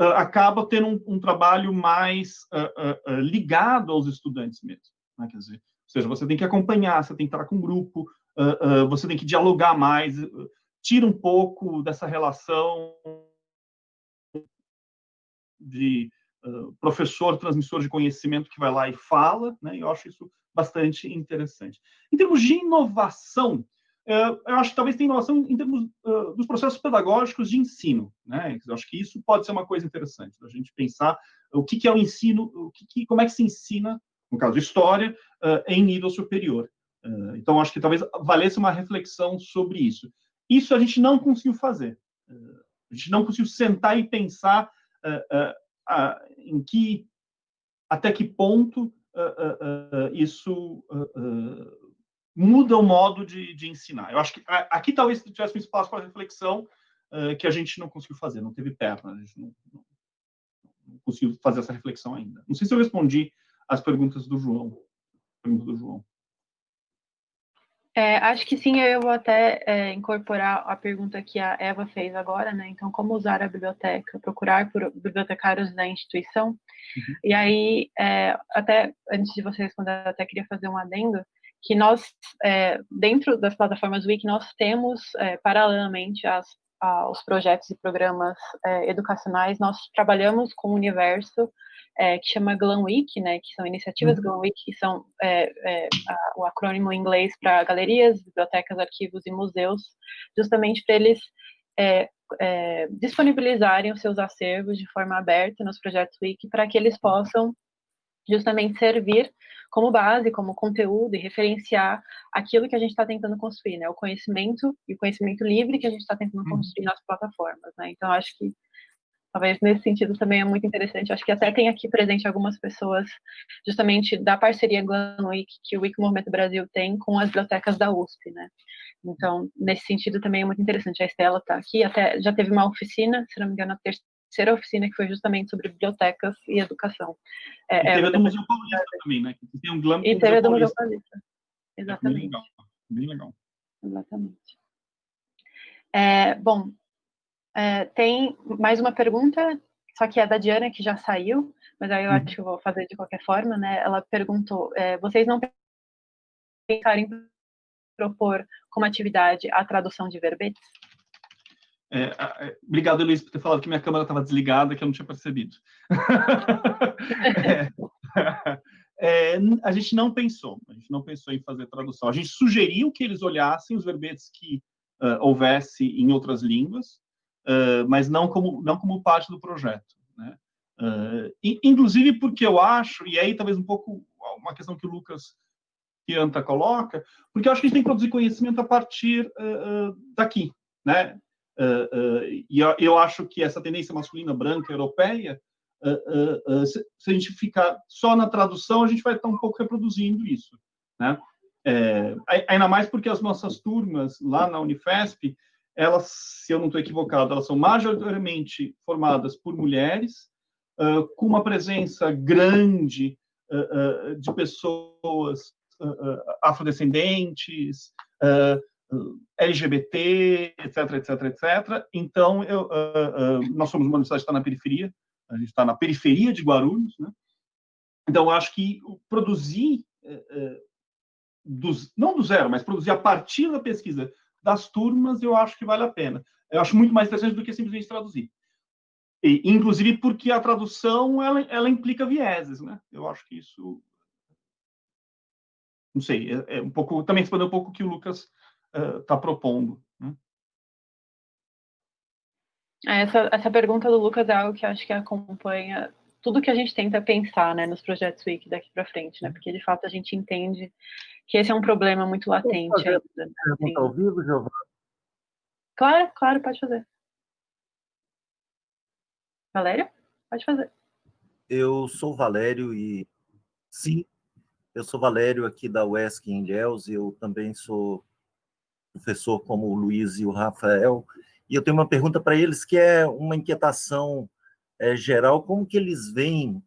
Speaker 6: uh, acaba tendo um, um trabalho mais uh, uh, ligado aos estudantes mesmo. Né? Quer dizer, ou seja, você tem que acompanhar, você tem que estar com um grupo, você tem que dialogar mais. tira um pouco dessa relação de professor transmissor de conhecimento que vai lá e fala, né? Eu acho isso bastante interessante. Em termos de inovação, eu acho que talvez tenha inovação em termos uh, dos processos pedagógicos de ensino, né? Eu acho que isso pode ser uma coisa interessante, a gente pensar o que, é o ensino, o que, como é que se ensina, no caso história, em nível superior. então, acho que talvez valesse uma reflexão sobre isso. Isso a gente não conseguiu fazer. A gente não conseguiu sentar e pensar em que, até que ponto isso muda o modo de, de, ensinar. Eu acho que aqui talvez tivesse um espaço para reflexão que a gente não conseguiu fazer, não teve perna, a gente não, não, não, conseguiu fazer essa reflexão ainda. Não sei se eu respondi as perguntas do João. Pergunta do João.
Speaker 1: É, acho que sim, eu vou até é, incorporar a pergunta que a Eva fez agora, né? Então, como usar a biblioteca, procurar por bibliotecários da instituição. Uhum. E aí, é, até antes de você responder, eu até queria fazer um adendo, que nós, é, dentro das plataformas Wiki, nós temos, é, paralelamente às, aos projetos e programas é, educacionais, nós trabalhamos com o universo é, que chama Glam Week, né, que são iniciativas uhum. Glam Week, que são é, é, a, o acrônimo em inglês para galerias, bibliotecas, arquivos e museus, justamente para eles disponibilizarem os seus acervos de forma aberta nos projetos Wiki, para que eles possam justamente servir como base, como conteúdo e referenciar aquilo que a gente está tentando construir, né? O conhecimento e o conhecimento livre que a gente está tentando uhum. construir nas plataformas, né? Então, acho que Talvez nesse sentido também é muito interessante. Acho que até tem aqui presente algumas pessoas, justamente da parceria Glam Week, que o Wiki Movimento Brasil tem com as bibliotecas da USP, né? Então, nesse sentido também é muito interessante. A Estela está aqui, até já teve uma oficina, se não me engano, a terceira oficina, que foi justamente sobre bibliotecas e educação.
Speaker 6: É, e é teve é, a do Museu Paulista também, né? Que tem um Glam
Speaker 1: E teve a do Museu Paulista. Exatamente. É bem
Speaker 6: legal. Bem legal.
Speaker 1: Exatamente. É, bom, é, tem mais uma pergunta, só que é da Diana, que já saiu, mas aí eu uhum. acho que eu vou fazer de qualquer forma, né? Ela perguntou: é, vocês não pensaram em propor como atividade a tradução de verbetes?
Speaker 6: É, é, obrigado, Luiz, por ter falado que minha câmera estava desligada, que eu não tinha percebido. É, é, a gente não pensou, a gente não pensou em fazer tradução. A gente sugeriu que eles olhassem os verbetes que uh, houvesse em outras línguas, uh, mas não como, não como parte do projeto. Né? Uh, inclusive porque eu acho, e aí talvez um pouco uma questão que o Lucas Pianta coloca, porque eu acho que a gente tem que produzir conhecimento a partir daqui, né? E eu, acho que essa tendência masculina branca europeia, se, se, a gente ficar só na tradução, a gente vai estar um pouco reproduzindo isso, né? É, ainda mais porque as nossas turmas lá na Unifesp, elas, se eu não estou equivocado, elas são majoritariamente formadas por mulheres, uh, com uma presença grande uh, uh, de pessoas afrodescendentes, LGBT, etc, etc, etc. Então, eu, nós somos uma universidade que está na periferia, a gente está na periferia de Guarulhos, né? Então, eu acho que produzir, dos, não do zero, mas produzir a partir da pesquisa das turmas, eu acho que vale a pena. Eu acho muito mais interessante do que simplesmente traduzir. E, inclusive porque a tradução ela, ela implica vieses, né? Eu acho que isso não sei, é, é um pouco também responder um pouco o que o Lucas está uh, propondo. Né?
Speaker 1: É, essa, essa pergunta do Lucas é algo que eu acho que acompanha tudo que a gente tenta pensar né, nos projetos Wiki daqui para frente, né? Porque de fato a gente entende que esse é um problema muito latente ainda. Né?
Speaker 8: Pergunta ao vivo, Giovana?
Speaker 1: Claro, claro, pode fazer. Valério? Pode fazer.
Speaker 8: Eu sou Valério e sim, eu sou Valério aqui da UESC em Ilhéus, eu também sou professor como o Luiz e o Rafael, e eu tenho uma pergunta para eles que é uma inquietação é, geral, como que eles veem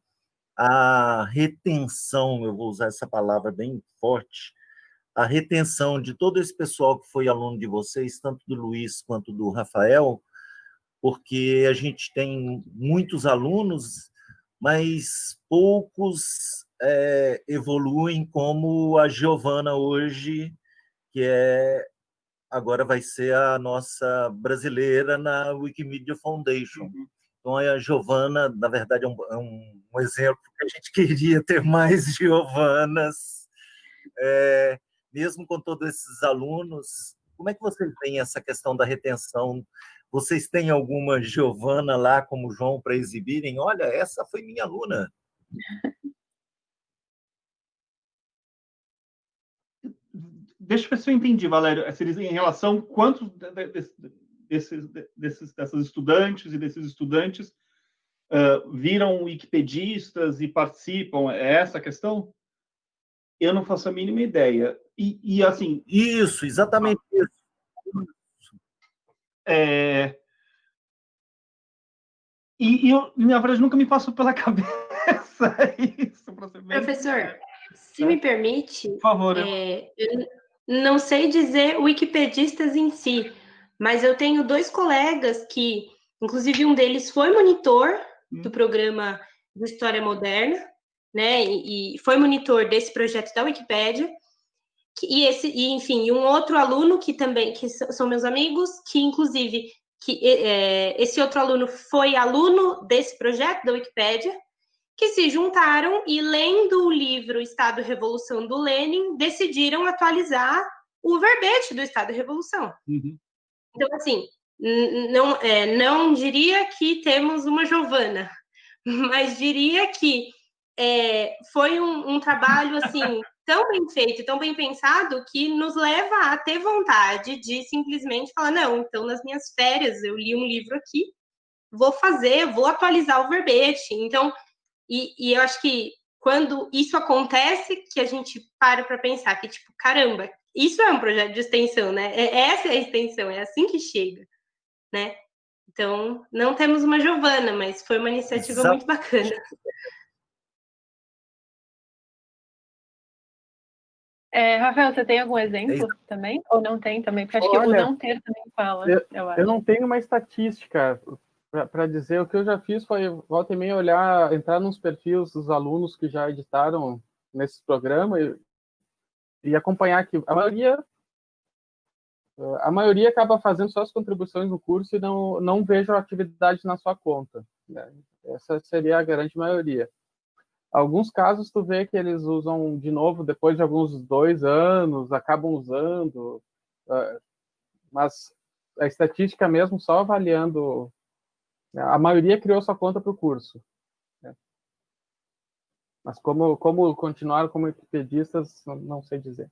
Speaker 8: a retenção, eu vou usar essa palavra bem forte, a retenção de todo esse pessoal que foi aluno de vocês, tanto do Luiz quanto do Rafael, porque a gente tem muitos alunos, mas poucos é, evoluem como a Giovana hoje, que é agora vai ser a nossa brasileira na Wikimedia Foundation. Uhum. Então, a Giovana, na verdade, é um, é um, exemplo que a gente queria ter mais Giovanas, é, mesmo com todos esses alunos. Como é que vocês veem essa questão da retenção? Vocês têm alguma Giovana lá, como João, para exibirem? Olha, essa foi minha aluna.
Speaker 6: Deixa eu ver se eu entendi, Valério. É, em relação a quantos desses, desses, dessas estudantes e desses estudantes uh, viram wikipedistas e participam? É essa a questão? Eu não faço a mínima ideia. E, e assim...
Speaker 8: Isso, exatamente isso.
Speaker 6: É... E, e eu, na verdade, nunca me passou pela cabeça isso.
Speaker 5: Professor, se me permite...
Speaker 6: Por favor.
Speaker 5: É, eu não sei dizer wikipedistas em si, mas eu tenho dois colegas que, inclusive um deles foi monitor hum. do programa de História Moderna, né? E, e, foi monitor desse projeto da Wikipédia. E esse, e, enfim, um outro aluno que também que são meus amigos, que inclusive que é, esse outro aluno foi aluno desse projeto da Wikipédia, que se juntaram e, lendo o livro Estado e Revolução do Lenin, decidiram atualizar o verbete do Estado e Revolução. Uhum. Então, assim, não, é, não diria que temos uma Giovana, mas diria que é, foi um, um trabalho, assim, tão bem feito, tão bem pensado, que nos leva a ter vontade de simplesmente falar, não, então, nas minhas férias, eu li um livro aqui, vou fazer, vou atualizar o verbete. Então, e, e eu acho que quando isso acontece, que a gente para para pensar que, tipo, caramba, isso é um projeto de extensão, né? É, essa é a extensão, é assim que chega, né? Então, não temos uma Giovana, mas foi uma iniciativa Exato. muito bacana.
Speaker 1: É, Rafael, você tem algum exemplo é também? Ou não tem também? Porque acho Olha, que o não ter também fala.
Speaker 7: Eu, eu, eu não tenho uma estatística para dizer, o que eu já fiz foi volta e meia olhar, entrar nos perfis dos alunos que já editaram nesse programa e, e acompanhar que a maioria a maioria acaba fazendo suas contribuições no curso e não não vejo atividade na sua conta. Né? Essa seria a grande maioria. Alguns casos tu vê que eles usam de novo depois de alguns dois anos, acabam usando, ah, mas a estatística mesmo só avaliando a maioria criou sua conta para o curso. Né? Mas como, como continuaram como wikipedistas, não sei dizer.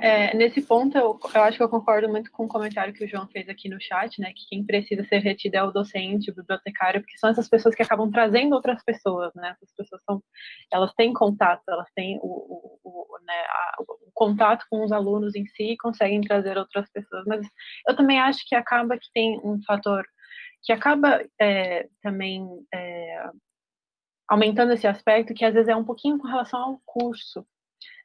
Speaker 1: É, nesse ponto, eu, eu, acho que eu concordo muito com o comentário que o João fez aqui no chat, né? Que quem precisa ser retido é o docente, o bibliotecário, porque são essas pessoas que acabam trazendo outras pessoas, né? Essas pessoas são, elas têm contato, elas têm o, o, o, né, a, o contato com os alunos em si e conseguem trazer outras pessoas. Mas eu também acho que acaba que tem um fator que acaba é, também é, aumentando esse aspecto, que às vezes é um pouquinho com relação ao curso.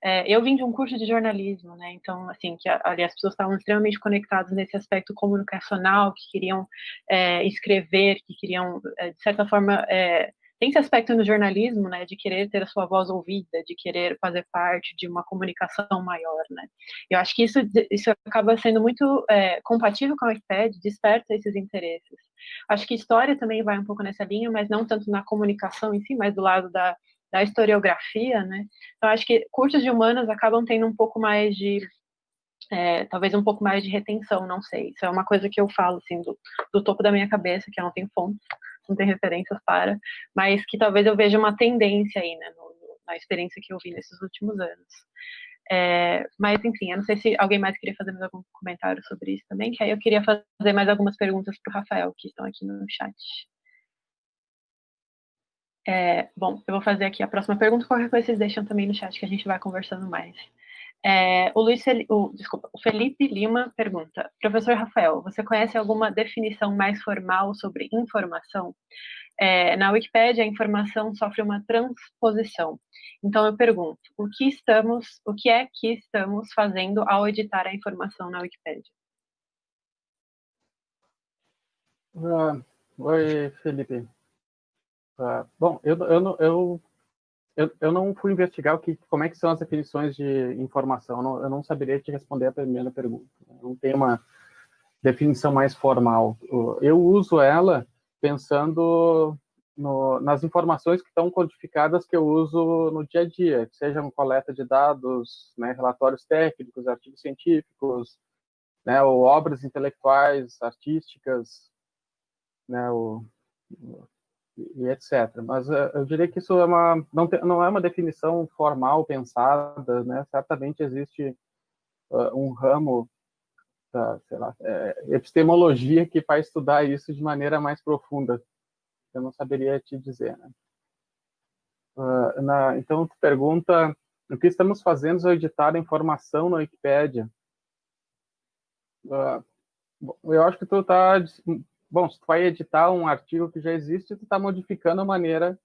Speaker 1: É, eu vim de um curso de jornalismo, né? Então, assim, que ali as pessoas estavam extremamente conectadas nesse aspecto comunicacional, que queriam é, escrever, que queriam, é, de certa forma, é, tem esse aspecto no jornalismo, né, de querer ter a sua voz ouvida, de querer fazer parte de uma comunicação maior, né. Eu acho que isso, isso acaba sendo muito é, compatível com a Wikipedia, desperta esses interesses. Acho que história também vai um pouco nessa linha, mas não tanto na comunicação em si, mas do lado da, da historiografia, né. Então, acho que cursos de humanas acabam tendo um pouco mais de é, talvez um pouco mais de retenção, não sei. Isso é uma coisa que eu falo, assim, do, do topo da minha cabeça, que eu não tenho fontes, não tem referências para, mas que talvez eu veja uma tendência aí, né, no, na experiência que eu vi nesses últimos anos. É, mas, enfim, eu não sei se alguém mais queria fazer mais algum comentário sobre isso também, que aí eu queria fazer mais algumas perguntas para o Rafael, que estão aqui no chat. É, bom, eu vou fazer aqui a próxima pergunta, qualquer coisa vocês deixam também no chat que a gente vai conversando mais. É, o, Luiz, o, desculpa, o Felipe Lima pergunta, professor Rafael, você conhece alguma definição mais formal sobre informação? É, na Wikipédia, a informação sofre uma transposição. Então, eu pergunto, o que estamos, o que é que estamos fazendo ao editar a informação na Wikipédia?
Speaker 7: Uh, oi, Felipe. Uh, bom, eu, eu, eu eu, eu não fui investigar o que, como é que são as definições de informação. Eu não, eu não saberia te responder a primeira pergunta. Não tem uma definição mais formal. Eu uso ela pensando no, nas informações que estão codificadas que eu uso no dia a dia, que sejam coleta de dados, né, relatórios técnicos, artigos científicos, né, ou obras intelectuais, artísticas, né, e etc. Mas uh, eu diria que isso é uma, não, te, não é uma definição formal, pensada, né? Certamente existe uh, um ramo da, sei lá, é, epistemologia que vai estudar isso de maneira mais profunda. Eu não saberia te dizer, né? Uh, na, então, tu pergunta o que estamos fazendo ao editar informação na Wikipédia. eu acho que tu está bom, se tu vai editar um artigo que já existe, tu está modificando a maneira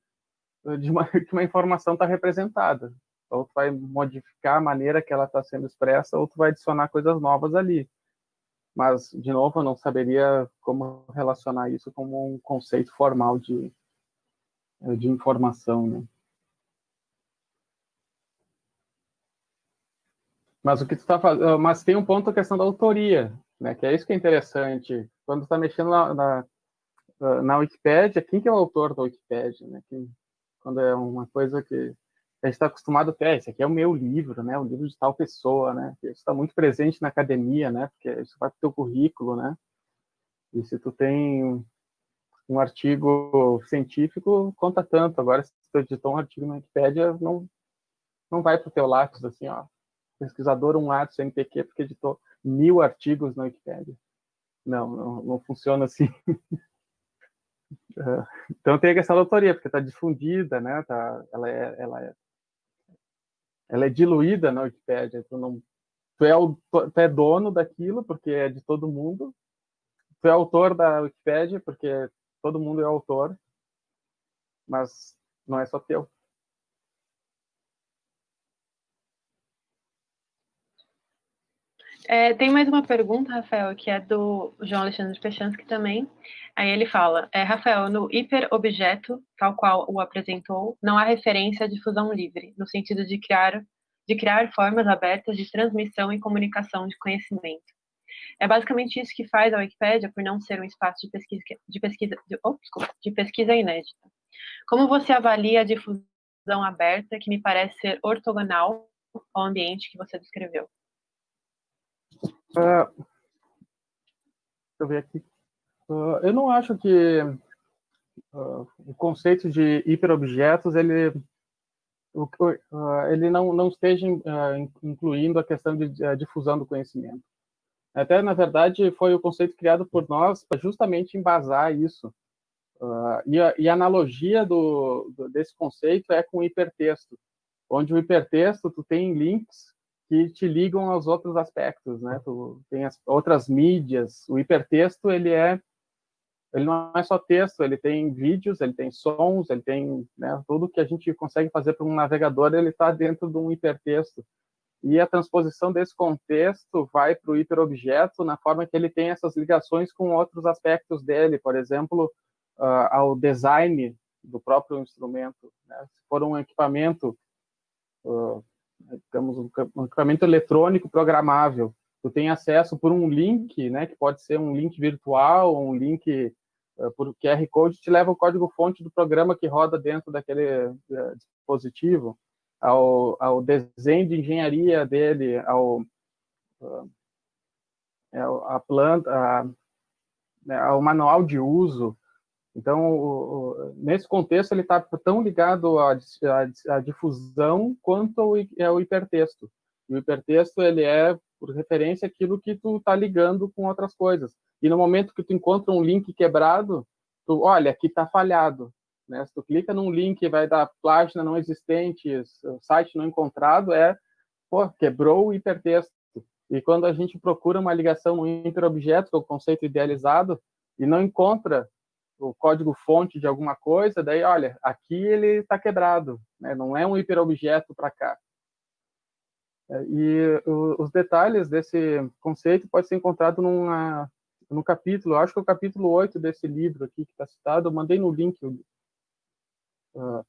Speaker 7: eh, de uma, que uma informação está representada. Ou tu vai modificar a maneira que ela está sendo expressa, ou tu vai adicionar coisas novas ali. Mas, de novo, eu não saberia como relacionar isso como um conceito formal de, eh, de informação, né? Mas o que tu está fazendo, mas tem um ponto a questão da autoria, né? Que é isso que é interessante quando está mexendo na, na, na Wikipédia, quem que é o autor da Wikipédia, né? Quem, quando é uma coisa que a gente está acostumado a ter, ah, esse aqui é o meu livro, né? O livro de tal pessoa, né? Isso está muito presente na academia, né? Porque isso vai para o teu currículo, né? E se tu tem um artigo científico, conta tanto. Agora, se tu editou um artigo na Wikipédia, não, não vai para o teu lápis, assim, ó. Pesquisador um lápis CNPq porque editou mil artigos na Wikipédia. Não, não, não funciona assim. então tem a questão da autoria, porque está difundida, né? Tá, ela, é, ela, é, ela é diluída na Wikipédia. Tu, não, tu, é tu é dono daquilo, porque é de todo mundo. Tu é autor da Wikipédia, porque todo mundo é autor. Mas não é só teu.
Speaker 1: É, tem mais uma pergunta, Rafael, que é do João Alexandre Pechansky também. Aí ele fala, é, Rafael, no hiperobjeto, tal qual o apresentou, não há referência à difusão livre, no sentido de criar, de criar formas abertas de transmissão e comunicação de conhecimento. É basicamente isso que faz a Wikipédia, por não ser um espaço de pesquisa, de pesquisa, de, oh, desculpa, de pesquisa inédita. Como você avalia a difusão aberta, que me parece ser ortogonal ao ambiente que você descreveu?
Speaker 7: Uh, deixa eu ver aqui. Uh, eu não acho que uh, o conceito de hiperobjetos ele ele não, não esteja incluindo a questão de difusão do conhecimento. Até, na verdade, foi o conceito criado por nós para justamente embasar isso. e, a, e a analogia do, do, desse conceito é com o hipertexto, onde o hipertexto tu tem links que te ligam aos outros aspectos, né? Tu tem as outras mídias. O hipertexto ele é ele não é só texto, ele tem vídeos, ele tem sons, ele tem né, tudo que a gente consegue fazer para um navegador, ele está dentro de um hipertexto. E a transposição desse contexto vai para o hiperobjeto na forma que ele tem essas ligações com outros aspectos dele, por exemplo, uh, ao design do próprio instrumento. Né? Se for um equipamento uh, digamos, um equipamento eletrônico programável. Tu tem acesso por um link, né, que pode ser um link virtual, um link uh, por QR Code, te leva o código-fonte do programa que roda dentro daquele uh, dispositivo, ao, ao, desenho de engenharia dele, ao, uh, a planta, a, né, ao manual de uso, então, nesse contexto, ele está tão ligado à, à, à, difusão quanto ao, ao hipertexto. O hipertexto, ele é, por referência, aquilo que tu está ligando com outras coisas. E no momento que tu encontra um link quebrado, tu, olha, aqui está falhado. Né? Se tu clica num link vai dar página não existente, site não encontrado, é, pô, quebrou o hipertexto. E quando a gente procura uma ligação no interobjeto, que é o conceito idealizado, e não encontra o código-fonte de alguma coisa, daí, olha, aqui ele está quebrado, né? não é um hiperobjeto para cá. É, e os detalhes desse conceito pode ser encontrado numa, num capítulo, acho que é o capítulo 8 desse livro aqui que está citado, eu mandei no link. Uh,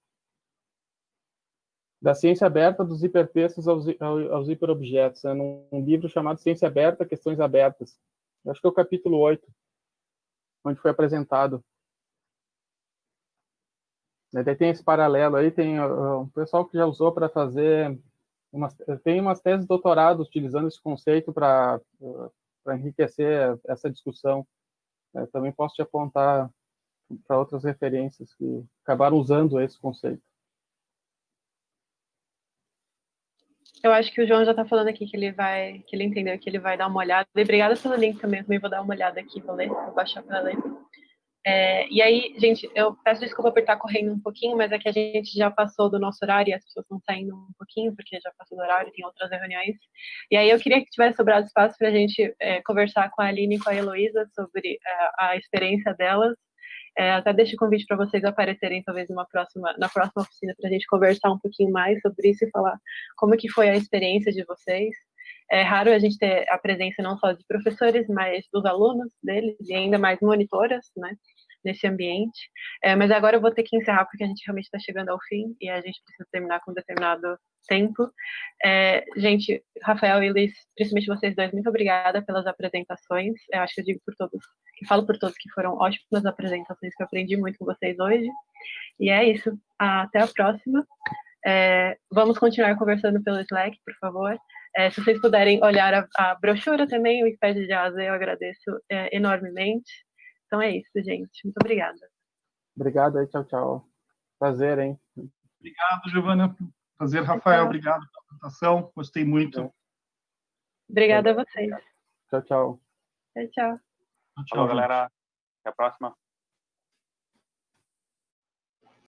Speaker 7: da ciência aberta dos hipertextos aos, aos hiperobjetos, né, num livro chamado Ciência Aberta, Questões Abertas. Acho que é o capítulo 8, onde foi apresentado. Daí tem esse paralelo aí, tem uh, um pessoal que já usou para fazer, umas, tem umas teses de doutorado utilizando esse conceito para uh, enriquecer essa discussão. Eu também posso te apontar para outras referências que acabaram usando esse conceito.
Speaker 1: Eu acho que o João já está falando aqui que ele vai, que ele entendeu que ele vai dar uma olhada. Obrigada pelo link também, eu também vou dar uma olhada aqui, vou ler, vou baixar para ler. É, e aí, gente, eu peço desculpa por estar correndo um pouquinho, mas é que a gente já passou do nosso horário e as pessoas estão saindo um pouquinho, porque já passou do horário, tem outras reuniões. E aí eu queria que tivesse sobrado espaço para a gente é, conversar com a Aline e com a Heloísa sobre é, a experiência delas é, até deixo o convite para vocês aparecerem talvez numa próxima, na próxima oficina para a gente conversar um pouquinho mais sobre isso e falar como que foi a experiência de vocês. É raro a gente ter a presença não só de professores, mas dos alunos deles e ainda mais monitoras, né? nesse ambiente. É, mas agora eu vou ter que encerrar porque a gente realmente está chegando ao fim e a gente precisa terminar com um determinado tempo. É, gente, Rafael e Liz, principalmente vocês dois, muito obrigada pelas apresentações. Eu acho que eu digo por todos, que falo por todos que foram ótimas apresentações, que eu aprendi muito com vocês hoje. E é isso. Até a próxima. É, vamos continuar conversando pelo Slack, por favor. É, se vocês puderem olhar a, a brochura também, o Wikipedia de Asa, eu agradeço é, enormemente. Então é isso, gente. Muito obrigada.
Speaker 7: Obrigado aí, tchau, tchau. Prazer, hein?
Speaker 6: Obrigado, Giovana. Prazer, Rafael. Obrigado pela apresentação. Gostei muito.
Speaker 1: Obrigada a vocês.
Speaker 7: Tchau, tchau.
Speaker 1: Tchau, tchau.
Speaker 6: Tchau,
Speaker 9: Falou, galera. Até a próxima.